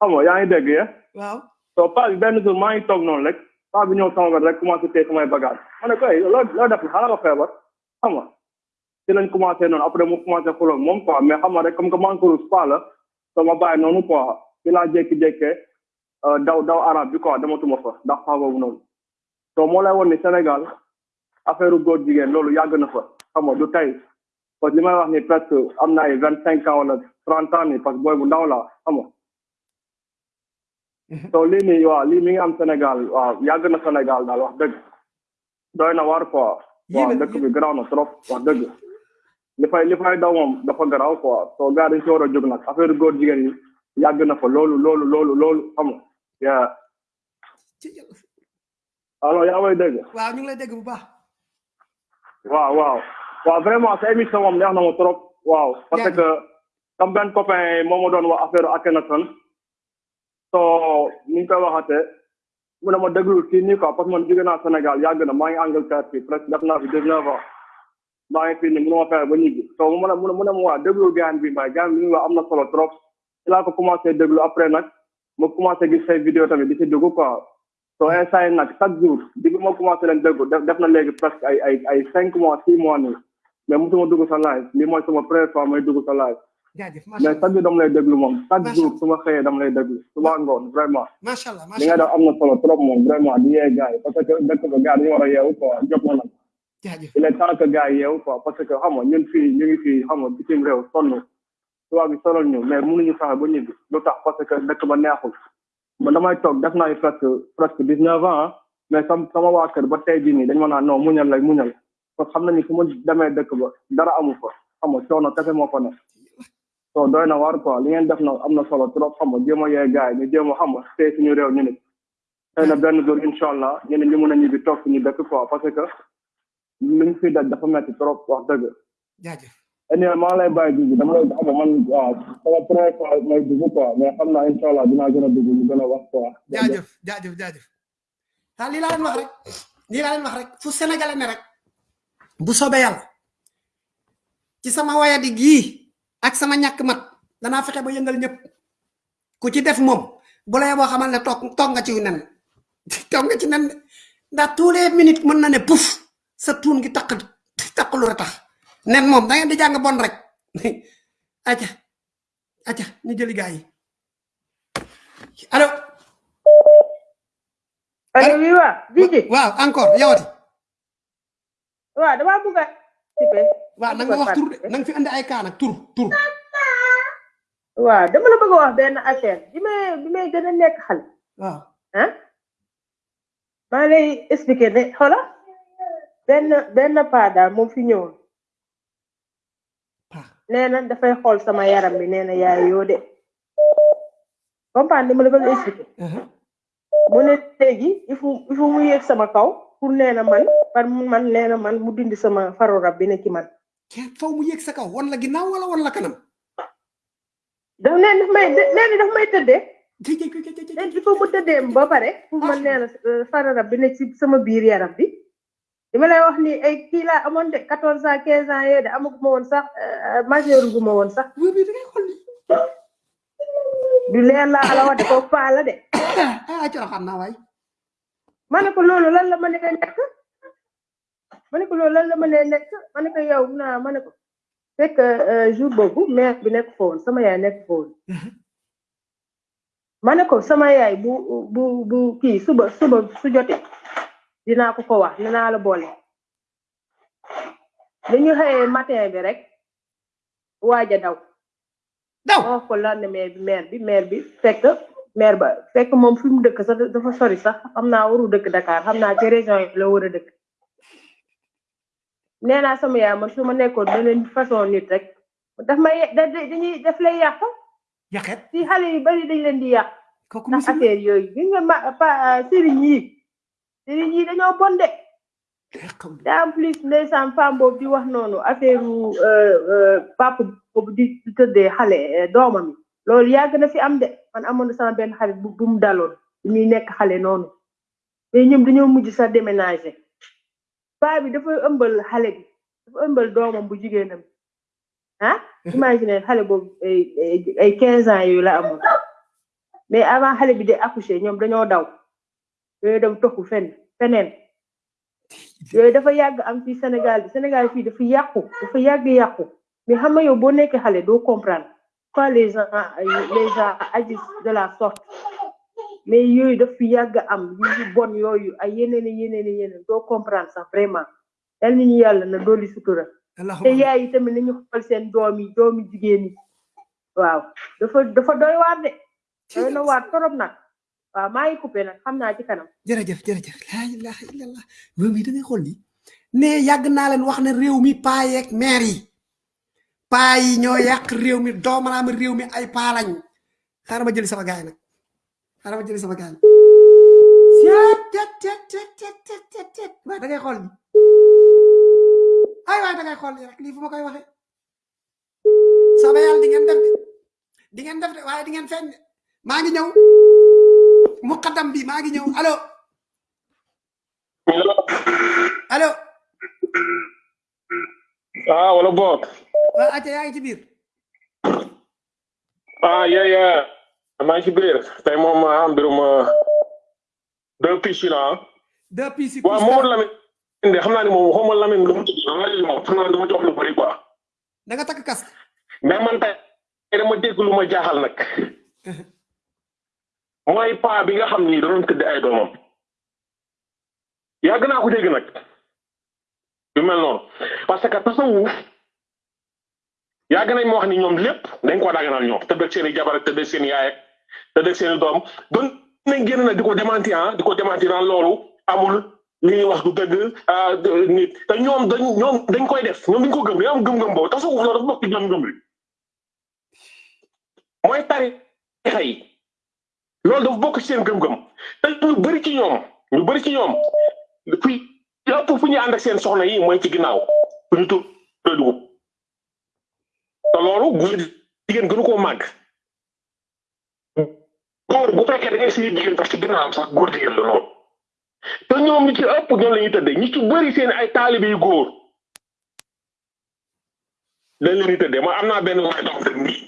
Xam nga yaa ngi dégg ye waaw. So paa bi benn jour maa ngi toog noonu rek paa bi ñëw sama wet rek commencé téye samay bagage. Ma ne ko loo loo def? Xanaa nga feebar? Xam nga? Ci lañ commencé noonu après mu commencé xuloo moom quoi. Mais xam nga rek comme que man ko rus paa la so ma bàyyi noonu quoi. Ci laa jékki-jékkee daw daw arab bi quoi dematuma fa ndax paa boobu noonu. So moo lay woon ni Sénégal affaire góor jigéen loolu yàgg na fa. Xam nga du tey. Parce que li may wax ni presque am na ay vingt cinq ans wala trente ans ni parce que booy bu ndaw la xam nga. So lii nii waaw lii mi ngi am Sénégal waaw yàgg na Sénégal daal wax dëgg. Doy na waar quoi. Waaw dëkk bi garaaw na trop wax dëgg. Li fay li fay daw moom dafa garaaw quoi. So gars dañ si war a jóg nag affaire góor jigéen yi yàgg na fa loolu loolu loolu loolu xam nga. Yaa alors yaa may dégg waaw ñu ngi lay dégg bu baax waaw waaw waaw vraiment sa émission moom neex na ma trop waaw parce que comme benn copain moo ma doon wax affaire Akhenaton so ni ñu koy waxate mu ne ma déglu fii nii quoi parce que man jóge naa Sénégal yàgg na maa ngi Angleterre fii presque def naa fi dix neuf ans maa ngi fii nii mënu ma fexe ba ñibbi so mu ne mu ne mu ne ma waa déglu gaan bi may gaan bi muy wax am na solo trop ci laa ko commencé déglu après nag ma commencé gis say vidéo tamit di si dugg quoi. So instant yi nag chaque jour bi ma commencé leen déglu def na léegi presque ay ay ay cinq mois six mois nii. Mais musuma dugg sa live. Lii mooy sama première fois may dugg sa live. Jaajëf mais chaque jour dama lay déglu moom. Chaque jour su ma xëyee dama lay déglu. Suba ngoon vraiment. Macha allah li nga def am na solo trop moom vraiment di yee gars yi. Parce que dëkk ba gars dañu war a yeewu quoi. Jot na nag. Jaajëf. Il est temps que gars yi yeewu quoi. Parce que xam nga ñun fii ñu ngi fii xam nga bitim réew sonn tubaab bi sonal ñu mais mënuñu fexe ba ñibbi lu tax parce que dëkk ba neexul man damay toog def naa presque presque dix neuf ans ah mais sam sama waa kër ba tey jii nii dañu ma naan non muñal lay muñal parce que xam nañu su ma demee dëkk ba dara amu fa xam nga coono kese moo fa nekk so doy na waar quoi li ngeen def na am na solo trop xam nga jéem a yee gars yi ñu jéem a xam nga tey suñu réew ñu nit xëy na benn jour incha allah ñu ne ñu mën a ñibbi toog suñu dëkk quoi parce que liñ fi daj dafa metti trop wax dëgg jaajëf quoi mais xam naa incha allah dinaa gën a dugg ñu gën a wax quoi jaajëf jaajëf jaajëf ah lii laa leen wax rek lii laa leen wax rek fu sénégalais ne rek bu soobee yàlla ci sama wayadi gii ak sama ñàkk mat danaa fexe ba yëngal ñëpp ku ci def moom bu lay boo xamal ne toog toog nga ci nen [laughs] toog nga ci de. ndax tous les minutes mën na ne puf. Sa tuun gi takk takk lu tax nen moom da ngeen di jàng bon rek. [laughs] Aca aca ñu jëli gaa yi. Allo. Allo oui waa Jiji waaw encore yawati waaw dama bëgg a participer waaw na nga wax tur de na nga fi andi ay kaa nag tur tur. Waaw dama la bëgg a wax benn affaire. Bi may bi may gën a nekk xale. Waaw. Ah? Maa lay expliquer ne xoola benn benn paa daal moom fi ñëwoon nee na dafay xool sama yaram bi nee na yaay yoo de comprendre li ma la bëgg a expliquer mu ne léegi il faut il faut mu yéeg sama kaw pour nee na man par man nee na man mu dindi sama faru rab bi ne ci man. Faw mu yéeg sa kaw wan la ginnaaw wala wan la kanam daf nee daf may nee na daf may tëddee nee il faut mu tëddee ba pare pour man nee na faru rab bi ne ci sama biir yaram bi li ma lay wax ni ay kii laa amoon de quatorze ans quinze ans yooyu de amaguma woon sax majeur guma woon sax du leer laa ala wax de ko paa la de. Ah coro xam naa waay ma ne ko loolu lan la ma ne nekk? Ma ne ko loolu lan la ma ne nekk? Ma ne ko yow naa ma ne ko fekk jour boobu mère bi nekk fa woon sama yaay nekk fa woon ma ne ko sama yaay bu bu bu kii suba suba su jotee dinaa ko ko wax dinaa la boole. Dañu xëyee matin bi rek waaj a daw. Daw. Wax ko lendemain bi maire bi maire bi fekk maire ba fekk moom fi mu dëkk sax dafa sori sax xam naa waru dëkk Dakar xam naa ci région yi la war a dëkk. Nee naa sama yaay man su ma nekkoon beneen façon nit rek. Daf may dañuy daf lay yàq. Yàqet? Si xale yu bari dañ leen di yàq. Ndax affaire yooyu gis nga ma pa sëriñ yi sëriñ yi dañoo bon de. En plus ndeysaan femme boobu di wax noonu affaire papa boobu di tëddee xale doomam yi. Loolu yàgg na fi am de. Man amoon na sama benn xarit bu mu daloon ñuy nekk xale noonu. Mais ñoom dañoo mujj sax déménager. Paa bi dafa ëmbal xale bi dafa ëmbal doomam bu jigéenam ah? [laughs] Imagine xale boobu ay quinze ans yooyu la amoon. Mais avant xale bi de accoucher ñoom dañoo daw. Yooyu dem toxu fenn feneen. Yooyu dafa yàgg am fii Sénégal bi. Sénégal fii dafa yàqu dafa yàgg yàqu. Mais xam nga yow boo nekkee xale doo comprendre quoi les gens les gens agissent de la sorte. Mais yooyu daf fi yàgg am yu bon yooyu ay yeneen yeneen yeneen doo comprendre sax vraiment. Yal nañu yàlla na dooli sutura. Te yaay yi tamit nañu xool seen doom yi doomi jigéen yi. Waaw dafa dafa doy waar de. Doy na waar torop nag maa ngi coupé nag xam naa ci kanam jërëjëf jërëjëf laa ilaha illallah moom yi da ngay xool ni ne yàgg naa leen wax ne réew mi paa yeeg maire yi paa yi ñoo yàq réew mi doomaraama réew mi ay paa lañ xaaral ma jëli sama gaay nag xaaral ma jëli sama gaay waaye da ngay xool ni ay waay da ngay xool ni rek lii fu ma koy waxee soobee yàlla di ngeen def de di ngeen def de waaye di ngeen feeñ de ngi ñëw muqaddam bi maa ngi ñëw. Allo. Allo. Ah wala boog. Waa acca yaa ngi ci biir. Ah yeah yeah. Maa ngi ci biir. Tey moom ah mbirum ah, deux pistes la ah. deux pistes waaw Mamadou Lamine de xam naa ni moom xawma Lamine lu mu tudd xam naa ni moom xam naa ni dama jox lu bëri quoi. Da nga takk casque. Mais man tey dama dégg lu ma jaaxal nag [laughs] mooy paa bi nga xam ni da doon tëdd ay doomam yàgg naa ko dégg nag yu mel noonu parce que tasawuf yàgg nañ ma wax ni ñoom lépp dañ ko daganal ñoom tëdd ak seen i jabar tëdd ak seen i yaay tëdd ak seen i doom doon nañ génn nag di ko démentir ah di ko démentir naan loolu amul li ñuy wax du dëgg ah nit te ñoom dañ ñoom dañ koy def ñoom dañ ko gëm am gëm-gëm boobu tasawuf loolu dafa bokk ci gëm-gëm bi mooy tarixa yi loolu dafa bokk ci seen gëm-gëm te ñu bëri ci ñoom ñu bëri ci ñoom fi ëpp fu ñuy ànd ak seen soxna yi mooy ci ginnaaw fu ñu tur dugub te loolu góor jigéen gënu koo màgg góor bu fekkee da ngay siy jigéen tax ci ginnaawam sax góor jigéen la loolu te ñoom ñi ci ëpp ñoom la ñuy tëddee ñi ci bëri seen ay taalibe yu góor dañ leen di tëddee ma am naa benn doom tëdd nii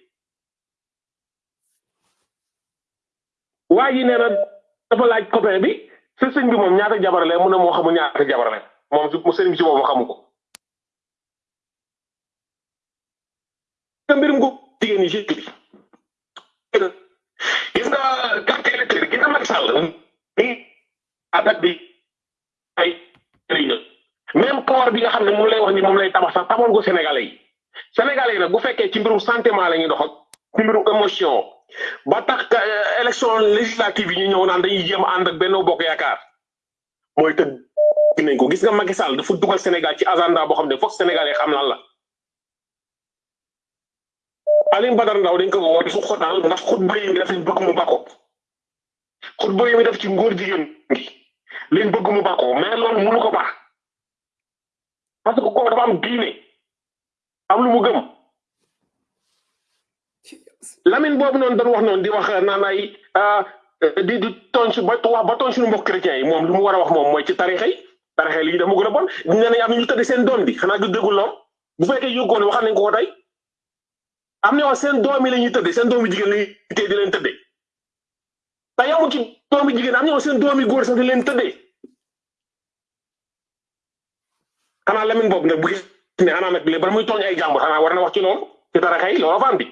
waa ji nee na dafa laaj copain bi sa sëñ bi moom ñaata jabar la mu ne moo xamul ñaata jabar la moom mu sëriñ bi si boobu xamu ko. Jigéen ñi ci bi gis nga carte électrique gis nga Macky Sall ni attaque bi ay même corps bi nga xam ne moom lay wax ni moom lay tabax sax tamoon ko Sénégalais yi. Sénégalais yi nag bu fekkee ci mbirum sentiment la ñuy dox ak ci mbirum émotion ba tax élection législative yi ñu ñëw naan dañuy jéem ànd ak benn bokk yaakaar mooy tëdd nañ ko. Gis nga Macky Sall dafa dugal Sénégal ci agenda boo xam ne foog Sénégalais xam lan la. Alioune Badara Ndao dañ ko woo su xotaal ndax xutba yi def liñ bëgg mu bako. Xutba yi def ci ngóor jigéen gi liñ bëgg mu bako mais loolu mënu ko baax. Parce que kooku dafa am diine am lu mu gëm Lamine boobu noonu doon wax noonu di wax naan ay di di su ba wax ba tooñ suñu mbokk chrétiens yi. Moom li mu war wax moom mooy ci tarixa yi. Tarixa yi lii dafa gën a bon. Nee nañ am ñu tëdd seen doom bi. Xanaa du déggul lool. Bu fekkee yóggoon waxal nañ ko ko tey. Am na seen doom yi la ñuy seen doomi jigéen la ñuy di leen tëddee. Te yamul ci doomi jigéen am na seen doomi góor sax di leen tëddee. Xanaa Lamine boobu nag bu gis ne xanaa nag léegi ba muy tooñ ay jàmbur xanaa war na wax ci loolu ci tarixa yi loolu fan bi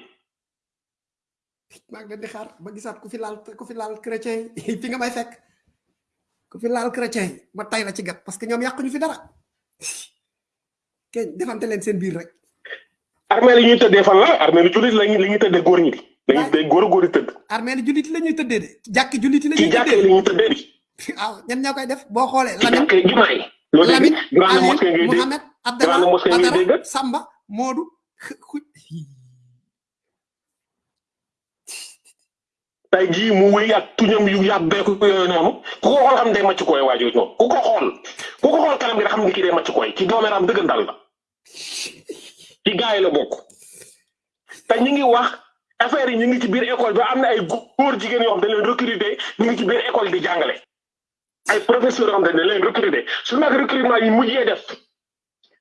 maa ngi leen di xaar ba gisaat ku fi laal ku fi laal chrétien yi. [laughs] Fi nga may fekk. Ku fi laal chrétien yi ma tay la ci gat parce que ñoom yàquñu fi dara. Kenn defante leen seen biir rek. Armée li ñuy tëddee fan la? Armée li jullit lañu li ñuy tëddee góor ñi. Dañuy day góor góor di tëdd. Armée li jullit la ñuy tëddee de. Jàkki jullit la ñuy jàkkee li ñuy tëddee di [laughs] waaw ñen ñoo koy def? Boo xoolee yi. Mosquée ngay dégg. Mohamed Abdallah Badara Samba Modou tey jii mu wéy ak tuñam yu yàbbeeku yooyu noonu ku ko xool xam day màcc koy waajur noonu. Ku ko xool ku ko xool kanam gi xam ne kii day màcc koy ci doomeeraam dëggantal la. Ci gaa yi la bokk. Te ñu ngi wax affaire yi ñu ci biir école bi am ay góor jigéen yoo xam dañ leen recruter ngi ci biir école di jàngale. Ay professeurs yoo dañ leen recruter. Su nag recrutement yi mujjee def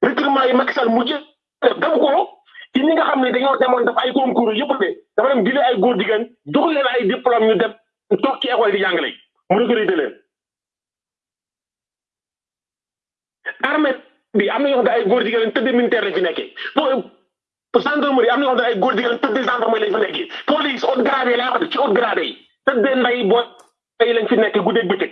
recrutement yi Macky Sall def def ko ci ñi nga xam ne dañoo demoon def ay concours yëpp de dafa dem jëlee ay góor jigéen jox leen ay diplôme ñu dem toog ci école di jàngale mu recruter leen. Armée bi am na yoo xam ay góor jigéen tëdd militaire lañ fi nekkee. Pour gendarmerie am na yoo xam ne ay góor jigéen tëdd gendarmerie lañ fi nekkee. Police haute gradé laa wax ci haute gradé yi tëddee nday boo yi lañ fi nekkee guddeeg bëccëg.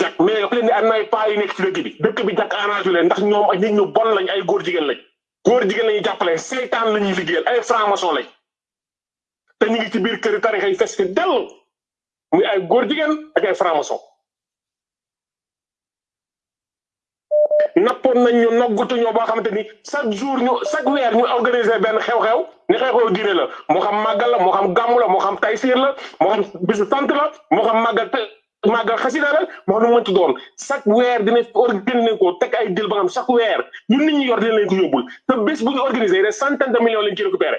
jàkk mais wax leen ni am na ay paa yu nekk ci dëkk bi. Dëkk bi jàkk arrangé leen ndax ñoom nit ñu bon lañ ay góor jigéen lañ. Góor jigéen lañuy jàppale seytaan la ñuy liggéeyal ay franc-maçon lañ. Te ñu ngi ci biir kër tarixa yi fes fi dell. Muy ay góor jigéen ak ay franc-maçon. Nappoon nañ ñu noggutu ñoo boo xamante ni chaque jour ñu chaque weer ñu organiser benn xew-xew. Ni xew-xew diine la. Moo xam màggal la moo xam gàmmu la moo xam taysiir la moo xam bisu sant la moo xam màggal màggal xasida la moo nu doon. Chaque weer dina organiser ko teg ay dil ba xam chaque weer ñun nit ñi yor dina leen ko yóbbul. Te bés bu ñu organiser des centaines de millions lañ ci récupéré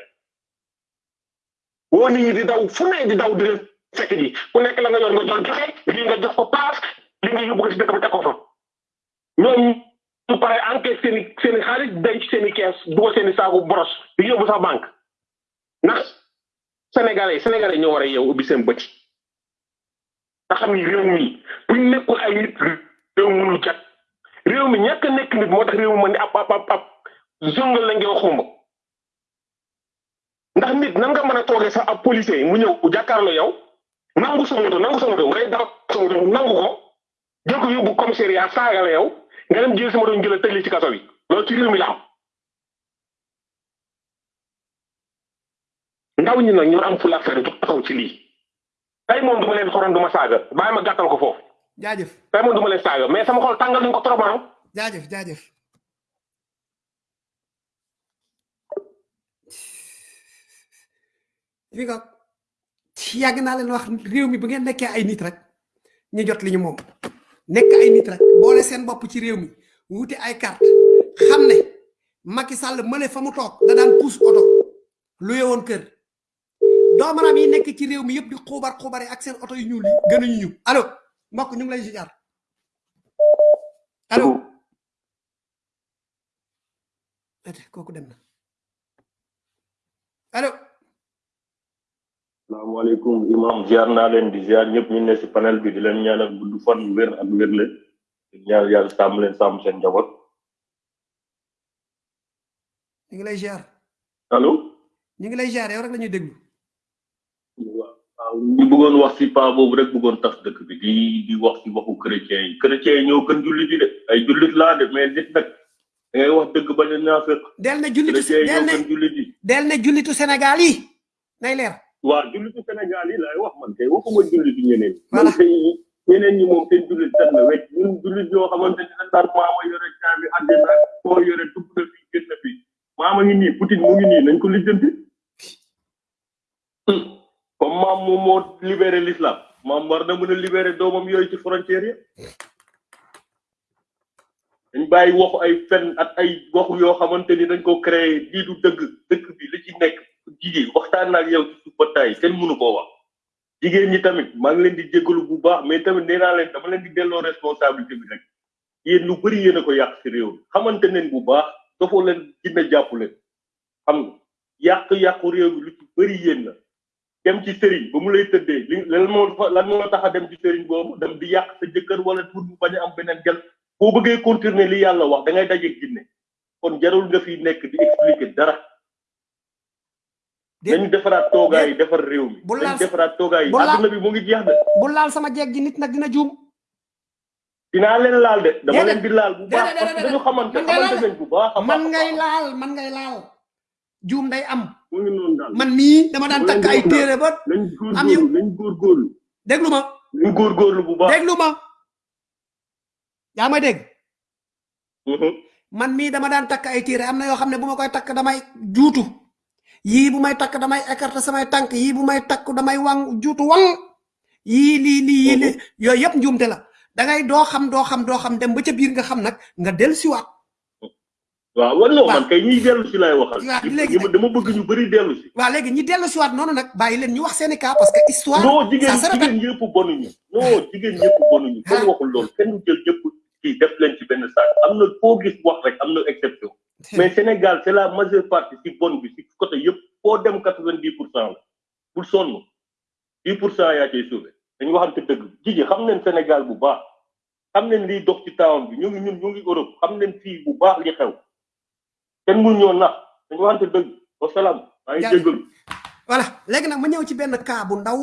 woo nit ñi di daw fu ne di daw di fekk ji. Ku nekk la nga yor nga jox joxe lii nga jox ko paas li nga yóbbu ko si dëkk ba teg fa. Ñoom su paree enquête seen seen xaalis denc seen kees dugal seen i boros di yóbbu sax banque. Ndax sénégalais sénégalais ñoo war a yeewu ubbi seen bët nga xam ni réew mi buñ nekkul ay nit réew mënul jag réew mi ñàkk nekk nit moo tax réew mi mën di ab ab ab ab zongal la ngeen xumba ndax nit nan nga mën a toogee sax ab policier mu ñëw jàkkaarloo yow nangu sa moto nangu sa moto ngay daw sa moto nangu ko jël ko yóbbu commissariat saaga la yow nga dem jël sa moto jël tëj ci kaso bi. Loolu ci réew mi la ndaw ñi nag ñoo am fu la fere ci lii tey moom du ma leen xoron du ma saaga. Bàyyi ma gàttal ko foofu. Jaajëf. Tey moom du ma leen saaga. Mais sama xol tàngal nañ ko trop ah. Jaajëf jaajëf. Fi nga yàgg naa leen wax réew mi bu ngeen nekkee ay nit rek ñu jot li ñu moom. Nekk ay nit rek boole seen bopp ci réew mi wuti ay carte xam ne Macky Sall mële fa mu toog da daan pousse oto lu yewoon kër doomaram yi nekk ci réew mi yëpp di xuubar xuubare ak seen oto yu ñuul yi gënuñu ñu. Allo mbokk ñu ngi lay ziar. Allo. Ate kooku dem na. Allo. Salaamaaleykum imam ziar naa leen di ziar ñëpp ñu ne si panel bi di leen ñaanal gudd fan wér ak wér leen di ñaan yàlla sàmm leen sàmm seen njaboot. Ñu ngi lay ziar. Allo. Ñu ngi lay ziar yow rek la ñuy déglu ñu bëggoon wax si pa boobu rek bëggoon tas dëkk bi di di wax si waxu chrétien yi. Chrétien yi ñoo gën jullit yi de. Ay jullit laa de mais nit nag da ngay wax dëgg bañ a naafeq. Del ne jullitu del ñoo gën jullit yi. del ne jullitu Sénégal yi. Nay leer. Waaw jullitu Sénégal yi laay wax man kay waxuma jullitu ñeneen kay ñeneen ñi moom seen jullit set na wecc. Ñun jullit yoo xamante ne dañ daan maama yore caabi àddina koo yore dugg na fi génn na fi maama ngi nii Poutine mu ngi nii nañ ko lijjanti. Libéré l'islam. Maam war na mën a libéré doomam yooyu ci frontière yi. Dañ bàyyi waxu ay fen ak ay waxu yoo xamante ni dañ ko créé lii du dëgg. Dëkk bi li ci nekk jigéen waxtaan naa ak yow ci suuf ba tay kenn mënu koo wax. Jigéen ñi tamit maa ngi leen di jégalu bu baax mais tamit nee leen dama leen di delloo responsabilité bi rek. Yéen lu bëri yéen ko yàq si réew mi. Bu baax dafoo leen dina jàpp leen. Xam nga yàq-yàqu réew mi lu ci bëri yéen la dem ci sëriñ ba mu lay tëddee li lan moo fa- lan moo tax a dem ci sëriñ boobu dem di yàq sa jëkkër wala pour mu bañ a am beneen gel boo bëggee continuer li yàlla wax da ngay daje ginne kon jarul nga fi nekk di expliquer dara. Nañu defaraat toogaay yi defar réew mi. nañu defaraat toogaay laal- àdduna bi mu ngi jeex de. bu laal sama jeeg ji nit nag dina juum. Dinaa leen laal de. Dama leen di laal bu baax parce que dañu xamante xamante laal nañ bu baax man ngay laal man ngay laal. Juum day am man mii dama daan takk di ay téere ba am góorgóorlu nañ góorgóorlu déglu ma. Nañ góorgóorlu bu baax déglu ma. Yaa may dégg man mii dama daan takk ay téere am na yoo xam ne bu ma koy takk damay juutu yii bu may takk damay écarter samay tànk yii bu may takk damay wang juutu wang. Yii lii lii yii lii yooyu yëpp njuumte la. Da ngay doo xam doo xam doo xam dem ba ca biir nga xam nag nga del siwaat waaw wala man kay ñiy dellu si laay waxal. Waaw léegi dama bëgg ñu bëri dellu si. Waaw léegi ñi dellusiwaat noonu nag bàyyi leen ñu wax seeni cas parce que histoire non jigéen jigéen ñëpp bonuñu. Non jigéen ñëpp bonuñu. Kenn waxul loolu. Kenn du jël ñëpp kii def leen ci benn saak am na foo gis wax rek am na exception. Mais Sénégal c'est la majeure partie si bon bi si côté yëpp foo dem quatre vingt dix pour cent la. Bul sonn. Dix pour cent yaa cay sauvé. Dañu waxante dëgg. Jiji xam nañ Sénégal bu baax. Xam nañ liy dox ci town bi. Ñu ngi ñun ñu ngi Europe. Xam nañ fii bu baax li xew. Kenn mënu ñoo nax dañu waxante dëgg wasalaam maa ngi jégalu voilà léegi nag ma ñëw ci benn cas bu ndaw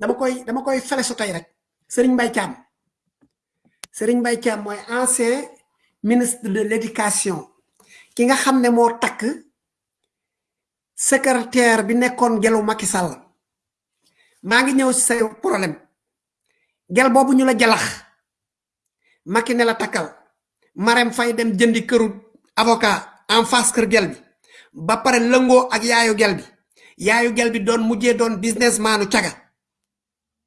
dama koy dama koy felesu tey rek. Serigne Mbaye Thiam. Serigne Mbaye Thiam mooy ancien ministre de l'éducation ki nga xam ne moo takk secrétaire bi nekkoon gelu Macky Sall. Maa ngi ñëw ci say problème. Gel boobu ñu la jalax. Macky ne la takkal. Marème Faye dem jëndi këru avocat en face kër gel bi. Ba pare lëngoo ak yaayu gel bi. Yaayu gel bi doon mujjee doon businessmanu caga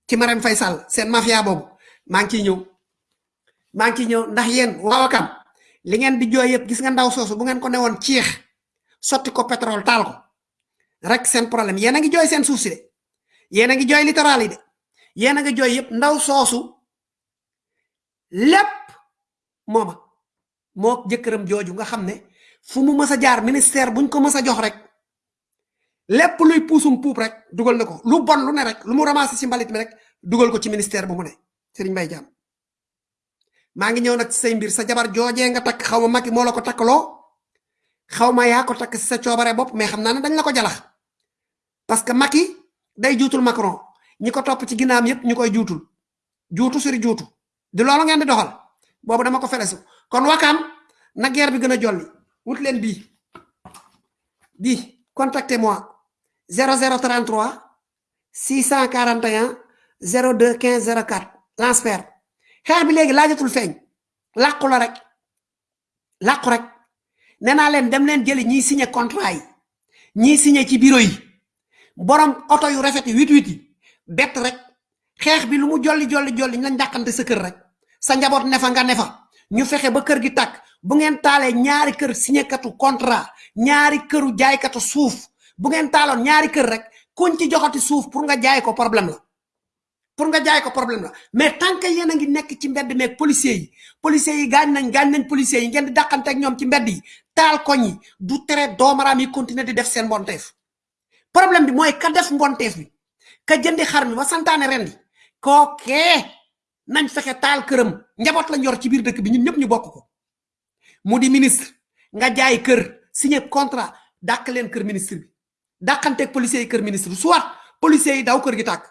ci Marème Faye Sall seen mafia boobu. Maa ngi ciy ñëw. Maa ngi ciy ndax yéen waawakam li ngeen di jooy yëpp gis nga ndaw soosu bu ngeen ko newoon ciix sotti ko pétrole taal ko. Rek seen problème. Yéen a ngi de. A ngi littoral yi de. Yéen a ngi jooy yëpp ndaw soosu lépp mooma moo jëkkëram jooju nga xam ne fu mu mës a jaar ministère buñ ko mës a jox rek lépp luy puusum puup rek dugal na ko. Lu bon lu ne rek lu mu ramassé ci mbalit mi rek dugal ko ci ministère bu mu ne. Serigne Mbaye Thiam maa ngi ñëw nag ci say mbir. Sa jabar joojee nga takk xaw ma Macky moo la ko takkaloo xaw ma yaa ko takk si sa coobare bopp mais xam naa ne dañ la ko jalax. Parce que Macky day juutul Macron. Ñi ko ci ginnaam yépp ñu koy juutul. Juutu suri di loolu ngeen di doxal. Boobu dama ko felesu. Kon wakaam na guerre bi gën a jolli wut leen bii bii contactez moi. 0033 641 02 15 04 transfert. Xeex bi léegi laajatul feeñ. Làqu la rek. Làqu rek. Nee naa leen dem leen jëli ñiy signé contrat yi. Ñiy signé ci bureau yi. Borom oto yu rafet yi wit wit yi. Bett rek. Xeex bi lu mu jolli jolli jolli lañ dàqante sa kër rek. Sa njaboot nefa nga nefa ñu fexe ba kër gi tàkk. Bu ngeen taalee ñaari kër signé katu contrat ñaari këru jaaykatu suuf. Bu ngeen taaloon ñaari kër rek kuñ ci joxati suuf pour nga jaay ko problème la. Pour nga jaay ko problème la. Mais tant que yéen a ngi nekk ci mbedd meeg policiers yi policiers yi gaañ nañ gaañ nañ policiers yi ngeen di dàqante ak ñoom ci mbedd yi taal koñ yi du yi continuer di def seen mbonteef. Problème bi mooy ka def mbonteef bi ka jëndi xar mi ba santaane ren di kookee nañ fexe taal këram. Njaboot lañ yor ci biir dëkk bi ñun ñëpp ñu bokk ko. Mu di ministre nga jaay kër signé contrat dàq leen kër ministre bi. Dàqanteeg policiers yi kër ministre soit policiers yi daw kër gi tàkk.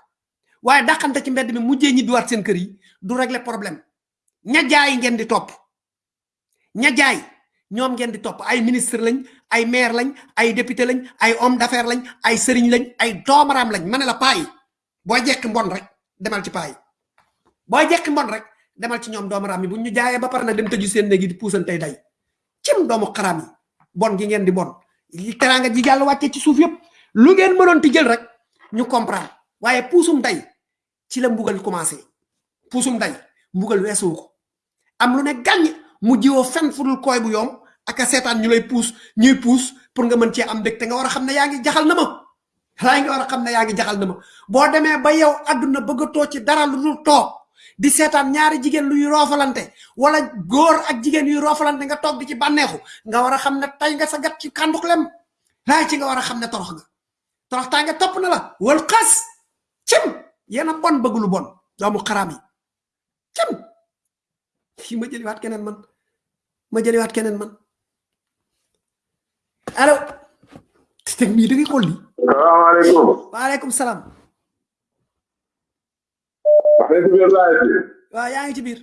Waaye dàqante ci mbedd mi mujjee ñi duwaat seen kër yi du régler problème. Ña jaay ngeen di topp. Ña jaay ñoom ngeen di topp. Ay ministre lañ ay maire lañ ay député lañ ay homme d'affaires lañ ay sëriñ lañ ay doomaraam lañ. Ma ne la paa yi boo jekki mbon rek demal ci paa yi boo jekki mbon rek demal ci ñoom doomaraam yi bu ñu jaayee ba nag dem seen di puusantey day. Cim doomu xaraam yi bon gi ngeen di bon. Li teraanga ji yàlla wàccee ci suuf yëpp lu ngeen mënoon ti jël rek ñu comprendre. Waaye puusum day ci la mbugal commencé. Puusum day mbugal weesuwu ko. Am lu ne gàññ mu jiwoo fen fudul koy bu yoom ak a ñu lay puus ñuy puus pour nga mën cee am dëkk te nga war a xam jaxal na ma. Laa nga war a xam jaxal na ma. Boo demee ba yow àdduna bëggatoo ci dara lu dul toog di seetaan ñaari jigéen luy roofalante. Wala góor ak jigéen yuy roofalante nga toog di ci bànneexu. Nga war a xam ne tey nga sa gat ci kànduk lem. Laay ci nga war a xam ne torox nga. Torox taa nga topp na la. Wal xas. Cim. Yéen a bon bëgg lu bon. Doomu xaraam yi. Cim. Fii ma jëliwaat keneen man. Ma jëliwaat keneen man. Allo. Teg mii da ngay xool li salaamaaleykum. waaleykum salaam wax waaw yaa ngi ci biir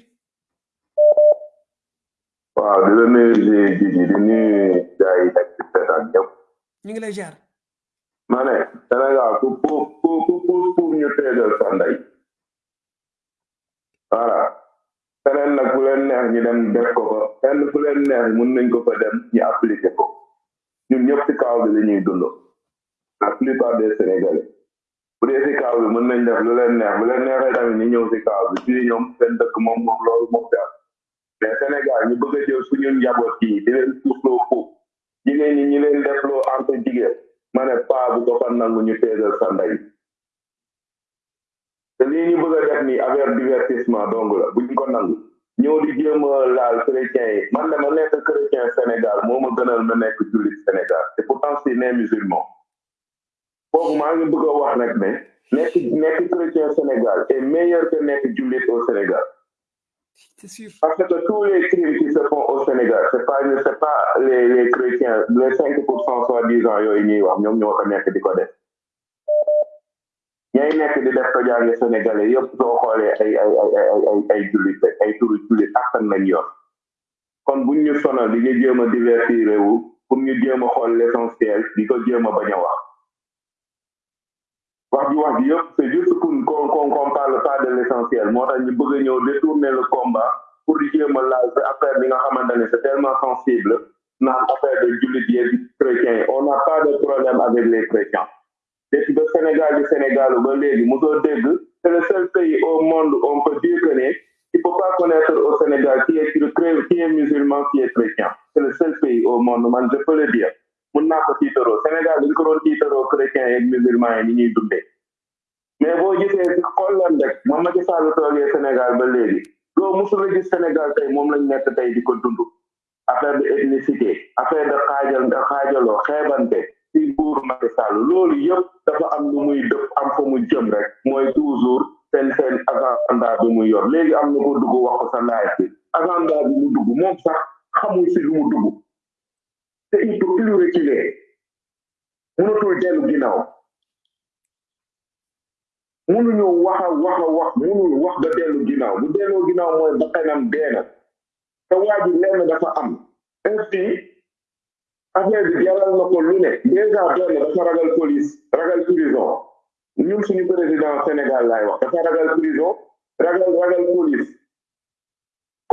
waaw di la nuyu di di di di nuyu gars yi nekk ci seetaan ñëpp. ñu ngi lay ziar ma ne Sénégal ku ku ku ñu tegal sa ndey. voilà. feneen nag bu leen neex ñu dem def ko fa fenn fu leen neex mun nañ ko fa dem ñu appliquer ko ñun ñëpp ci kaw bi la ñuy dund la plupart des sénégalais bu dee kaw bi mën nañ def lu leen neex bu leen neexee tamit ñu ñëw bi. Fii ñoom seen dëkk moom moom loolu moom mais Sénégal ñu bëgg a jël suñu njaboot di leen jigéen ñi ñi leen def loo entre jigéen ma ne paa bu ko fa nangu ñu sa ndey. Te lii ñu bëgg a def nii affaire divertissement dong la buñ ko nangu. Ñëw di jéem a laal chrétien yi. Man nekk chrétien Sénégal moo ma gënal ma nekk Sénégal. Pourtant né musulman foofu maa ngi bëgg a wax nag ne nekk nekk chrétien Sénégal est meilleur que nekk jullit au Sénégal. C'est sûr. Parce que tous les crimes qui se font au Sénégal c'est pas c'est pas les les chrétiens les cinq pour cent soi-disant yooyu ñuy wax ñoom ñoo ko nekk di ko def. Ñay nekk di def ko jàngi sénégalais yëpp soo xoolee ay ay ay ay ay ay jullit rek ay turu jullit askan lañ yor. Kon buñ ñu sonal di ñu jéem a divertir wu pour ñu jéem a xool l'essentiel di ko jéem a bañ a wax ji wax juste qu'on qu'on qu'on parle pas de l'essentiel. Moo tax ñu bëgg détourner le combat pour di jéem a laal sa affaire c'est tellement sensible naan affaire de on n'a pas de problème avec les chrétiens. Depuis ba Sénégal di Sénégal ba léegi mosoo dégg c'est le seul pays au monde où on peut dire que ne il faut pas connaître au Sénégal qui est est musulman qui est chrétien. C'est le seul pays au monde man je peux le dire mun naa ko tiitaroo. Sénégal dañ ko doon tiitaroo chrétien yeeg musulman yi ni ñuy dundee. Mais boo gisee si xool leen rek moom Macky Sall toogee Sénégal ba léegi loo musul a gis Sénégal tey moom lañ nekk tey di ko dund. Affaire de ethnicité affaire de xaajal de xaajaloo xeebante ci nguur Macky loolu yëpp dafa am lu muy dëpp am fa mu jëm rek. Mooy toujours seen seen agenda bi muy yor. Léegi am na ko dugg wax ko sa live bi. Agenda bi mu dugg moom sax xamul si lu mu te il peut plus reculer. Mënatul dellu ginnaaw. Mënuñu wax a wax a wax mënul wax ba dellu ginnaaw. Bu delloo ginnaaw mooy bakkanam deena te waa lenn dafa am. Ainsi affaire bi jaral na ko lu ne. Déjà benn dafa ragal police ragal prison. Ñun suñu président Sénégal laay wax dafa ragal prison ragal ragal police.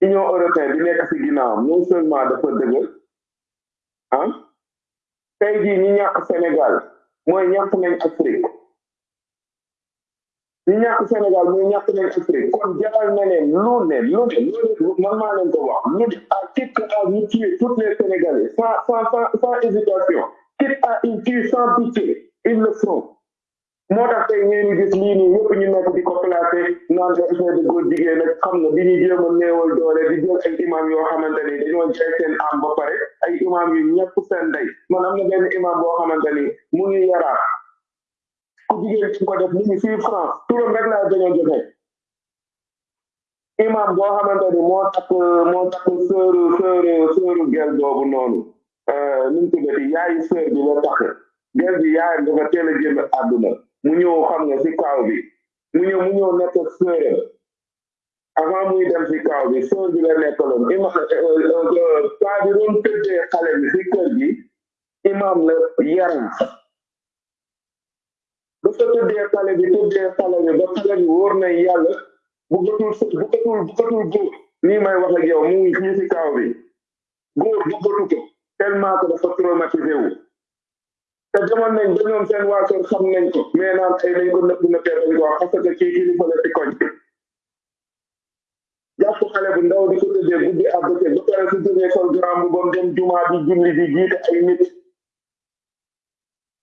union européenne bi nekk non seulement dafa dëgër ah ñàkk Sénégal Sénégal les Sénégalais sans sans sans hésitation quitte à une tuer sans pitié ils le feront moo tax tey ngeen gis lii nii yëpp ñu nekk di ko placé naan ko effet de góor jigéen nag xam nga di ñu jéem néewal doole di jël ay imam yoo xamante ni dañoo seen am ba pare ay imam yu ñëpp seen ndey. Man am na benn imam boo xamante mu ngi yaraat ku jigéen ci ko def mu ngi fii France. Turam rek laa dañoo joxe imam boo xamante ni moo takk moo takk sœuru sœuru sœuru gel boobu noonu. Euh, nu mu tuddati yaayu bi la takk. Gel bi yaayam dafa teel a génn mu ñëw xam nga si kaaw bi mu ñëw mu ñëw nekk sœuram avant muy dem si kaaw bi soo bi la nekkaloon. Imam gi imam la yaram dafa tëddee xale bi tëddee xale bi ba xale bi wóor na yàlla bëggatul bëggatul bëggatul góor. Nii may wax ak mu ngi fii si kaaw bi. Góor bëggatu ko tellement que dafa traumatisé wu. Te demoon nañ ba ñoom seen xam nañ ko. naan ay nañ ko nëpp nëppee dañ ko wax parce que koñ jàpp xale bu ndaw di ko tëddee guddi à bëccëg su jógee sol grand bu dem jumaa di julli di jiite ay nit.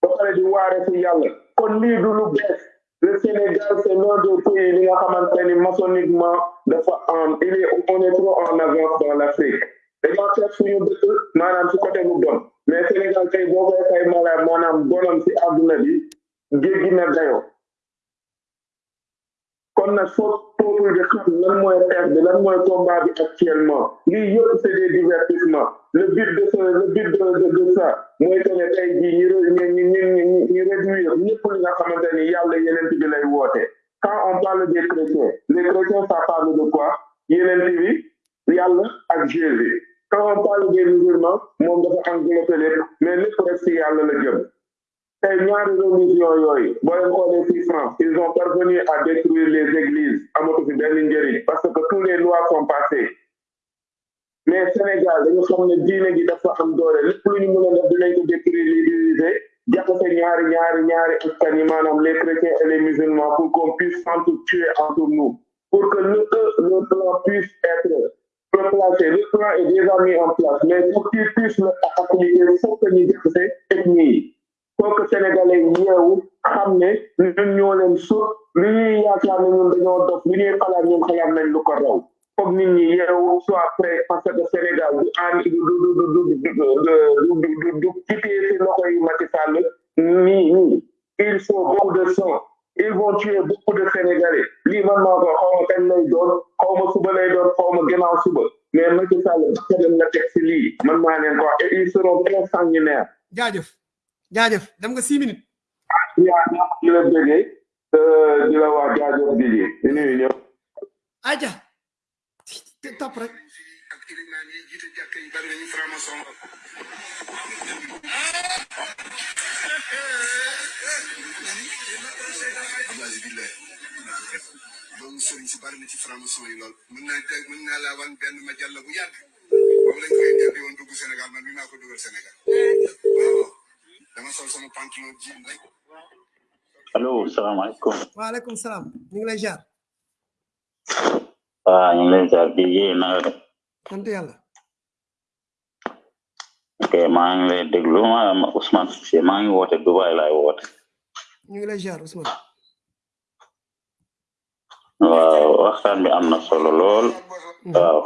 ba di waare si yàlla. kon lii du lu bees. le Sénégal c'est l'un des pays li nga xamante ni maçonniquement dafa en il est on en avance dans l'Afrique. Dañoo de quand on parle des chrétiens les chrétiens ça parle de quoi? Quand on parle des musulmans moom dafa englobé lépp mais lépp rek si yàlla la jëm. Tey ñaari religion yooyu boo France ils ont parvenu à détruire les églises amatu fi benn njëriñ parce que tous les lois sont passées. Mais Sénégal dañu xam ne diine gi dafa am doole lépp lu ñu mën a def dinañ ko détruire diviser jaxase ñaari ñaari ñaari askan yi les chrétiens et les musulmans pour qu'on puisse s'entretuer entre nous pour que le plan puisse être le plan est déjà mis en place, mais pour qu'ils puissent le faciliter, il faut que ces techniques pour que sénégalais que si de sang ils vont tuer beaucoup de Sénégalais lii man maa ko xaw ma kañ lay doon xaw ma suba lay doon xaw ma gannaaw suba mais Macky Sall bakkanam la teg si lii man maa leen ko wax et ils seront très sanguinaires. jaajëf jaajëf dem nga six minutes yaa di la bëggee di la wax jaajëf di di di nuyu ñëpp. aja topp rek loolu sëriñ si bari na ci franc-maçon yi lool mën naa tey mën naa laa wan benn ma jàll bu yàgg boobu lañ koy interdit woon dugg Sénégal man mi maa ko dugal Sénégal waaw dama sol sama pantalon jean rek allo salaamaaleykum waaleykum salaam ñu ngi lay jaar waaw ñu ngi lay jaar na nga def sant yàlla ok maa ngi lay déglu ma ma Ousmane Cissé maa ngi woote Dubai laay woote ñu ngi lay jaar Ousmane waaw waxtaan bi am na solo lool waaw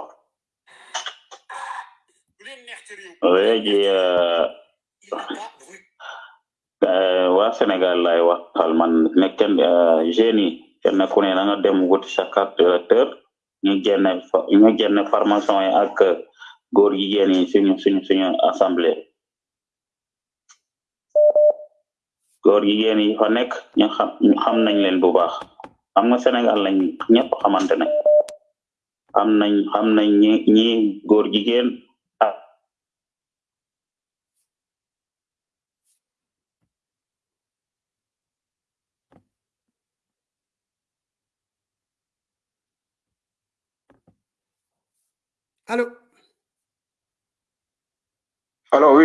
léegi waa Sénégal lay waxal man ne kenn jeunes yi kenn ku ne na nga dem wuti sa carte électeur ñu génne ñu génne formation yi ak góor jigéen yi suñu suñu suñu assemblée góor jigéen yi fa nekk ñu xam xam nañ leen bu baax. Xam nga Sénégal lañ ñëpp xamante ne xam nañ xam nañ ñi góor jigéen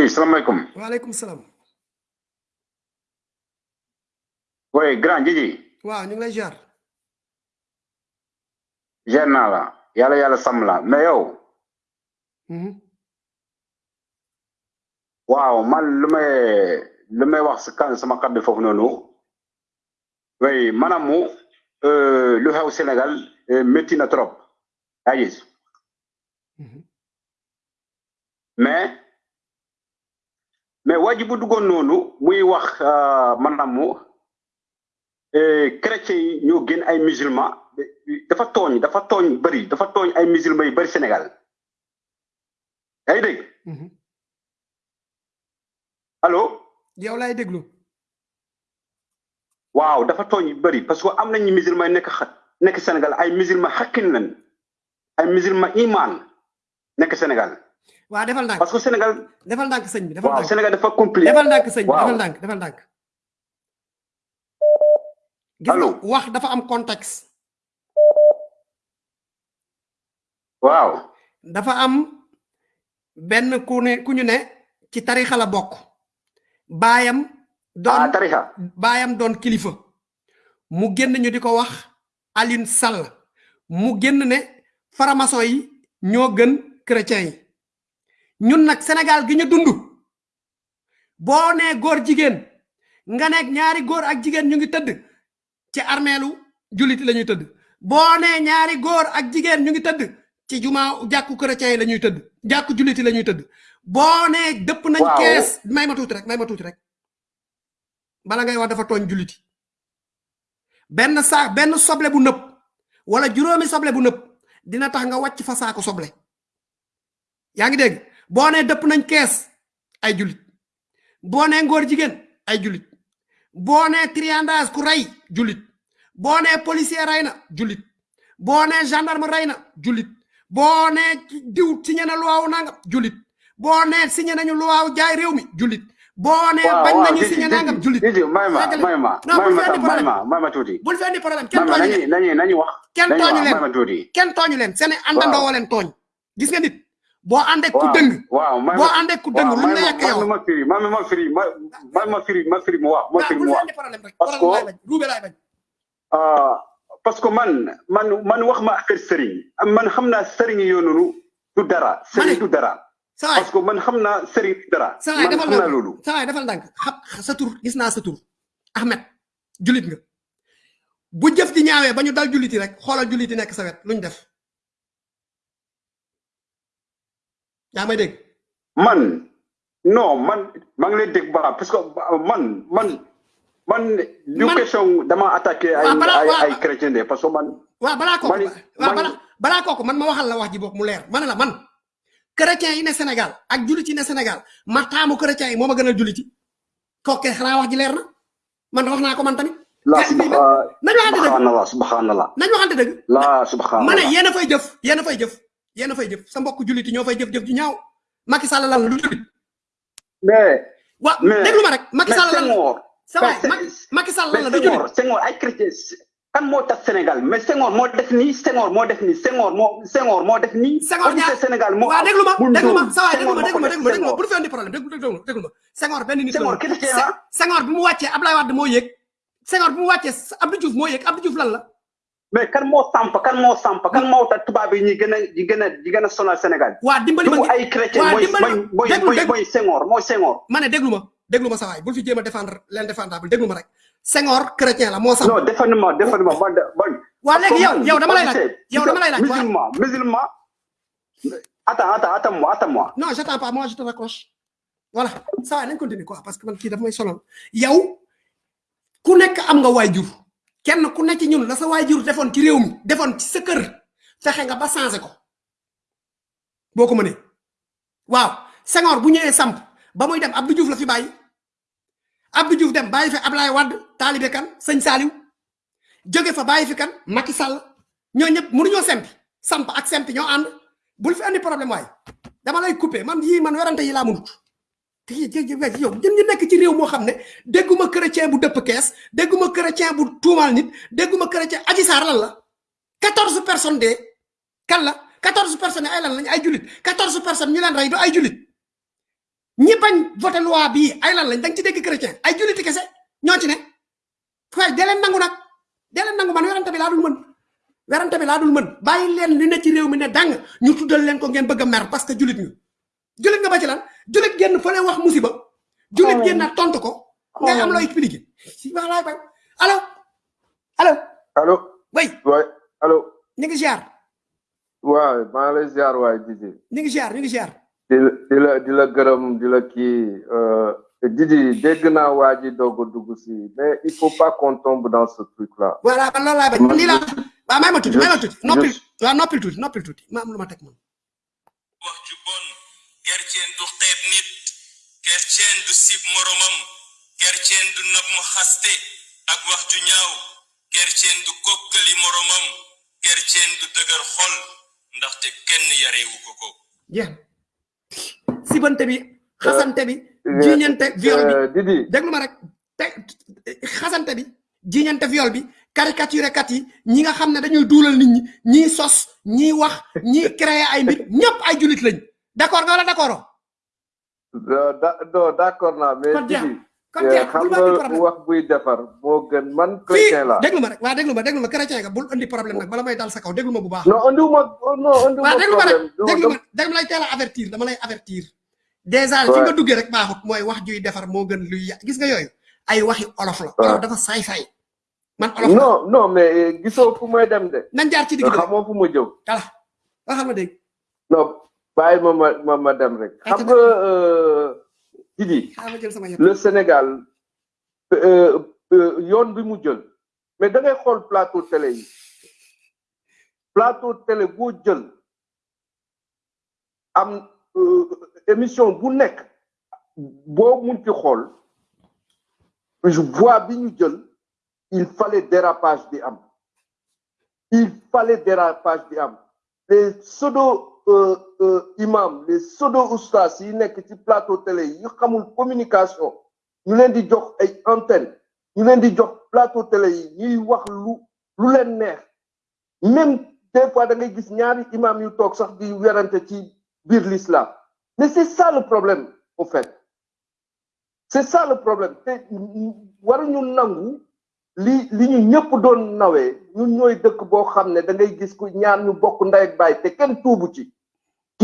oui salaamaaleykum waaleykum salaam oui grand Jiji waaw ñu ngi lay jaar jeer naa la. Yàlla yàlla sàmm la. Mais yow? Waaw man lu may lu may wax si kan sama kàddu foofu noonu. Oui maanaam mu lu xew Sénégal métti na trop. Yaa gis? Mais mais waa ji bu duggoon noonu muy wax maanaam mu chrétiens yi ñoo gën ay musulman dafa tooñ dafa tooñ bëri dafa tooñ ay musulman yu bëri Sénégal. Yaa dégg? Allo? Yow laay déglu. Waaw dafa tooñ yu bëri parce que am nañu musulman nekk nekk Sénégal ay musulman xakkin lañ ay musulman iman nekk Sénégal waaw defal ndànk parce que Sénégal defal ndànk sëñ bi defal ndànk Sénégal dafa compliqué defal ndànk sëñ bi defal ndànk defal ndànk gis wax dafa am contexte waaw dafa am benn ku ne ku ñu ne ci tarixa la bokk. Baayam doon tarixa. baayam doon kilifa. Mu génn ñu di ko wax Aline Sall. Mu génn ne faramason yi ñoo gën chrétien yi ñun nag Sénégal gi ñu dund boo nee góor jigéen nga nekk ñaari góor ak jigéen ñu ngi tëdd ci armeelu jullit la ñuy tëdd. Boo nee ñaari góor ak jigéen ñu ngi tëdd ci juma jàkku chrétien yi la ñuy tëdd jàkku jullit yi la ñuy tëdd. Boo nee dëpp nañ kees may ma tuuti rek may ma tuuti rek. Bala ngay wax dafa tooñ yi. Benn saa benn soble bu nëpp wala juróomi soble bu nëpp dina tax nga wàcc fa saako soble. Yaa ngi dégg boo nee dëpp nañ kees ay jullit. Boo nee ngóor jigéen ay jullit. Boo nee triandage ku rey jullit. Boo nee policier rey na jullit. Boo nee gendarme rey na jullit. Boo nee diw signé na luwaawu nangam jullit. Boo nee signé nañu luwaawu jaay réew mi jullit. Boo nee bañ nañu signé nangam jullit. Jiji may ma Fekk may ma may ma may tuuti. Bul fi andi problème kenn tooñu leen. nañu nañu wax. Kenn tooñu ma leen kenn tooñu leen. Seen i àndandoo leen tooñ. Gis nga nit boo àndee ku waaw may boo àndee ku luñ la yàq yow ma firi ma ma firi ma ma firi ma firi mu wax ma firi mu wax parce que ruube laay bañ ah parce que man man man wax ma affaire sëriñ man xam naa sëriñ yoo noonu du dara sëriñ du dara parce que man xam naa sëriñ du dara man defal ndànk loolu sawaay defal xam sa tur gis naa sa tur Ahmed julit nga bu jëf di ñaawee ba ñu dal juliti rek xoolal juliti nekk sa wet luñ def yaa may dégg man. Non man. Maa ngi lay dégg baax parce que man. Man man. du question dama attaqué ay ay ay chrétien de parce que man waaw balaa kooku man waaw balaa balaa kooku man ma waxal la wax ji boog mu leer ma ne la man. Chrétien yi ne Sénégal ak julit yi ne Sénégal ma taamu chrétien yi moo ma gënal julit yi kooku xanaa wax ji leer na man wax naa ko man tamit la nañu waxante dëgg subhanallah subhanallah. Nañu waxante dëgg la ma ne subhanallah yéen a fay jëf yéen a fay jëf yéen fay jëf sa mbokk julit yi ñoo fay jëf jëf ju ñaaw. Macky Sall lan la du julit mais wa déglu ma rek. Macky Sall lan sa waay mais Macky Sall lan du julit Senghor ay chrétien kan moo tax Sénégal? Mais Senghor moo def nii Senghor moo def nii Senghor moo Senghor moo def nii. Senghor gisee Sénégal moo waaw déglu ma déglu ma. Sa waay déglu ma déglu ma déglu ma déglu ma. Bu fi andi problème déglu déglu déglu ma. Senghor benn nit Senghor chrétien la. Senghor bi mu wàccee Ablaye Wade moo yëg Senghor bi mu wàccee Abdou Diouf moo yëg Abdou Diouf lan la mais kan moo samp kan moo samp kan moo tax tubaab yi ñi gën a ñi gën a ñi gën a sonal Sénégal. Waa dimbali ma ay chrétien mooy mooy mooy mooy Senghor mooy Senghor. Ma ne déglu ma déglu ma sa waay bul fi jéem a défendre l'indéfendable déglu ma rek. Senghor chrétien la moo sam. Non défendre ma défendre ma man man waa léegi yow yow dama lay laaj yow dama lay laaj musulman musulman attends attends attends-moi attends-moi. Non j'attends pas moi je te raccroche. Voilà ça va nañ continuer quoi parce que man kii dafa may sonal. Yow ku nekk am nga waajur kenn ku nekk ci ñun la sa waajur defoon ci réew mi defoon ci sa kër fexe nga ba changé ko. Boo ko mënee. Waaw Senghor bu ñëwee samp ba muy dem Abdou Diouf la fi bàyyi. Abdou Diouf dem bàyyi fi Ablaye Wade Talibé Kan sëñ Saliou. Jóge fa bàyyi fi kan Macky Sall. Ñoo ñëpp mënuñoo sempi. Samp ak sempi ñoo ànd. Bul fi andi problème waay. Dama lay couper. Man yii man werante yi laa mënut ñun ñu nekk ci réew moo xam ne dégguma chrétien bu dëpp kees dégguma chrétien bu tuumaal nit dégguma chrétien aji saar lan la? 14 personnes de kan la? 14 personnes ay lan lañ? Ay julit 14 personnes ñu leen rey du ay julit ñi bañ voté loi bii ay lan lañ? Da nga ci dégg chrétien. Ay juliti kese ñoo ci ne. Waaye dee leen nangu nag. Dee leen nangu man werante bi laa dul mën. Werante bi laa dul mën. Bàyyi leen li ne ci réew mi ne dang. Ñu tuddal leen ko ngeen bëgg mer parce que julit ñu julit nga ba ci lan julit génn fële wax musiba. Julit génn na tontu ko. Ngay am loo expliqué si wax laay bañ allo. Allo. Allo. Oui waay. Allo. Ñu ngi ziar. Waay maa ngi lay ziar waay Didi. Ñu ngi ziar ñu ngi ziar. Di la di gërëm di la kii euh, Didi dégg naa waa ji doog a dugg si mais il faut pas qu'on tombe dans ce truc là voilà man loolu laay bañ. Man lii laa waaw may ma tuuti may ma tuuti. Je- noppil waaw noppil tuuti noppil tuuti. Ma am lu ma teg man sib moromam kerceen du nab mu xaste ak wax ju ñaaw kerceen du kokkali moromam kerceen du dëgër xol ndaxte kenn yareewu ko ko na sibante bi xasante bi jiñante viol bi. Didi. Déglu ma rek. Te xasante bi jiñante viol bi caricature kat yi ñi nga xam ne dañuy duulal nit ñi sos ñii wax ñii créer ay mbir ñëpp ay julit lañ. D'accord nga wala d'accord da- non d'accord naa mais xam bul ma indi nga problème wax buy defar moo gën man chrétien la déglu ma rek waa déglu ma déglu ma chrétien nga bul indi problème nag bala may dal sa kaw déglu ma bu baax non andiwuma non andiwuma waa déglu ma rek déglu ma déglu lay teel a avertir. Dama lay avertir. Déjà fi nga duggee rek baaxut mooy wax juy defar moo gën luy yà gis nga yooyu ay waxi olof la olof dafa saay-saay man olof non non mais euh, gisoo fu may dem de. Nañ jaar ci digg xamoo fu mu jëm. Voilà waxal ma dégg. Non bàyyi ma ma ma ma dem rek. Xam nga Didi xaaral ma jël sama yëpp. le Sénégal euh, euh, yoon bi mu jël. Mais da ngay xool plateau télé yi. Plateau télé boo jël am euh, émission bu nekk boo munti xool je vois bi ñu jël il fallait dérapage di am. Il fallait dérapage di am. Les pseudo imam les pseudo oustas yi nekk ci plateau télé yi xamul communication ñu leen di jox antenne ñu leen di jox plateau télé yi ñuy wax même des fois da ngay gis ñaari imam yu toog sax di werante ci l'islam. Mais c'est ça le problème au fait. C'est ça le problème. Te waruñu nangu li li ñu ñëpp doon nawee. Ñun ñooy dëkk boo xam ne da ngay gis ku ñaar ñu bokk ndey ak baay te kenn tuubu ci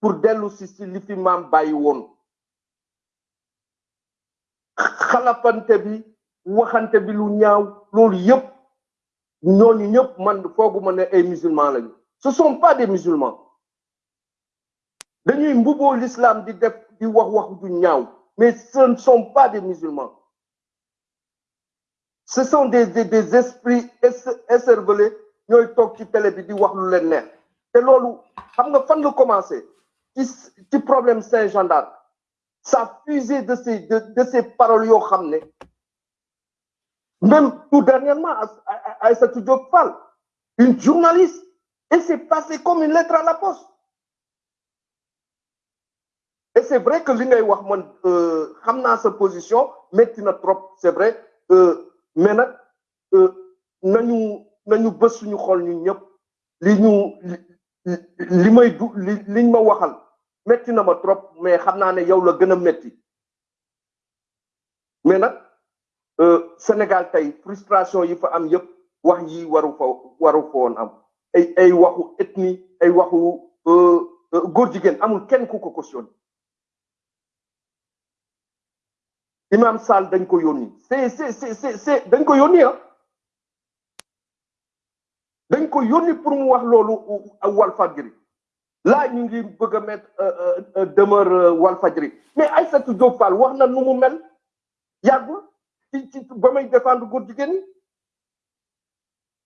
pour dellu si si li fi maam bàyyi woon. Xalafante bi waxante bi lu ñaaw man fooguma ne ay musulmans lañu. Ce sont pas des musulmans. Dañuy mbuboo l'islam di def di wax wax du ñaaw mais ce ne sont pas des musulmans. Ce sont des des, des esprits écervelés ñooy toog ci télé bi di wax lu leen neex. Te loolu xam ci problème Saint-Jean d'Arc ça fusé de ces de, ces paroles même tout dernièrement Aïssatou Diop Fall une journaliste et c'est passé comme une lettre à la poste. Et c'est vrai que li ngay wax naa sa position métti na trop c'est vrai mais nag nañu nañu bës suñu xol li ñu métti na ma trop mais xam naa ne yow la gën a métti mais nag Sénégal tey frustration yi fa am yëpp wax yi waru fa waru fa woon am. Ay ay waxu ethnie ay waxu góor jigéen amul kenn ku ko cautionné. Imam Sall dañ ko yónni. C'est c'est c'est dañ ko yónni ah. Dañ ko yónni pour mu wax loolu Walfadjri. Là ñu ngi bëgg a mettre demeure Walfadjri. Mais Aïssatou Diop Fall wax na nu mu mel. Yàggul ci ci ba may défendre góor ñi.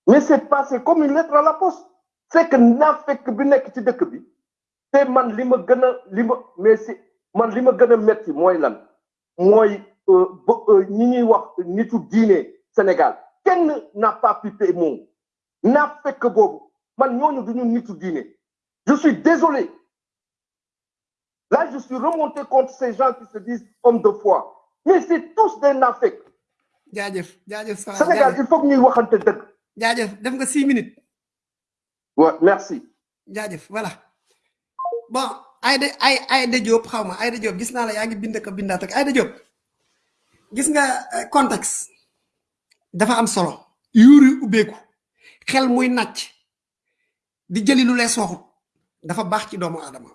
Mais c'est passé comme une lettre à la poste. C'est que naa fekk bi nekk ci dëkk man li ma gën mais c'est man li ma metti mooy lan? Mooy ñi ñuy wax nitu diine Sénégal. Kenn n'a pas pipé moom naa fekk boobu man duñu je suis désolé. Là je suis remonté contre ces gens qui se disent hommes de foi. Mais c'est tous des nafek. Jaajëf jaajëf Sall Sénégal il faut que ñuy waxante dëgg. Jaajëf def nga six minutes. Ouais merci. Jaajëf voilà. Bon Aïda ay Aïda Diop xaw ma Aïda Diop gis naa la yaa ngi bind ko bindaat ak Aïda Diop. Gis nga contexte. Dafa am solo. Yuuri ubbeeku. Xel muy nàcc. Di jëli lu lees waxut dafa baax ci doomu aadama.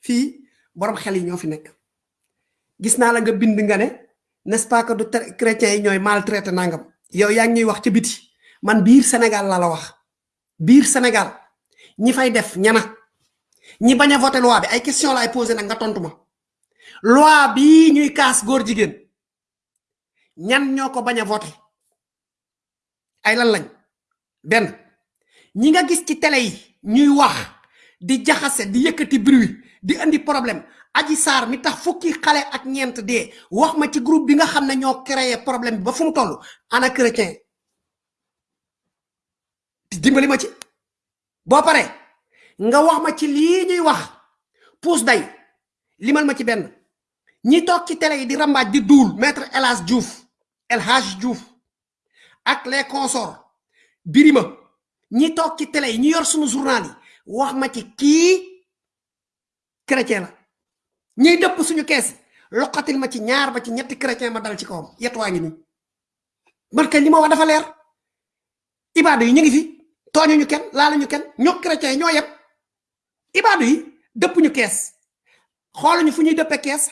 Fii borom xel yi ñoo fi nekk. Gis naa la nga bind nga ne n'est-ce pas que du chrétiens yi ñooy maltraité nangam. Yow yaa ngi wax ci biti. Man biir Sénégal la la wax. Biir Sénégal. Ñi fay def ñana ñi bañ a voté loi bi ay question laay posé nag nga tontu ma. Loi bi ñuy kaas góor jigéen. Ñan ñoo ko bañ a voté? Ay lan lañ? Benn. Ñi nga gis ci télé yi ñuy wax di jaxase di yëkkati bruit di andi problème. Aji sar mi tax fukki xale ak ñeent dee. Wax ma ci groupe bi nga xam ne ñoo créé problème ba fu mu toll. Ana chrétien. Dimbali ma ci. Boo pare nga wax ma ci lii ñuy wax. Puus day limal ma ci benn. Ñi toog ci télé di rambaaj di duul maître elas diouf el haj diouf ak les consorts birima. Ñi toog ci télé ñi yor sunu journal wax ma ci kii chrétien la ñiy dëpp suñu kees loqatil ma ci ñaar ba ci ñetti chrétien ma dal ci kawam yett waa ngi nii man kay li ma wax dafa leer ibaadu yi ñu ngi fi tooñuñu kenn laaluñu kenn ñoo chrétien yi ñoo yem ibaadu yi dëpp ñu kees xooluñu fu ñuy dëppe kees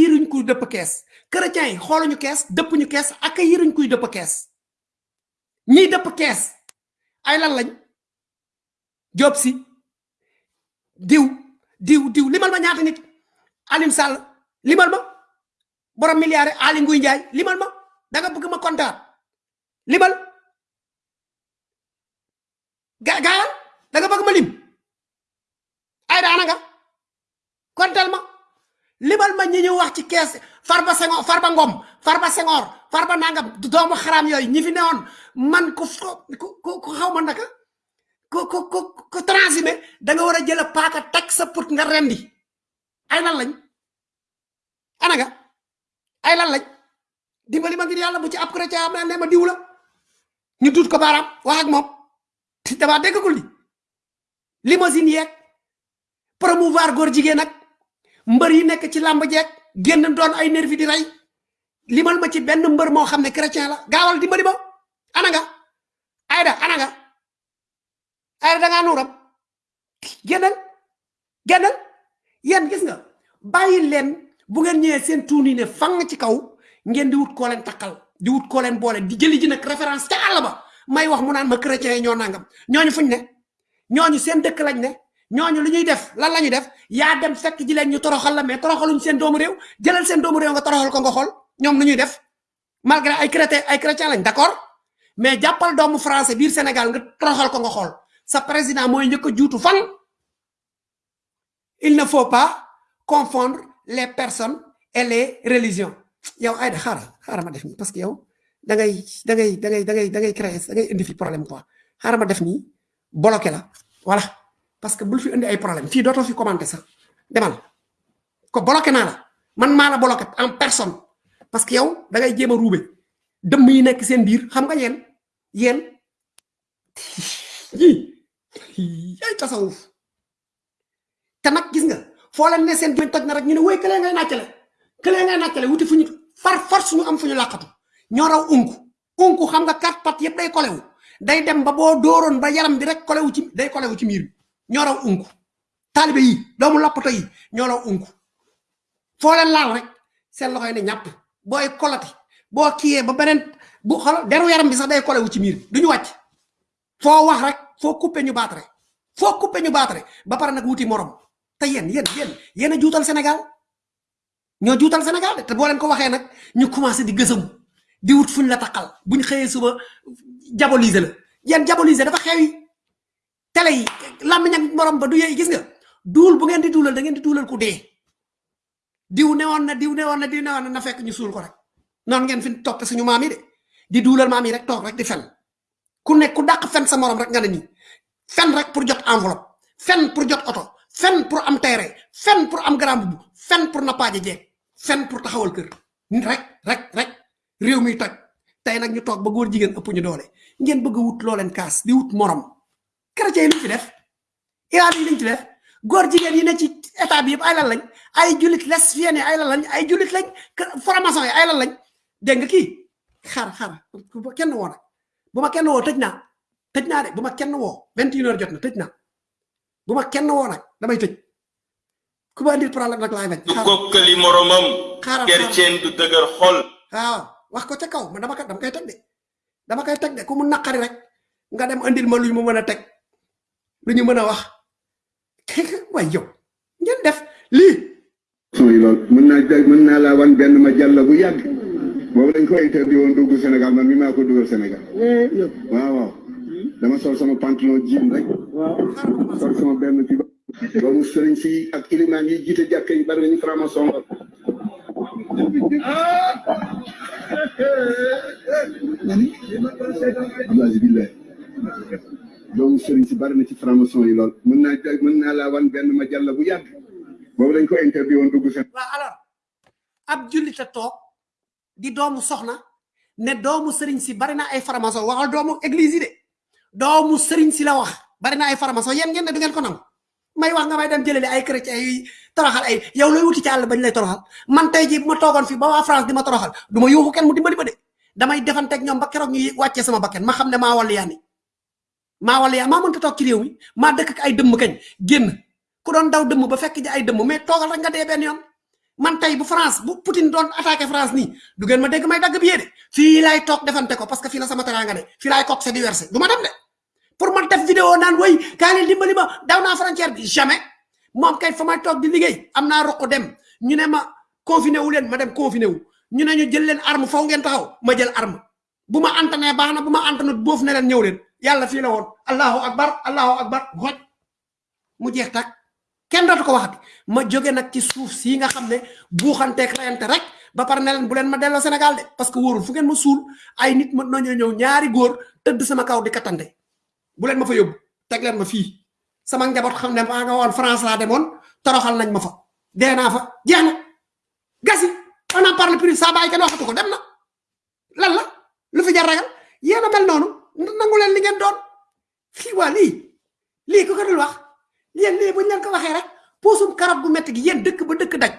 yiruñ kuy dëpp kees chrétien yi xooluñu kees dëpp ñu kees yiruñ kuy dëpp kees ñiy dëpp kees ay lan lañ job si diw diw diw limal ma ñaata nit? Alim sall limal ma. Borom milliard ali nguy njaay limal ma. Da nga bëgg ma kontaan. Limal. Ga gaayal da nga bëgg ma lim. Ay daana nga. Kontel ma. Limal ma ñi ñu wax ci kees farba senghor farba ngom farba senghor farba nangam doomu xaram yoy ñi fi neewon man ko xaw ma naka ko ko ko ko transhumé da nga wara jël paaka tek sa put nga rendi. Ay lan lañ? Ana nga? Ay lan lañ? Dimbali ma ngir yalla bu ci ab chrétien am ne ma diw la. Ñu dut ko baram wax ak mom [laughs] dama déggagul li. Limousine yek promouvoir gor jigéen nak mbeur yi nek ci lamb jek genn doon ay nervi di ray limal ma ci benn mbeur mo xamne chrétien la. Gaawal dimbali ma. Ana nga? Ayda ana nga ayda da nga nuram gennal gennal yen gis nga bayyi len bu ngeen ñëwee seen ne fang ci kaw ngeen di wut ko len takal di wut ko len boole di jëli ji nak référence ca àll ba. May wax mu naan ma chrétien ñoo nangam. Ñooñu fuñ ne? Ñooñu seen dëkk lañ ne? Ñooñu li ñuy def lan lañu def? Yaa dem fekk ji leen ñu toroxal la mais toroxaluñ seen doomu réew. Jëlal seen doomu réew nga toroxal ko nga xol ñoom lu ñuy def? Malgré ay chrétien ay chrétien lañ d'accord? Mais jàppal doomu français biir sénégal nga toroxal ko nga xol sa président mooy njëkk a juutu fan? Il ne faut pas confondre les personnes et les religions. Yow ay da xara xara ma def ni parce que yow da ngay da ngay da ngay da ngay da ngay créer da ngay indi fi problème quoi. Xara ma def ni bloqué la voilà. Parce que bul fi indi ay problème fi doto fi commenter sax. Demal ko bloqué na la man maa la bloqué en personne. Parce que yow da ngay jéem a ruube. Dëmm yi nekk seen biir xam nga yéen yéen [laughs] ay tasawuf. Te nag gis nga? Foo leen ne seen gémmiñ toj na rek ñu ne woy këlee ngay nàccale këlee ngay nàccale wuti fu far force ñu am fu ñu làqatu. Raw unku. Unku xam nga quatre pat yëpp day kolewu. Day dem ba boo dooroon ba yaram bi rek ci day kolewu ci miir bi. Raw unku. Taalibe yi doomu lappato yi ñoo raw unku. Foo leen laal rek seen loxo yi ne ñàpp. Booy kolati boo kiyee ba bu deru yaram bi sax day kolewu ci miir bi duñu wàcc. Foo wax rek foo coupé ñu baatare foo coupé ñu baatare ba pare nag wuti morom te yéen yéen yéen yéen a juutal sénégal ñoo juutal sénégal de te boo leen ko waxee nag ñu commencé di gësam di wut fuñ la takal buñ xëyee suba diaboliser la. Yéen diaboliser dafa xewi. Télé yi lamiñ ak morom ba du yey gis nga? Duul bu ngeen di duulal da ngeen di duulal ku dee. Diw newoon na diw newoon na diw newoon na na fekk ñu suul ko rek. Non ngeen fi topp suñu maam yi de. Di duulal maam yi rek toog rek di fen ku nekk ku dàq fen sa morom rek nga nii. Fen rek pour jot enveloppe fen pour jot auto fen pour am terrain fen pour am grand bubu fen pour nappaaje jeeg fen pour taxawal kër. Rek rek rek. Réew mi toj. Tey nag ñu toog ba góor jigéen ëpp ñu doole. Ngeen bëgg wut loo leen kaas di wut morom. Chrétien yi ci def? Iran yi liñ ci def? Góor jigéen yi ne ci état bi ay lan lañ? Ay julit lesbienne ay lan lañ? Ay julit lañ? Formation ay lan lañ? Kii xaar xaar bu ma kenn woo nag bu ma kenn woo tëj naa tëj naa de bu ma kenn woo vingt une heure jot na tëj naa bu ma kenn woo nag damay tëj. Ku ma andil problème nag laay bañ. Du kokkali moromam xaaral kerceen du dëgër xol. Waaw wax ko ca kaw man dama dama koy teg de. Dama koy teg de ku mu naqari rek nga dem andil ma lu mu mën a teg. Lu ñu mën a wax. [laughs] Way yow ngeen def lii. Son yi lool mën naa mën naa laa wan benn ma jàll bu yàgg boobu dañ ko interdit woon dugg Sénégal man mi maa ko dugal Sénégal. Waaw waaw. dama sol sama pantalon jean rek. Sol sama benn ci doomu sëriñ si ak ilimaan yi jiite jàkka yi bari nañu franc-maçon la. Abdoulaye doomu sëriñ si bari na ci franc-maçon yi lool. mën naa mën naa laa wan benn ma jàll bu yàgg. boobu dañ ko interdit woon dugg Sénégal. Waaw alors ab jullita toog di doomu soxna ne doomu sëriñ si bari na ay faramason waxal doomu église yi de. doomu sëriñ si la wax bari na ay faramason yéen ngeen ne du ngeen ko nangu. May wax nga may dem jëleli ay chrétien yi toroxal ay yow looy wuti ci àll bañ lay toroxal? Man tey ji ma toogoon fi ba waa France di ma toroxal du ma kenn mu dimbali ma de. Damay defanteeg ñoom ba keroog ñu wàccee sama bakken ma xam ne maa wàllu yaani maa wàllu yaa maa mënta toog ci réew mi maa dëkk ak ay dëmm kañ génn. Ku doon daw dëmm ba fekk ji ay dëmm mais toogal rek nga dee benn yoon man tey bu France bu Poutine doon attaqué France nii du ngeen ma dégg may dagg bi de. Fii laay toog defante ko parce que fii la sama teranga ne. Fii laay coxé di versé du ma dem de. Pour man def vidéo naan way kaa leen dimbali ma daw naa frontière bi. Jamais. Moom kay fa may toog di liggéey am naa ruq dem. Ñu ne ma confiné wu leen. Ma dem confiné wu. Ñu ne ñu jël leen arme faw ngeen taxaw ma jël arme. Bu ma antané baax na bu ma antanut boof ne leen ñëw leen. Yàlla fii la woon. Allahu akbar allahu akbar. Xoj mu jeex tak kenn dootu ko waxati ma jóge nag ci suuf si nga xam ne buuxanteeg reyante rek ba pare ne leen bu leen ma delloo Sénégal de parce que wóorul fu ngeen ma suul ay nit ma nañoo ñëw ñaari góor tëdd sama kaw di katande bu leen ma fa yóbbu teg leen ma fii. Sama njaboot xam ne maa nga woon France laa demoon toroxal nañ ma fa. Dee naa fa. Jeex na. Gasi on en parle plus saa bàyyi kenn waxatu ko dem na. Lan la? Lu fi jar ragal? Mel noonu. Nangu leen li ngeen doon. Lii ku ko dul wax yéen lii buñ leen ko waxee rek puusum karab gu metti gi yéen dëkk ba dëkk daj.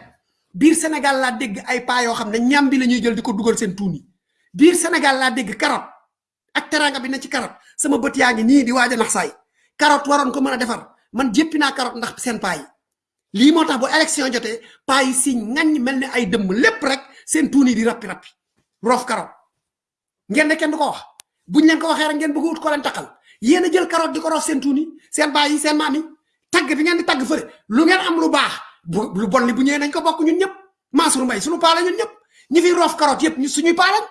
Biir Sénégal laa dégg ay paa yoo xam ne ñam bi la jël di ko dugal seen tuuni biir Sénégal laa dégg carotte ak teranga bi ne ci carotte sama bët yaa ngi nii di waaj a nax saay. Carotte waroon ko mën defar. Man jéppi naa carotte ndax seen paa yi. Lii moo tax bu élection jotee paa yi si ngañ mel ni ay dëmm lépp rek seen tuuni di rappi rappi. Roof carotte ngeen ne kenn du ko wax. Buñ leen ko rek ngeen bëgg ut ko leen takkal yéen a jël carotte di ko roof seen tuuni seen baay yi seen maam yi tagg bi ngeen di tagg fële. Lu ngeen am lu baax lu bon li bu ñëwee nañ ko bokk ñun ñëpp. Mansour Mbaye suñu paa la ñun ñëpp. Ñi fi roof carotte yëpp ñu suñuy paa lañ.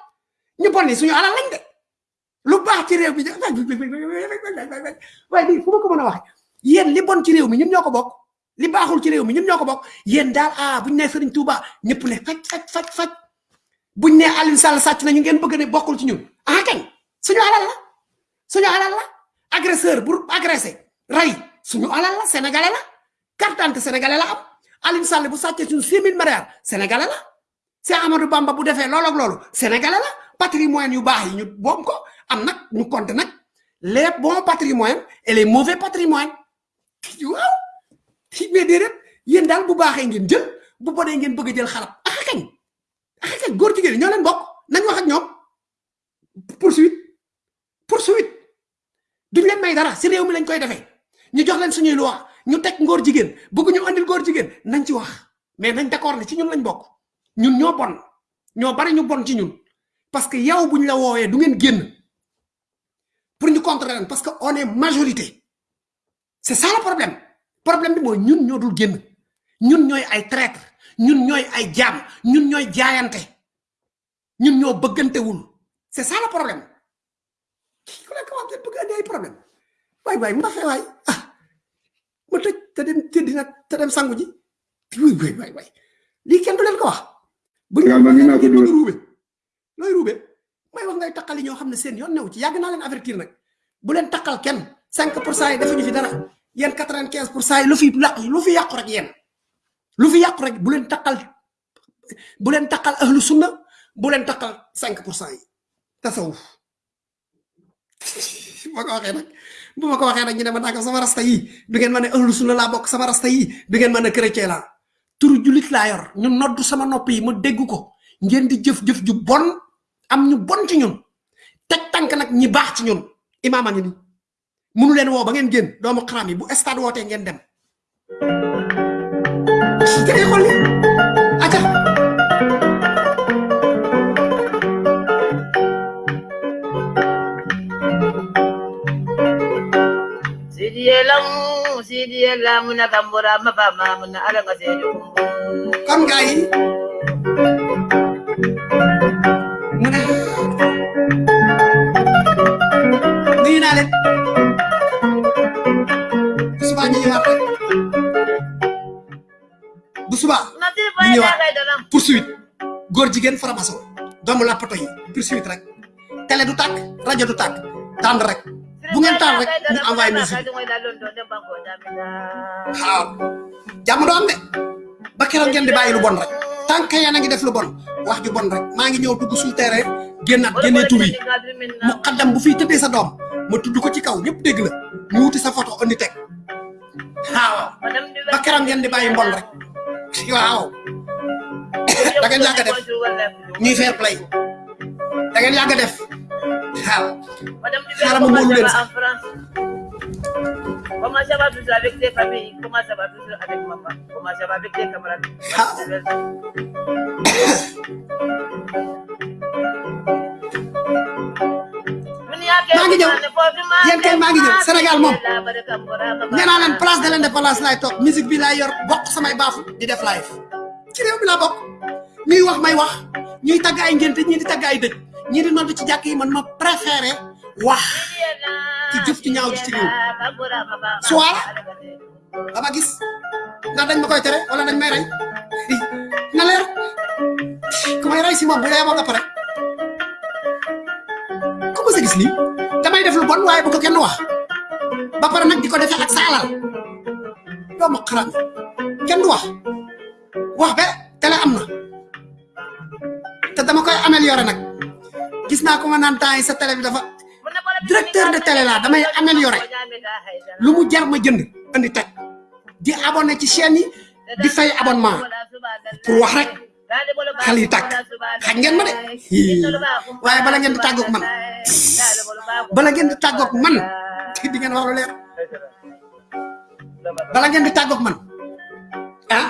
Ñu bon ni suñu alal lañ de. Lu baax ci réew mi waaye lii fu ko mën a waxe yéen li bon ci réew mi ñun ñoo ko bokk. Li baaxul ci réew mi ñun ñoo ko bokk. Yéen daal ah buñ nee Serigne Touba ñëpp ne faj faj faj faj. Buñ nee Aliou Sall sàcc na ñu ngeen bëgg ne bokkul ci ñun. Ah kañ? Suñu alal la. Suñu alal la. Agresseur bu agressé ray suñu alal la sénégalais la carte d'identité sénégalais la am. Aliou Sall bu sàccee suñu 6000 milliards sénégalais la Cheikh Amadou Bamba bu defee loolu ak loolu sénégalais la patrimoine yu baax yi ñu boom ko. Am nag ñu compte nag les bons patrimoines et les mauvais patrimoines waaw. Mais déedéet. Yéen daal bu baaxee ngeen jël. Bu bonee ngeen bëgg jël xarab. Ah kañ? Ah kañ? Góor jigéen ñoo leen bokk. Nañ wax ak ñoom. Poursuite. Poursuite. Duñ leen may dara. Si réew mi lañ koy defee ñu jox leen suñuy loi ñu teg ngóor jigéen bëgg ñu andil góor jigéen nañ ci wax. Mais nañ d'accord ne ci ñun lañ bokk. Ñun ñoo bon ñoo bari ñu bon ci ñun. Parce que yow buñ la woowee du ngeen génn. Pour ñu contrer parce que on est majorité. C'est ça le problème. Problème bi mooy ñun ñoo dul génn. Ñun ñooy ay traître ñun ñooy ay jaam ñun ñooy jaayante. Ñun ñoo bëggantewul. C'est ça le problème. Ku nekk wax ngeen bëgg andi ay problème waay mu fee waay ah ma tëj te dem tëddi nag te dem sangu ji? Waay waay waay waay lii kenn du leen ko wax bu ñu naa ko bëgg ruube looy ruube may wax ngay takkali ñoo xam ne seen yoon new ci yàgg naa leen avertir nag bu leen takkal kenn 5 pour cent yi defuñu fi dara yéen 95 pour cent yi lu fi laq lu fi yàqu rek yéen lu fi yàqu rek bu leen takkal bu leen takkal ahlu sunna bu leen takkal 5 pour cent yi tasawuf. Ma ko waxee nag bu ma ko waxee nag ñu ne ma sama rasta yi du ngeen ma ne ahlu sunna laa bokk sama rasta yi du ngeen ma ne chrétien laa turu julit laa yor ñu noddu sama nopp yi ma dégg ko ngeen di jëf-jëf ju bon. Am ñu bon ci ñun teg tànk nag ñi baax ci ñun imaam a ngi ni munu leen woo ba ngeen génn doomu xaram yi bu stade wootee ngeen dem. Da ngay xool Sidielam, sidielam na kambura mapama na ala kasi kon gaa yi mu ne nuyu naa leen bu subaa ñu ñëwaat rek bu subaa ñu ñëwaat poursuite góor jigéen faramaso doomu lappato yi poursuite rek télé du tàkk rajo du tàkk tànd rek bu ngeen taal rek ñu envoyé musique waaw jàmm do am de ba keroog ngeen di bàyyi lu bon rek. Que yéen a ngi def lu bon. Wax ju bon rek. Maa ngi ñëw dugg suñu terrain génnaat génnee tur yi mu xaddam bu fiy tëddee sa doom ma tudd ko ci kaw ñëpp dégg la. Ñu wuti sa photo andi teg. Waaw ba keroog ngeen di bàyyi mbon rek. Waaw. [laughs] Da ngeen yàgg def. Ñuy fair play. Da ngeen yàgg def ma moolu leen sax Comment ça va tous avec tes familles Comment ça va tous avec maman Comment ça va avec tes camarades maa ngi ñëw yéen kay maa ngi ñëw Sénégal moom nee naa leen place de l'indépendance laay toog musique bi laay yor bokk samay baafu di def live ci réew mi laa bokk ñuy wax may wax ñuy tagg ay ngénte ñii di tagg ay dëj ñii di nodd ci jàkk yi man ma préféré wax ci jëf ci ñaaw ci réew soit dama gis? Ndax dañ ma koy tere wala dañ may rey na leer ku may rey si moom bu dee moo nga pare ku ko sa gis lii damay def lu bon waaye bu ko kenn wax ba pare nag di ko defee ak sa alal doomu xaram kenn du wax wax be télé am na te dama koy améliorer nag gis naa ko nga naan temps yi sa télé bi dafa directeur de télé laa damay améliorer lu mu jar ma jënd andi teg. Di abonné ci chaîne yi di fay abonnement. pour wax rek xel yi tàkk. xaj ngeen ma de? Hii. waaye bala ngeen di tàggoog man. bala ngeen di tàggoog man. Di ngeen wax lu leer. Bala ngeen di tàggoog man. Ah?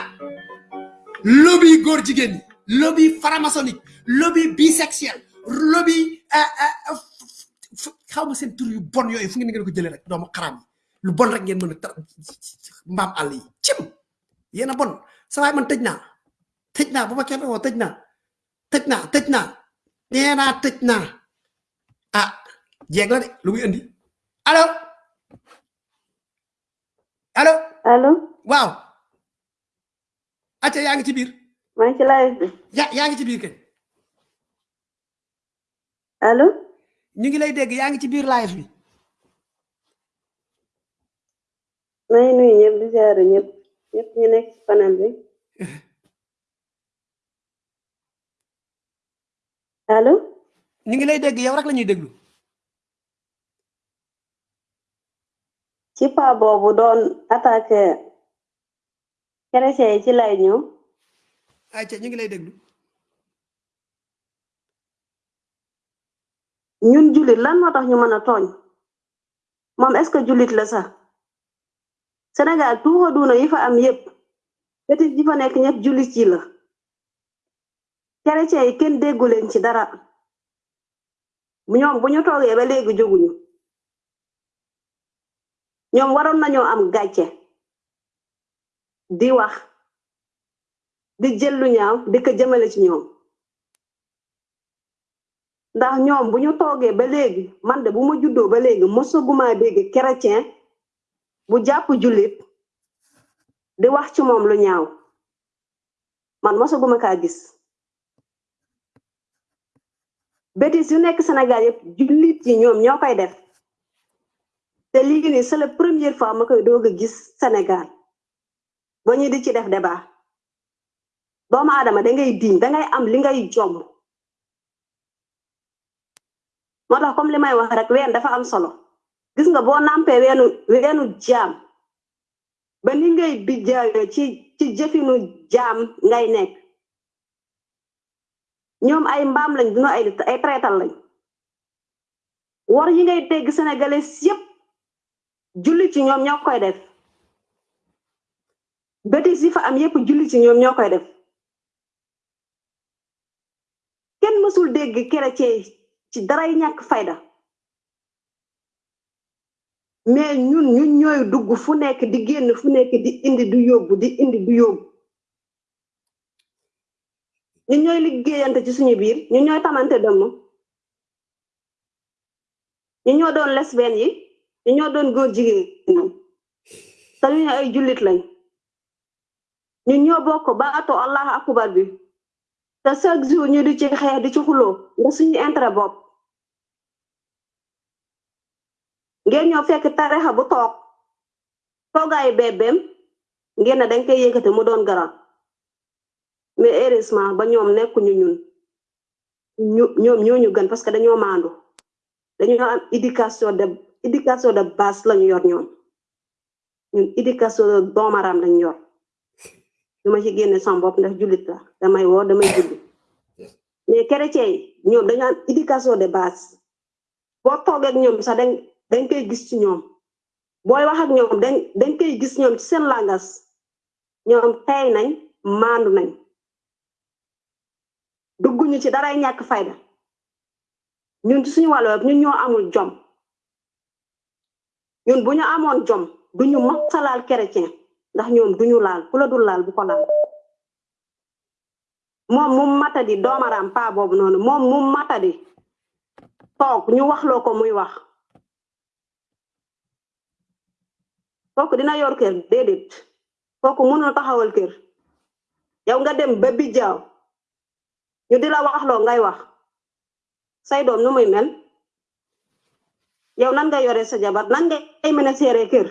Lobby góor jigéen ñi lobby franc-maçonnique lobby bisexuel lobby ah, ah, f- f- xaw ma seen tur yu bon yooyu fu ngeen ngeen ko jëlee rek doomu xaram yi. Lu bon rek ngeen mën a mbaam àll yi. Cim! Yéen a bon. Sa waay man tëj naa. Tëj naa bu ma kenn woo tëj naa. Tëj naa tëj naa. Nee naa tëj naa. Ah jeeg la de lu muy indi. Allo? Allo? Allo? Waaw. Acca yaa ngi ci biir. Maa ngi ci live bi. Ya yaa ngi ci biir kay allo ñu ngi lay dégg yaa ngi ci biir live bi. Ngi nuyu ñëpp di ziare ñëpp. Ñëpp ñu nekk ci panel bi. Allo ñu ngi lay dégg yow rek la ñuy déglu. Ci pa boobu doon attaqué chrétien yi ci lay ñëw acca ñu ngi lay déglu ñun julit lan moo tax ñu mën a tooñ? Moom est ce que julit la sax? Sénégal tuuxa duuna yi fa am yépp petit yi fa nekk ñëpp julit yi la. Chrétien yi kenn déggu leen ci dara. Ñoom bu ñu toogee ba léegi jóguñu. Ñoom waroon nañoo am gàcce. Di wax di jël lu ñaaw di ko jëmale ci ñoom ndax ñoom bu ñu toogee ba léegi man de bu ma juddoo ba léegi mosaguma dégg chrétien bu jàpp jullit di wax ci moom lu ñaaw. Man mosaguma kaa gis. Bétis yu nekk Sénégal yëpp jullit yi ñoom ñoo def. Te lii nii c'est la première fois ma koy doog gis Sénégal. Ba ñu di ci def débat. Doomu aadama da ngay diñ da ngay am li ngay jomb moo tax comme li may wax rek ween dafa am solo. Gis nga boo nampee weenu weenu jaam ba ni ngay bijjaayo ci ci jëfinu jaam ngay nekk. Ñoom ay mbaam lañ duñu ay ay traital lañ. Wor yi ngay dégg sénégalais yépp julli ci ñoom ñoo koy def. Bétis yi fa am yépp julli ci ñoom ñoo koy def. Kenn mësul dégg chrétien ci daray ñàkk fayda. Mais ñun ñun ñooy dugg fu nekk di génn fu nekk di indi du yóbbu di indi du yóbbu. Ñun ñooy liggéeyante ci suñu biir ñun ñooy tamante dëmm. Ñu ñoo doon lesbienne yi ñu ñoo doon góor jigéen te ñu ay jullit lañ. Ñun ñoo bokk bi te chaque jour ñu di ci xeex di ci xuloo nga suñu intérêt bopp. Ngeen ñoo fekk tarixa bu toog toogaayu bébéem ngeen ne dañ koy yëkkati mu doon garab. Mais heureusement ba ñoom nekkuñu ñun. Ñu ñoom ñoo ñu gën parce que dañoo maandu. Dañoo am éducation de éducation de base lañu yor ñoom. Ñun éducation de doomaram lañu yor dama ci génne sama bopp ndax jullit la. Damay woo damay julli. Mais chrétien yi dañu am éducation de base. Boo toogee ak ñoom sax dañ dañ koy gis ci ñoom. Booy wax ak ñoom dañ dañ koy gis ñoom ci seen langas ñoom tey nañ maandu nañ. Dugguñu ci daray ñàkk fayda. Ñun ci suñu wàllu ñun ñoo amul jom. Ñun bu ñu jom duñu masa laal chrétien ndax ñoom duñu laal ku la dul laal bu ko laal moom mu matadi doomaram pa boobu noonu moom mu matadi toog ñu waxloo ko muy wax. Kooku dina yor kër déedéet. Kooku mënul taxawal kër. Yow nga dem ba bijjaaw ñu di la wax loo ngay wax. Say doom nu muy mel? Yow nan nga yore sa jabar? Nan ngay mën a kër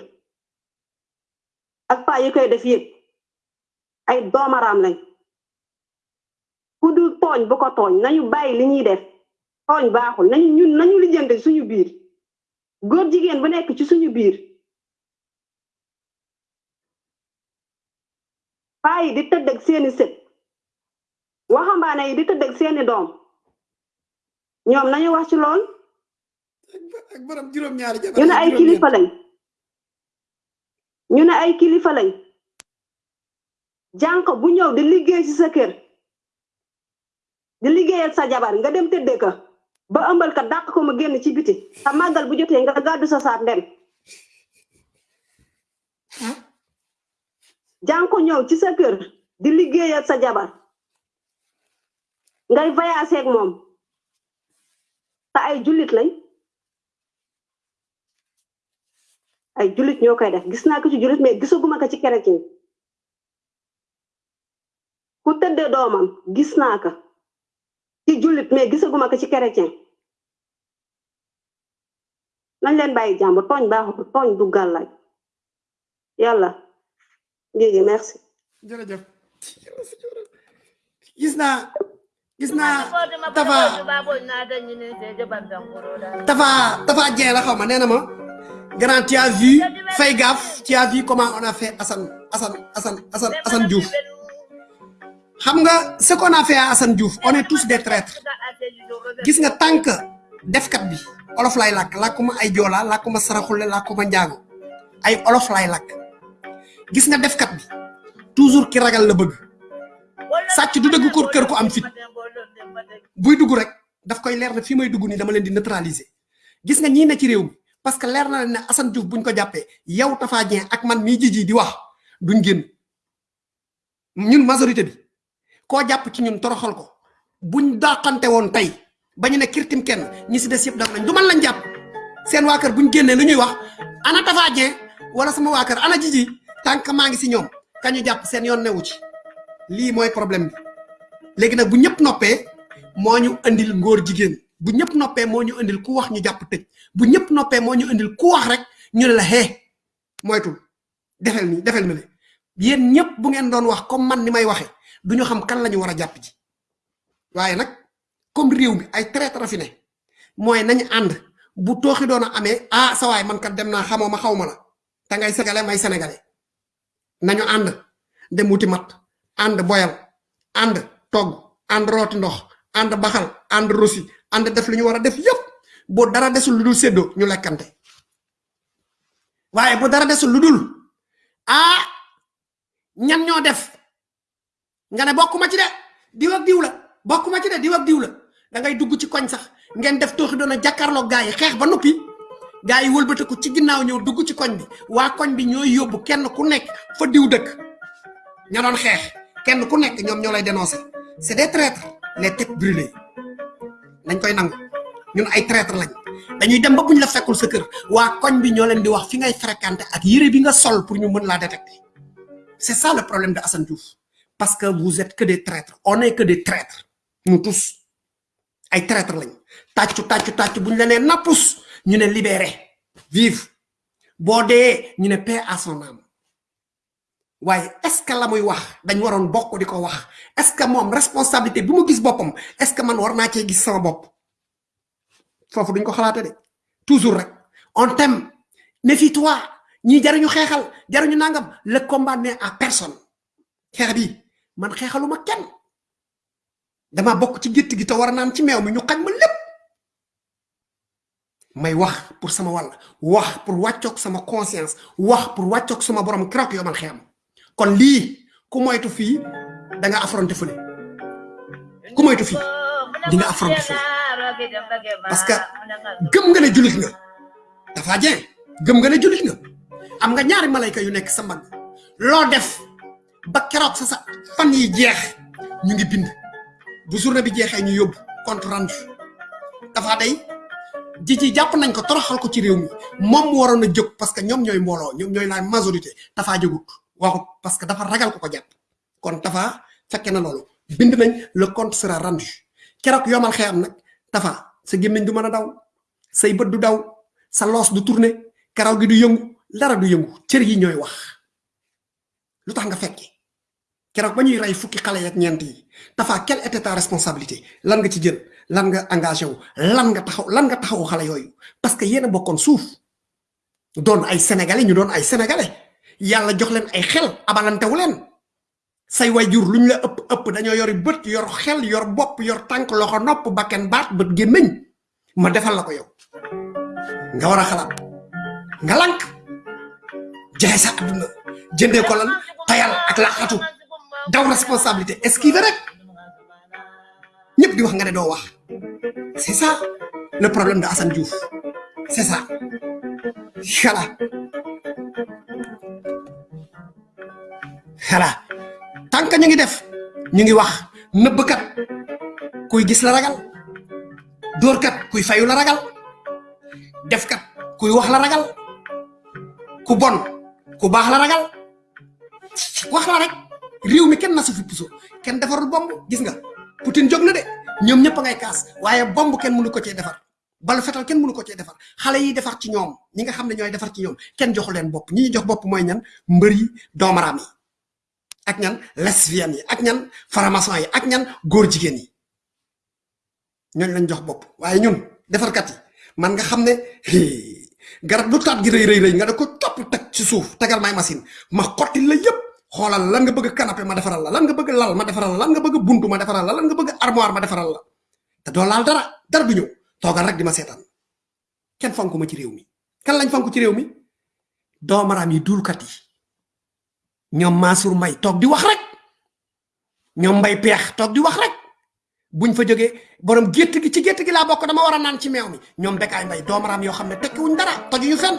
ak paa yi koy def yëpp ay doomaraam lañ ku dul tooñ bu ko tooñ nañu bàyyi li ñuy def tooñ baaxul nañu ñun nañu lijjante suñu biir góor jigéen bu nekk ci suñu biir paa yi di tëdd ak seeni sët waxambaane yi di tëdd ak seeni doom ñoom nañu wax ci lool ñu ne ay kilifa lañ ñu ne ay kilifa lañ. Jànq bu ñëw di liggéey ci sa kër. Di liggéeyal sa jabar nga dem tëdde ka ba ëmbal ka dàq ko mu génn ci biti. Sa màggal bu jotee nga gàddu sa saat dem. Jànko ñëw ci sa kër di liggéeyal sa jabar. Ngay moom. Te ay jullit lañ ay jullit ñoo koy def gis naa ko ci jullit mais gisaguma ko ci chrétien ku tëddee doomam gis naa ko ci jullit mais gisaguma ko ci chrétien nañ leen bàyyi jàmbur tooñ baaxul tooñ du gàllaaj yàlla léegi merci jërëjëf gis naa gis naa tafa tafa tafa Dieng la xaw ma nee na ma grand tu as vu fais gaffe tu as vu comment on a fait Assane Assane Assane Assane Assane Diouf. Ce qu'on a fait à Assane Diouf on est tous des traîtres. Gis nga tant que bi olof lay làkk làkkuma ay joola làkkuma saraxule làkkuma njaago. Ay olof lay làkk. Gis nga defkat bi toujours ki ragal la bëgg. Sàcc du dëgg ko kër ko am fit. Buy dugg rek daf koy na fi may dugg gis ne ci parce que leer na ne Assane Diouf buñ ko jàppee yow Tafa ak man mii jiji di wax duñ génn. Ñun majorité bi koo jàpp ci ñun toroxal ko. Buñ dàqante woon tey ba ñu ne kirtim kenn ñi si des yëpp daf nañ. Du man lañ jàpp. Seen waa kër buñ génnee lu ñuy wax ana Tafa wala sama waa kër ana jiji tànk maa ngi si ñoom kañu jàpp seen yoon newu ci. Lii mooy problème bi. Léegi bu ñëpp noppee moo ñu andil ngóor jigéen. Bu ñëpp noppee moo ñu andil ku wax ñu tëj bu ñëpp noppee moo ñu andil ku wax rek ñu ne la hee moytul defel ni defel na le yéen ñëpp bu ngeen doon wax comme man ni may waxe du ñu xam kan la ñu war a jàpp ji. Waaye comme réew mi ay traître fi ne mooy nañu ànd bu tooxi doon a amee ah sa waay man kat dem naa xamoo ma la te ngay sénégalais may sénégalais. Nañu ànd dem wuti mat ànd boyal ànd togg ànd rooti ndox ànd baxal ànd rosi ànd def li ñu war a def yépp bu dara desul lu dul séddoo ñu lekkante. Waaye bu dara desul lu dul ah ñan ñoo def? Nga ne bokkuma ci de diw ak diw la bokkuma ci de diw ak diw la. Da ngay dugg ci koñ sax ngeen def tooxi doon a jàkkaarloo gaa yi xeex ba noppi gaa yi wëlbatiku ci ginnaaw ñëw dugg ci koñ bi. Waa koñ bi ñooy yóbbu kenn ku nekk fa diw dëkk. Ña doon xeex kenn ku nekk ñoom ñoo lay dénoncer. C'est des traîtres les têtes brûlées. Nañ koy nangu ñun ay traître lañ. Dañuy dem ba buñ la fekkul sa kër waa koñ bi ñoo leen di wax fi ngay fréquenté ak yére bi nga sol pour ñu mën laa détecter. C'est ça le problème de Assane Diouf. Parce que vous êtes que des traîtres. On est que des traîtres. Nous tous ay traître lañ. Tàccu tàccu tàccu buñ la nee nappus ñu ne libéré. Vive. Boo dee ñu ne paix à son âme. Waaye est-ce que la muy wax dañ waroon bokk di ko wax? Est-ce que moom responsabilité bi mu gis boppam est-ce que man war naa cee gis sama bopp foofu duñ ko xalaate de. Toujours rek on t'aime. Méfie-toi. Ñii jaruñu xeexal jaruñu nangam. Le combat n'est à personne. Xeex bi man xeexaluma kenn. Dama bokk ci gétt gi te war a naan ci meew mi ñu xañ ma lépp. May wax pour sama wàll wax pour wàccoog sama conscience wax pour wàccoog sama borom keroog yoo man xeexam. Kon lii ku moytu fii da nga affronté fële. Ku moytu fii di nga affronté fële parce que gëm nga ne julit nga dafa jeen gëm nga ne julit nga am nga ñaari malayka yu nekk sa mbagg loo def ba keroog sa sa fan yi jeex ñu ngi bind. Bu journée bi jeexee ñu yóbbu compte rendu dafa day jiji jàpp nañ ko toroxal ko ci réew mi moom waroon a jóg parce que ñoom ñooy mbooloo ñoom ñooy la majorité dafa jógut waxut parce que dafa ragal ko ko jàpp kon dafa fekke na loolu bind nañ le compte sera rendu keroog yomal xeyam nag dafa sa gémmiñ du mën a daw say bët du daw sa loos du tourné karaw gi du yëngu dara du yëngu cër yi ñooy wax. Lu tax nga fekke? Keroog ba ñuy rey fukki xale yak ñeent yi dafa quelle était ta responsabilité? Lan nga ci jël? Lan nga engagé wu? Lan nga taxaw lan nga taxaw xale yooyu? Parce que yéen a bokkoon suuf. Doon ay sénégalais ñu doon ay sénégalais. Yàlla jox leen ay xel abalantewu leen say wayjur luñ la ëpp ëpp dañoo yori bët yor xel yor bopp yor tànk loxo nopp bakken baat bët gémmiñ ma defal la ko yow. Nga war a xalaat. Nga lank. Jaay sa àdduna jëndee ko lan tayal ak laaxatu daw responsabilité. Esquiver rek. Ñëpp di wax nga ne doo wax. C'est ça le problème de Assane Diouf. C'est ça. Voilà voilà que ñu ngi def. Ñu ngi wax nëbbkat kuy gis la ragal dóorkat kuy fayu la ragal defkat kuy wax la ragal ku bon ku baax la ragal. Wax la rek mi kenn na su fi puso kenn defarul bomb gis nga? Poutine jóg na de ñoom ñëpp a ngay kaas waaye bomb kenn mënu ko cee defar balu fetal kenn mënu ko cee defar xale yi defar ci ñoom ñi nga xam ne ñooy defar ci ñoom kenn joxu leen bopp ñi jox bopp mooy ñan? Doomaraam yi ak ñan lesbiennes yi ak ñan faramason yi ak ñan góor jigéen yi. Ñooñ lañ jox bopp. Waaye ñun defarkat yi man nga xam ne garab lu taat gi rëy rëy rëy nga da ko topp teg ci suuf tegal may machine ma xotti la yépp xoolal lan nga bëgg canapé ma defaral la lan nga bëgg lal ma defaral la lan nga bëgg buntu ma defaral la lan nga bëgg armoire ma defaral la. Te doo laal dara ñëw toogal rek di ma seetaan. Fonku ma ci réew mi. Kan lañ fonku ci réew mi? Doomaraam yi duulkat yi ñoom Mansour Mbay toog di wax rek. Ñoom mbay peex toog di wax rek. Buñ fa jógee borom gétt gi ci gétt gi laa bokk dama war a naan ci meew mi. Ñoom bekaay mbay doomaraam yoo xam ne tekkiwuñ dara tojuñu fenn.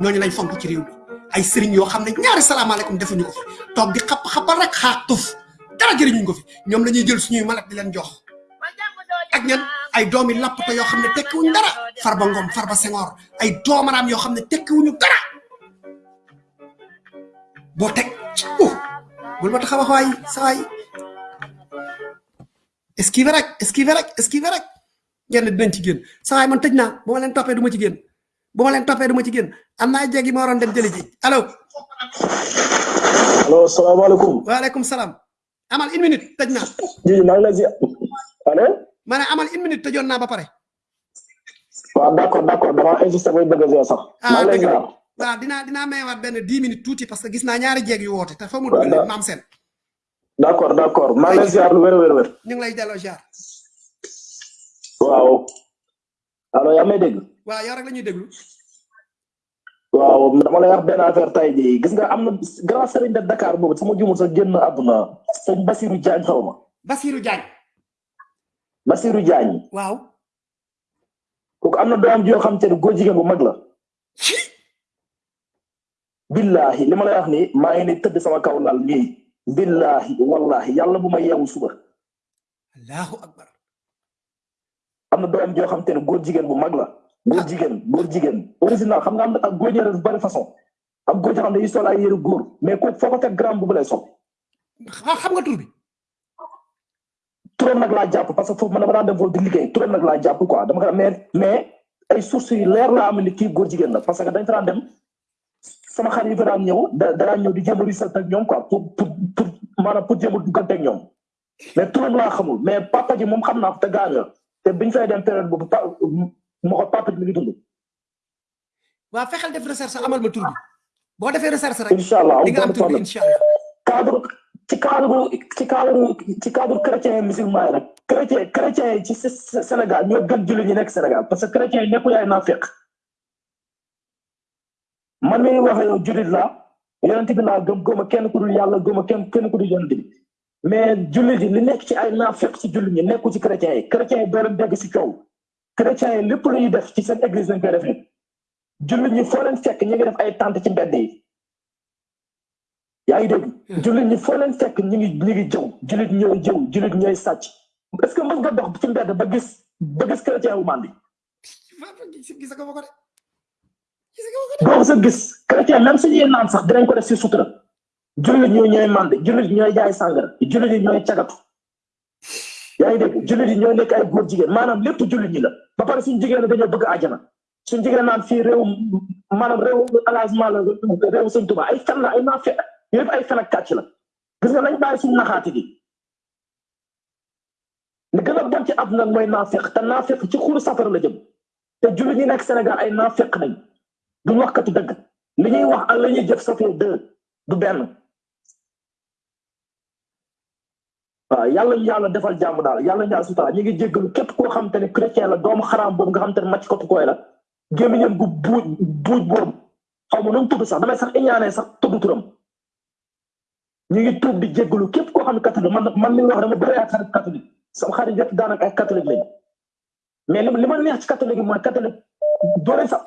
Ñooñu lañ fonk ci réew mi. Ay sëriñ yoo xam ne ñaari salaamaaleykum defuñu ko fi. Toog di xapp xappal rek xaar tuf. Dara jëriñuñ ko fi. Ñoom la ñuy jël suñuy malet di leen jox. Ak ñan? Ay doomi lappata yoo xam ne tekkiwuñ dara. Farba ngom farba sengoor ay ne tekkiwuñu dara boo teg uh bul ma tax a wax waay sa waay. Esquive rek esquive rek esquive rek. Ngeen dinañ ci génn. Sa waay man tëj naa bu ma leen toppee du ma ci génn. Bu ma leen toppee du ma ci génn. Am naa jéegi ma waroon dem jëli ji. Allo. Allo salaamaaleykum. Waaleykum salaam. Amal une minute tëj naa. Ji maa ngi lay ziar. Allo? Ma ne amal une minute tëjoon naa ba pare. Waaw d'accord d'accord. Dama insisté bay bëgg a ziar sax. Maa ngi lay ziar. Waaw dinaa dinaa mayewaat benn dix minutes tuuti parce que gis naa ñaari jéeg yu woote te fa mu dugal maam seen d'accord d'accord. Maa ngi ziar lu wér wér wér. ñu ngi lay delloo ziar. Waaw. Allo yaa may dégg? Waaw yow rek la ñuy déglu. Waaw dama lay wax benn affaire tay jii. Gis nga am na grand sëriñ de Dakar boobu sama jumul sa génn àdduna. Sëñ Basirou Diagne xaw ma. Basirou Diagne. Basirou Diagne. Waaw. Kooku am na doom joo xam te ne góor jigéen bu mag la billahi li ma lay wax ni maa ngi ni tëdd sama kaw lal nii billahi wallahi yàlla bu ma yeewu suba. Allahu akbar. Am na doom joo xam te ne góor jigéen bu mag la. Góor jigéen góor jigéen. Original xam nga am na ak góor ñaare bari façon. Am góor joo xam ne dañuy sol ay yëre góor mais kooku foo ko teg grand bu lay sol. Xam nga tur bi? Turam nag laa jàpp parce que foofu man dama daan dem foofu di liggéey. Turam nag laa jàpp quoi. Dama ko mais mais ay sources yu leer laa am ni kii góor jigéen la parce que dañ fa daan dem sama xarit yi fa daan ñëw da da daan ñëw di a risal ak ñoom quoi pour pour pour maanaam pour a duggante ak ñoom mais turam laa xamul mais papa ji moom xam naa ko te la te biñ fay dem période boobu pa ma ko papa ji mi ngi dund. waa fexeel def recherche amal ma tur bi boo defee recherche rek. incha allah di nga am tur bi incha allah. cadre ci cadre ci cadre ci cadre chrétien et musulman rek chrétien chrétien yi ci Sénégal ñoo gën jullit ñi nekk Sénégal parce que chrétien yi nekkul ay naafeq man mi waxee yow jullit laa yonent bi laa gëm a kenn ku dul yàlla gëma kenn kenn ku dul yonent bi. Mais jullit yi li nekk ci ay naafeq ci jullit ñi nekku ci chrétien yi. Chrétien yi doo leen dégg si coow. Chrétien yi lépp lu ñuy def ci seen église lañ koy defee. Jullit ñi foo leen fekk ñu ngi def ay tànt ci mbedd yi. Yaa ngi dégg? Jullit ñi foo leen fekk ñu ngi ñu ngi jëw. Jullit ñooy jëw jullit ñooy sàcc. Est-ce que mën nga dox ci mbedd ba gis ba gis chrétien wu mandi ko sa gis chrétien même suñuy naan sax dinañ ko def si sutura. Jullit ñoo ñooy mande jullit ñooy jaay sàngara jullit yi ñooy cagatu. Yaa ngi dégg jullit yi ñooy nekk ay góor jigéen maanaam lépp jullit ñi la. Ba pare suñu jigéen dañoo bëgg àjjana. Suñu jigéen naan fii réew maanaam réew engagement la réew sëñ Tuba ay fen la ay naa fe yëpp ay fen la. Gis nga nañ bàyyi suñu naxaati gi. Li gën a bon ci àdduna mooy naafeq te naafeq ci xuru safara la jëm. Te jullit ñi nekk Sénégal ay naafeq nañ. Duñ wax katu dëgg. Li ñuy wax ak la ñuy jëf ça fait deux du benn. Waaw yàlla yàlla defal jàmm daal yàlla yàlla sutura ñu ngi jéggalu képp koo xam te ne chrétien la doomu xaraam boobu nga xam te ne màcc kotu koy la. Gémmiñam gu buuj buuj xaw ma nu mu sax damay sax iñaanee sax tudd turam. Ñu ngi tuub di jéggalu képp koo xam ne catholique man man li wax dama bëri ay xarit catholique. Sama xarit yëpp daanaka ay catholique lañ mais li ma neex ci catholique yi mooy catholique doole sax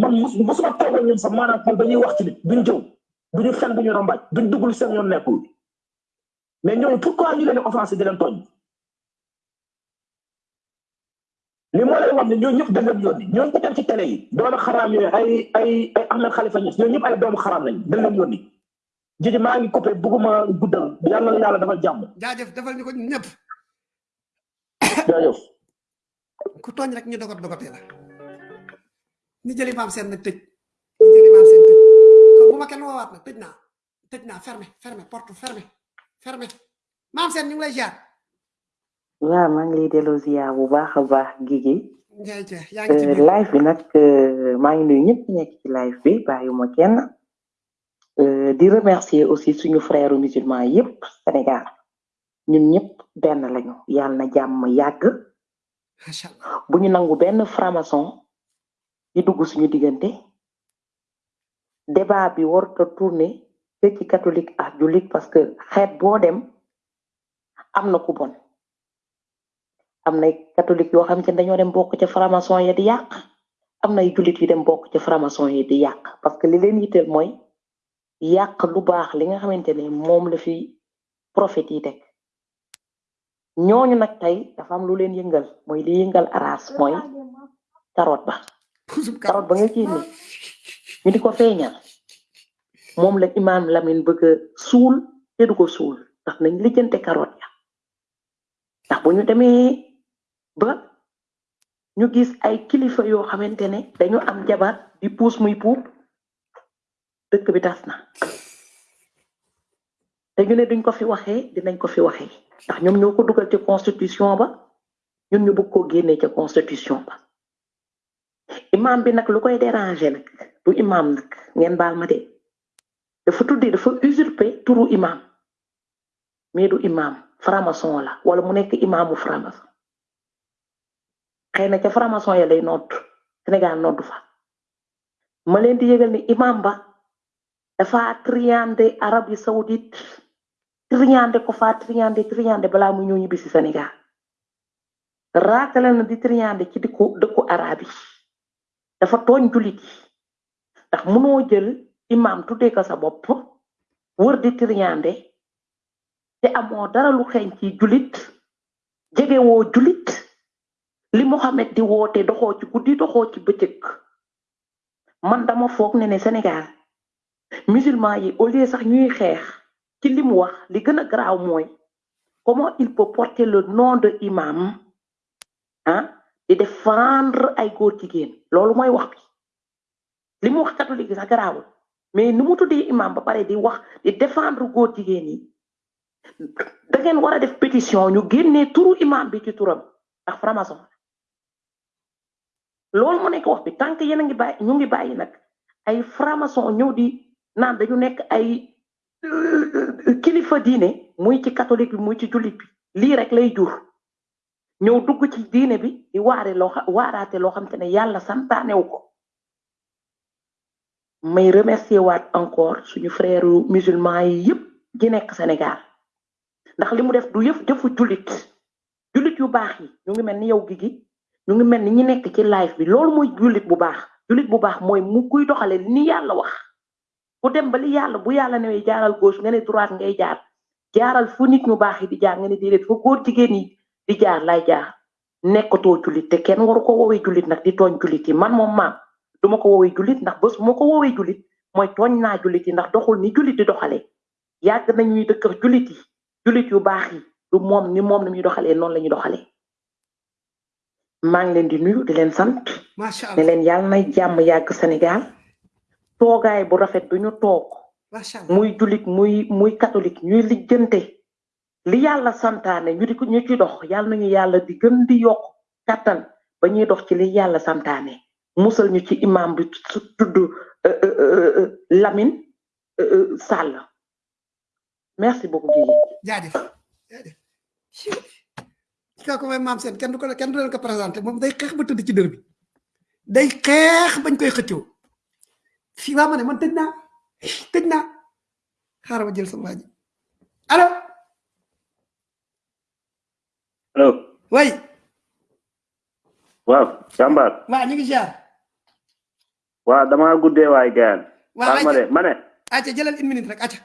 man toog ak ñoom sax maanaam xool dañuy wax ci nit duñ jëw duñu fen duñu rambaaj duñ duggul seen yoon nekkul. Mais ñooñu pourquoi ñu leen di offensé di leen tooñ? Li moo lay wax ne ñooñu ñëpp dañ leen yónni ñooñu ko dem ci télé yi doomu xaraam yooyu ay ay ay Ahmed Khalifa Niass ñooñu ñëpp ay doomu xaraam lañ dañ leen yónni. Jiji maa ngi coupé bugguma guddal yàlla na yàlla dafa jàmm. Jaajëf defal ñu ko ñun ñëpp. Jaajëf. Ku tooñ rek ñu dogot dogotee la ñu jëli maam seen nag tëj. Ñu jëli maam seen tëj. Kon bu ma kenn woowaat nag tëj naa. Tëj naa fermé fermé porte fermé fermé. Maam seen ñu ngi lay jaar waaw maa ngi lay delloo ziar bu baax a baax Guigui. Ngay jeex yaa ngi ci biir. live bi nag euh, maa ngi nuyu ñëpp ñi nekk ci live bi bàyyiwuma kenn. Euh, di remercier aussi suñu frère musulman yépp Sénégal. Ñun ñëpp benn lañu. Yàlla na jàmm yàgg. Macha allah. Bu ñu nangu benn franc-maçon di dugg suñu diggante débat bi warut a tourner te ci catholique ak jullit parce que xeet boo dem am na ku bon. Am nay catholique yoo xam ne dañoo dem bokk ca franc-maçon ya di yàq am nay jullit yu dem bokk ca franc-maçon yi di yàq. Parce que li leen mooy yàq lu baax li nga ne la fi prophète yi teg. Ñooñu nag tey dafa am lu leen yëngal mooy li yëngal aras mooy carotte ba carotte ba nga génne ñu di ko la imam Lamine bëgg a suul te du ko suul. Ndax nañ lijjante carotte ya. Ndax bu ñu demee ba ñu gis ay kilifa yoo xamante ne dañu am jabar di puus muy puub dëkk bi tas na. Te ñu ne duñ ko fi waxee dinañ ko fi waxee. Ndax ñoom ñoo ko ci constitution ba ñun ñu bëgg koo génnee constitution ba imam bi nag lu koy déranger nag du imam nag ngeen baal ma de. Dafa tuddee dafa usurper turu imam. Mais du imam franc-maçon la wala mu nekk imamu franc-maçon. Xëy na ca franc-maçon ya lay nodd Sénégal fa. Ma leen di yëgal ni imam ba dafa triandé Arabie Saoudite triandé ko fa triandé triandé balaa mu ñëw ñibbi Sénégal. Di triandé ci dëkku dëkku arab yi dafa tooñ julit yi ndax mënoo jël imam tuddee ko sa bopp wër di triandé te amoo dara lu xeeñ ci julit jege woo julit li Mohamed di woote doxoo ci guddi doxoo ci bëccëg. Man dama foog ne ne Sénégal musulman yi au lieu sax ñuy xeex ci comment il peut porter le nom de imam ah di défendre ay góor jigéen. Loolu mooy wax bi. Li mu wax catholique sax garaawul. Mais ni mu tuddee imam ba pare di wax di défendre góor jigéen yi da ngeen war a def pétition ñu génnee turu imam bi ci turam ndax franc-maçon. Loolu mu nekk wax bi. Tant que yéen a ngi bàyyi ñu ngi bàyyi nag ay franc-maçon ñëw di naan dañu nekk ay kilifa diine muy ci catholique bi muy ci jullit bi. Lii rek lay jur ñëw dugg ci diine bi di waare loo waaraate loo xam te ne yàlla santaanewu ko. May remercier waat encore suñu frère musulman yi yëpp gi nekk Sénégal. Ndax li mu def du yëf jëfu jullit. Jullit yu baax yi ñu ngi mel ni yow gi gi ñu ngi mel ni ñi nekk ci live bi. Loolu mooy jullit bu baax. Jullit bu baax mooy mu kuy doxale ni yàlla wax. Ku dem ba li yàlla bu yàlla newee jaaral gauche nga droite ngay jaar. Jaaral fu nit ñu baax yi di jaar nga ne déedéet fu góor jigéen yi di jaar lay jaar nekkatoo julit te kenn waru ko woowee julit nag di tooñ julit yi. Man moom maam duma ko woowee julit ndax bés ma ko woowee julit mooy tooñ naa julit yi ndax doxul ni julit di doxalee yàgg nañuy dëkkër julit yi julit yu baax yi du moom ni moom la ñuy doxalee noonu la ñuy doxalee maa ngi leen di nuyu di leen sant. Ne leen yàlla na jàmm yàgg Sénégal. Toogaay bu rafet du ñu toog muy julit muy muy catholique ñuy lijjante li yàlla santaane ñu di ko ñu ci dox yàlla nañu yàlla di gën di yokk kattan ba ñuy dox ci li yàlla santaane. Musal ñu ci imam bi tudd euh, euh, euh, Lamine Sall. Merci beaucoup Guèye. Jaajëf jaajëf. Kooku mooy maam seen kenn du ko kenn du leen ko présenté moom day xeex ba tëdd ci dër bi. Day xeex bañ koy xëccoo. Fii waa ma ne man tëj naa xaaral ma jël sama waa ji allo way waaw jàmbaar waa ñu ngi jaar waaw dama guddee waay gaan waa ma de ma ne acca jëlal une minute rek acca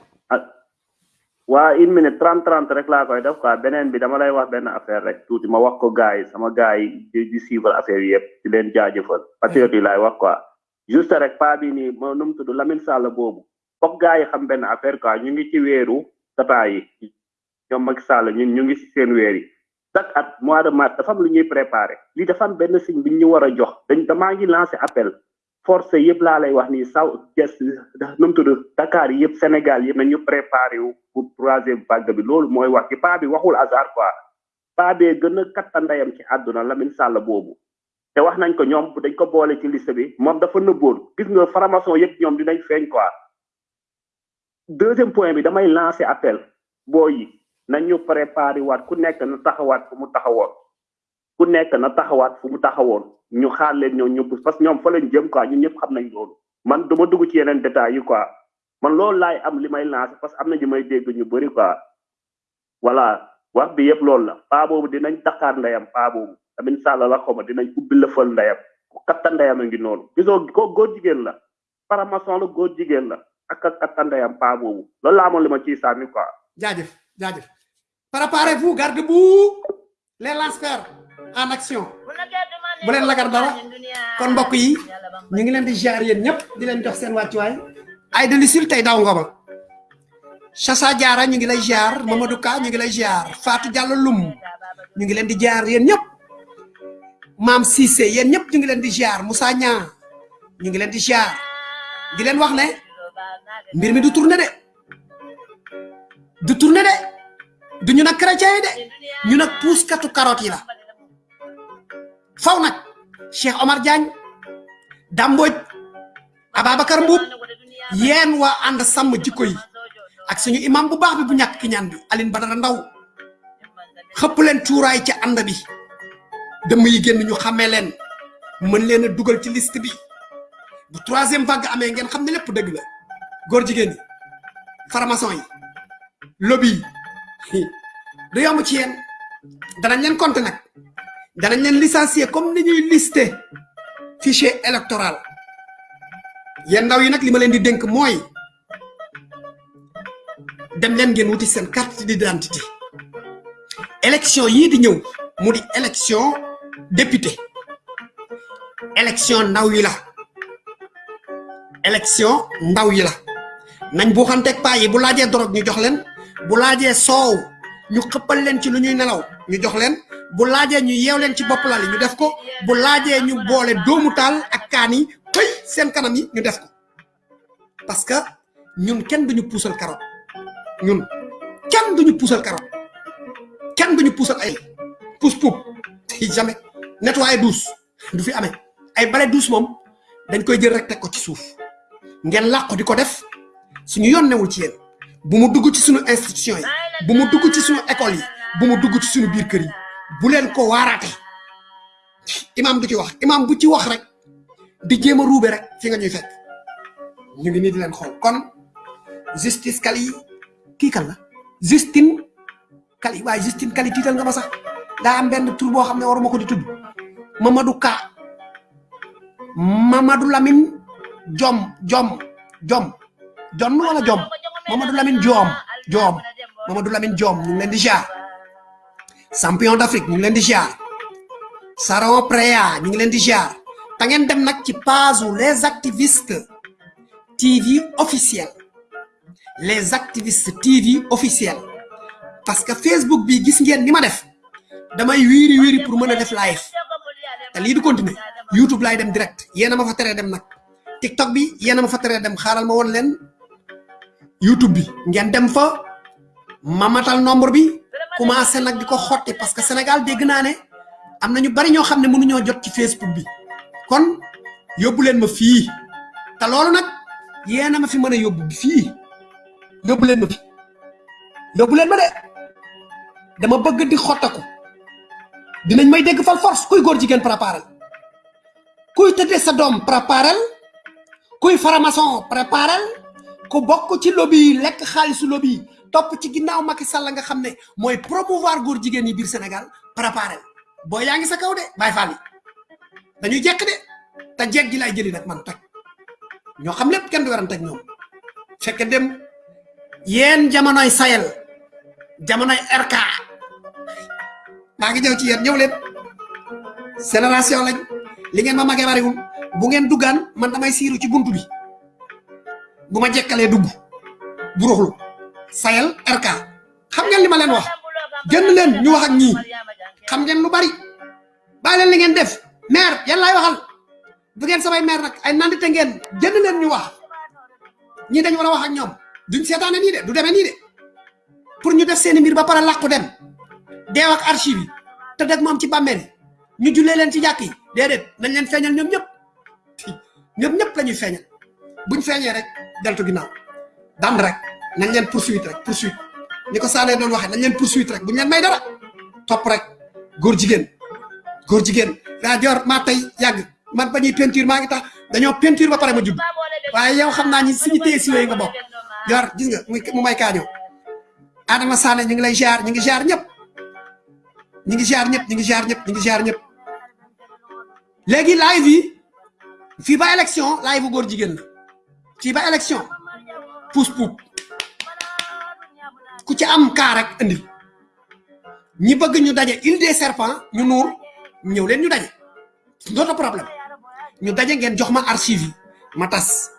waa une minute trente trente rek laa koy def quoi beneen bi dama lay wax benn affaire rek. Tuuti ma wax ko gars yi sama gars yi di di suivre affaire yi yëpp di leen jaajëfal patriote yi laay wax quoi juste rek pa bi nii mo nu mu tudd Lamine Sall boobu foog gars yi xam benn affaire quoi ñu ngi ci weeru tata yi ñoom Macky Sall ñun ñu ngi si seen weer yi chaque at mois de mars dafa am lu ñuy préparé. Lii dafa am benn signe bi ñu war a jox. Dañ damaa ngi lancé appel. Force yëpp laa lay wax nii saw ges nu mu tudd Dakar yëpp Sénégal yëpp nañu préparé wu pour troisième vague bi. Loolu mooy wax ci paa bi waxul hasard quoi. Paa bee gën a kattandayam ci àdduna Lamine Sall boobu. Te wax nañ ko ñoom dañ ko boole ci liste bi. Moom dafa nëbboon. Gis nga formation yëpp ñoom dinañ feeñ quoi. Deuxième point bi damay lancé appel. Boo yi nañu préparé waat ku nekk na taxawaat fu mu taxawoon. Ku nekk na taxawaat fu mu taxawoon. Ñu xaar leen ñoom ñëpp parce que ñoom fa leen jëm quoi. Ñun ñëpp xam nañ loolu. Man duma dugg ci yeneen détails yi quoi. Man loolu laay am li may lancé parce que am na ñu may dégg ñu bëri quoi. Voilà. Wax bi yëpp loolu la. Paa boobu dinañ taxaar ndeyam paa boobu. Lamine Sall la xoma dinañ ubbi lëfal ndeyam. Ku katta ndeyam a ngi noonu. Gisoo ko góor jigéen la. La góor jigéen la. Ak katta ndeyam paa boobu. Loolu laa amoon li ma ciy sànni quoi. Jaajëf jaajëf préparez-vous garde-boue les lanceurs en action. Bu leen lagar dara kon mbokk yi ñu ngi leen di jaar yéen ñëpp di leen jox seen wàccuwaay. Ay delisil tey daw ngoma Chassa Diarra ñu ngi lay jaar Mamadou Ka ñu ngi lay jaar Fatou Diallo Lum ñu ngi leen di jaar yéen ñëpp. Mam Cissé yéen ñëpp ñu ngi leen di jaar Moussa Niang ñu ngi leen di jaar di leen wax ne mbir mi du tourné de. Du tourné de du ñu nag chrétien yi de? Ñu nag puuskatu carotte yi la. Faw nag Cheikh Omar Diagne Damboj Ababacar Mbuub yéen waa ànd sàmm jikko yi ak suñu imam bu baax bi bu ñàkk ki ñaan bi Aline Badara Ndaw. Xëpp leen cuuraay ci ànd bi. Dëmm yi génn ñu xàmmee leen. Mën leen a dugal ci liste bi. Bu troisième vague amee ngeen xam ne lépp dëgg la. Góor jigéen yi farmason yi lobby du yomb ci yéen danañ leen compter nag. Danañ leen licencier comme ni ñuy listé fichier électoral. Yéen ndaw yi nag li ma leen di dénk mooy dem leen ngeen wuti carte d'identité. Élection yii di ñëw mu di élection député. Élection ndaw yi la. Élection ndaw yi la. Nañ bu xanteeg paa yi bu laajee drogue ñu jox leen bu laajee soow ñu xëppal leen ci lu ñuy nelaw ñu jox leen. Bu laajee ñu yeew leen ci bopp yi ñu def ko. Bu laajee ñu boole doomu taal ak kaan yi pëy seen kanam yi ñu def ko. Parce que ñun kenn duñu puusal carotte. Ñun kenn duñu puusal carotte. Kenn duñu puusal ay pousse poup jamais. Nettoyer douce du fi amee. Ay bale douce moom dañ koy jël rek teg ko ci suuf. Ngeen làqu di ko def. Suñu yoon ci yéen bu mu dugg ci suñu institution yi bu mu dugg ci suñu école yi bu mu dugg ci suñu biir kër yi bu leen ko waaraate. Imam du ci wax imam bu ci wax rek di jéem a ruube rek fi nga ñuy fekk. Ñu ngi nii di leen xool. Kon justice kali kii kan la? Justine kali. Waaye Justine kali tiital nga ma sax. Daa am benn tur boo xam ne waruma ko di tudd. Mamadou Ka. Mamadou Lamine Jom Jom Jom Jon wala Jom Mamadou Lamine Jom. Jom. Mamadou Lamine Jom. Ñu ngi leen di jaar champion d'Afrique ñu ngi leen di jaar Saron Preya ñu ngi leen di ziar ta ngeen dem nag ci page les activistes. TV officiel. Les activistes TV officiel. Parce que Facebook bi gis ngeen ni ma def. Damay wiiri wiiri pour mën a def live. Te lii du continuer. YouTube laay dem direct. Yéena ma fa teree dem nag. TikTok bi yéena ma fa teree dem. Xaaral ma won leen YouTube bi. Ngeen dem fa ma matal nombre bi commencé nag di ko xotti parce que Sénégal dégg naa ne am na ñu bari ñoo xam ne mënuñoo jot ci Facebook bi. Kon yóbbu leen ma fii. Te loolu nag yéena ma fi mën a yóbbu fii. Yóbbu leen ma fi. Yóbbu leen ma de. Dama bëgg di xottaku. Dinañ may dégg fal force kuy góor jigéen préparel. Kuy tëddee sa doom préparel. Kuy faramason ku bokk ci lobby lekk xaalisu lobby yi topp ci ginnaaw Macky Sall nga xam ne mooy promouvoir góor jigéen yi biir Sénégal préparel boo yaa ngi sa kaw de bàyyi faal yi. Dañuy jekk de te jeeg gi lay jëli nag man toj. Ñoo xam lépp kenn du werante ak ñoom. Fekk dem yéen jamonoy sayel jamonoy RK maa ngi ñëw ci yéen ñëw leen. Génération lañ. Li ngeen ma magee bariwul. Bu ngeen duggaan man damay siiru ci buntu bi bu ma jekkalee dugg bu ruxlu sayel RK xam ngeen li ma leen wax? Génn leen ñu wax ak ñii. Xam ngeen lu bari. Bàyyi leen li ngeen def. Maire yan laay waxal. Du ngeen samay maire nag ay nandite ngeen. Génn leen ñu wax. Ñii dañ war a wax ak ñoom. Duñ seetaane nii de du demee nii de. Pour ñu def seeni mbir ba pare dem. Deew ak archive te dëgg moom ci bàmmeel ñu jullee leen ci jàkk yi. Déedéet nañ ñëpp. [laughs] Ñoom ñëpp la ñuy feeñal buñ feeñee rek deltu ginnaaw. Dand rek nañ leen poursuite rek poursuite ni ko saanee doon waxee nañ leen poursuite rek buñ leen may dara. Topp rek góor jigéen góor jigéen. Daa jor maa tey yàgg. Man ba ñuy peinture maa ngi tax dañoo peinture ba pare ma judd waaye yow xam naa ñi suñu si yooyu nga bokk. Jor gis nga mu may kaañoo. Adama Sané ñu ngi lay ziar ñu ngi ziar ñëpp. Ñu ngi ziar ñëpp ñu ngi ziar ñëpp ñu ngi ziar ñëpp. Léegi live yi fii ba élection live bu góor jigéen la fii ba élection pousse poup ku ci am kaa rek indi. Ñi bëgg ñu daje île des serpents ñu nuur ñëw leen ñu daje. D'autre problème. Ñu daje ngeen jox ma archive ma tas.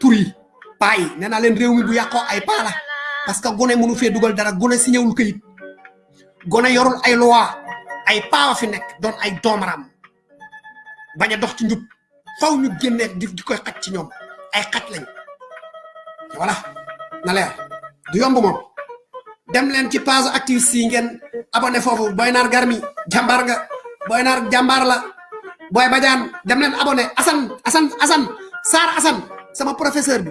Tur yi nee naa leen réew mi bu yàqoo ay paa la. Parce que gone mënu fee dugal dara gone si ñëwul këyit. Gone yorul ay loi ay paawa fi nekk doon ay doomaram bañ a dox ci njub. Faw ñu génnee di koy xaj ci ñoom ay xaj lañ voilà. Na leer du yomb dem leen ci page activiste yi ngeen abonné foofu. Boy naar garmi jàmbaar nga. Boy naar jàmbaar la. Boy bajaan dem leen abonné. Asan asan asan saar asan sama professeur bi.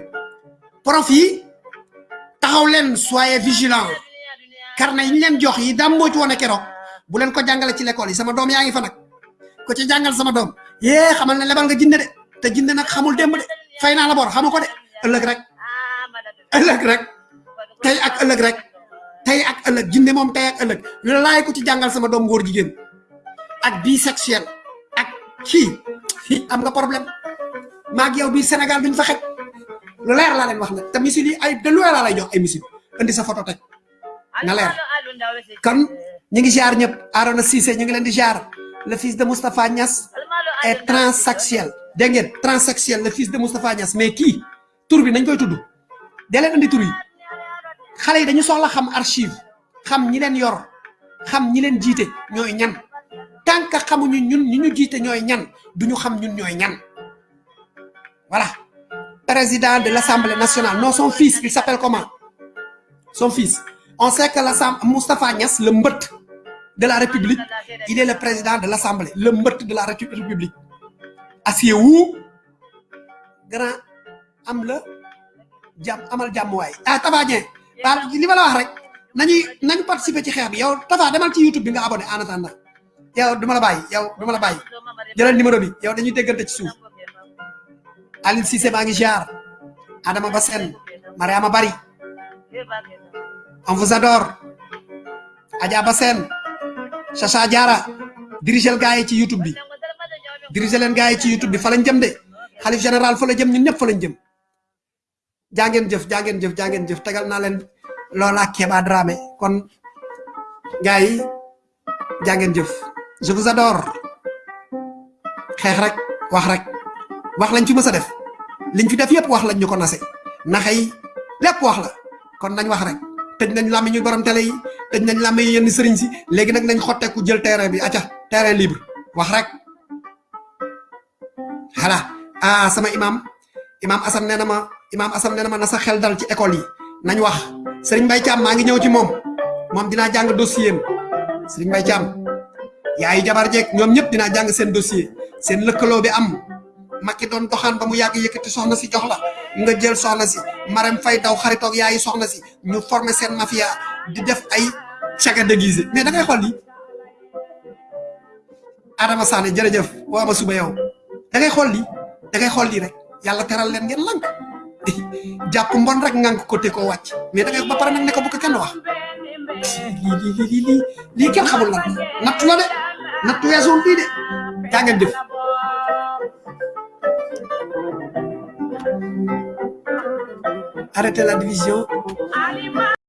Prof yi taxaw leen soyez vigilant carnet yi ñu leen jox yi dam moo ci woon keroog. Bu leen ko jàngale ci l'école sama doom yaa ngi fa nag. Ko ci jàngal sama doom. Yee xamal ne lebal nga jinne de. Te jinne nag xamul démb de fay naa la bor xamu ko de ëllëg rek ëllëg rek tey ak ëllëg rek tey ak ëllëg jinne moom tey ak ëllëg laay ko ci jàngal sama doom góor jigéen ak bisexuel ak kii fii am nga problème maag yow biir Sénégal duñ fa xej lu leer laa leen wax nag te misil yi ay de lu laa lay jox ay misil indi sa photo teg na leer kon ñu ngi ziar ñëpp Arona Cissé ñu ngi leen di ziar le fils de Moustapha Niass est transsexuel dégg transsexuel le fils de Moustapha Niass mais kii tur bi nañ koy tudd. Dee leen indi tur yi. Xale yi dañu soxla xam archive xam ñi leen yor xam ñi leen jiite ñooy ñan. Tant que xamuñu ñun ñi ñu jiite ñooy ñan duñu xam ñun ñooy ñan. Voilà. Président de l'Assemblée nationale. Non son fils il s'appelle comment? Son fils. On sait que l'Assemblée Moustapha Niass le mbët de la République il est le président de l'Assemblée le mbët de la République acier wu. Grand am la jàmm amal jàmm waay ah Tafa Dieng waaw li ma la wax rek nañuy nañu participer ci xeex bi yow Tafa demal ci YouTube bi nga abonné en attendant yow duma la bàyyi yow duma la bàyyi jëlal numéro bi yow dañuy déggante ci suuf Aline Cissé maa ngi ziar Adama Bassène Mariama Bari. On vous adore Adja Bassène Chacha Diara dirigel gars yi ci YouTube bi dirigel leen gars yi ci YouTube bi fa lañ jëm de. Xalif général fa la jëm ñun ñëpp fa lañ jëm. Jaa ngeen jëf jaa ngeen jëf jaa ngeen jëf tegal naa leen loola Kéba Dramé. Kon jaa ngeen jëf. Je vous adore. Xeex rek wax rek. Wax lañ fi mësa def. Liñ fi def yépp wax lañ ñu ko nase. Naxay lépp wax la. Kon nañ wax rek. Tëj nañ làmmi ñu borom télé yi tëj nañ yi yenn sëriñ si. Léegi nag nañ xotteeku jël terrain bi acca terrain libre. Wax rek hala ah sama imam. Imam asam nee na ma imam asam nee na ma na sa xel dal ci école yi. Nañ wax sëriñ mbay cam maa ngi ñëw ci moom. Moom dinaa jàng dossier sëriñ mbay cam yaayu jabar jeeg ñoom ñëpp dinaa jàng seen dossier. Seen lëkkaloo bi am. Makki doon doxaan ba mu yàgg yëkkati soxna si jox la. Nga jël soxna si. Marem fay daw yaayi soxna si. Ñu former seen mafia di def ay caga déguisé. Mais da ngay xool lii. Adama sané waa ma suba yow da ngay xool lii da ngay xool lii rek yàlla teral leen ngeen lank [laughs] jàpp mbon rek ngank ko te ko wàcc. Mais da ngay ba pare nag ne ko bu ko kenn wax. Lii lii lii lii lii kenn xamul lan nattu la de. Nattu weesuwul lii de. Yaa ngeen def arrêtez la division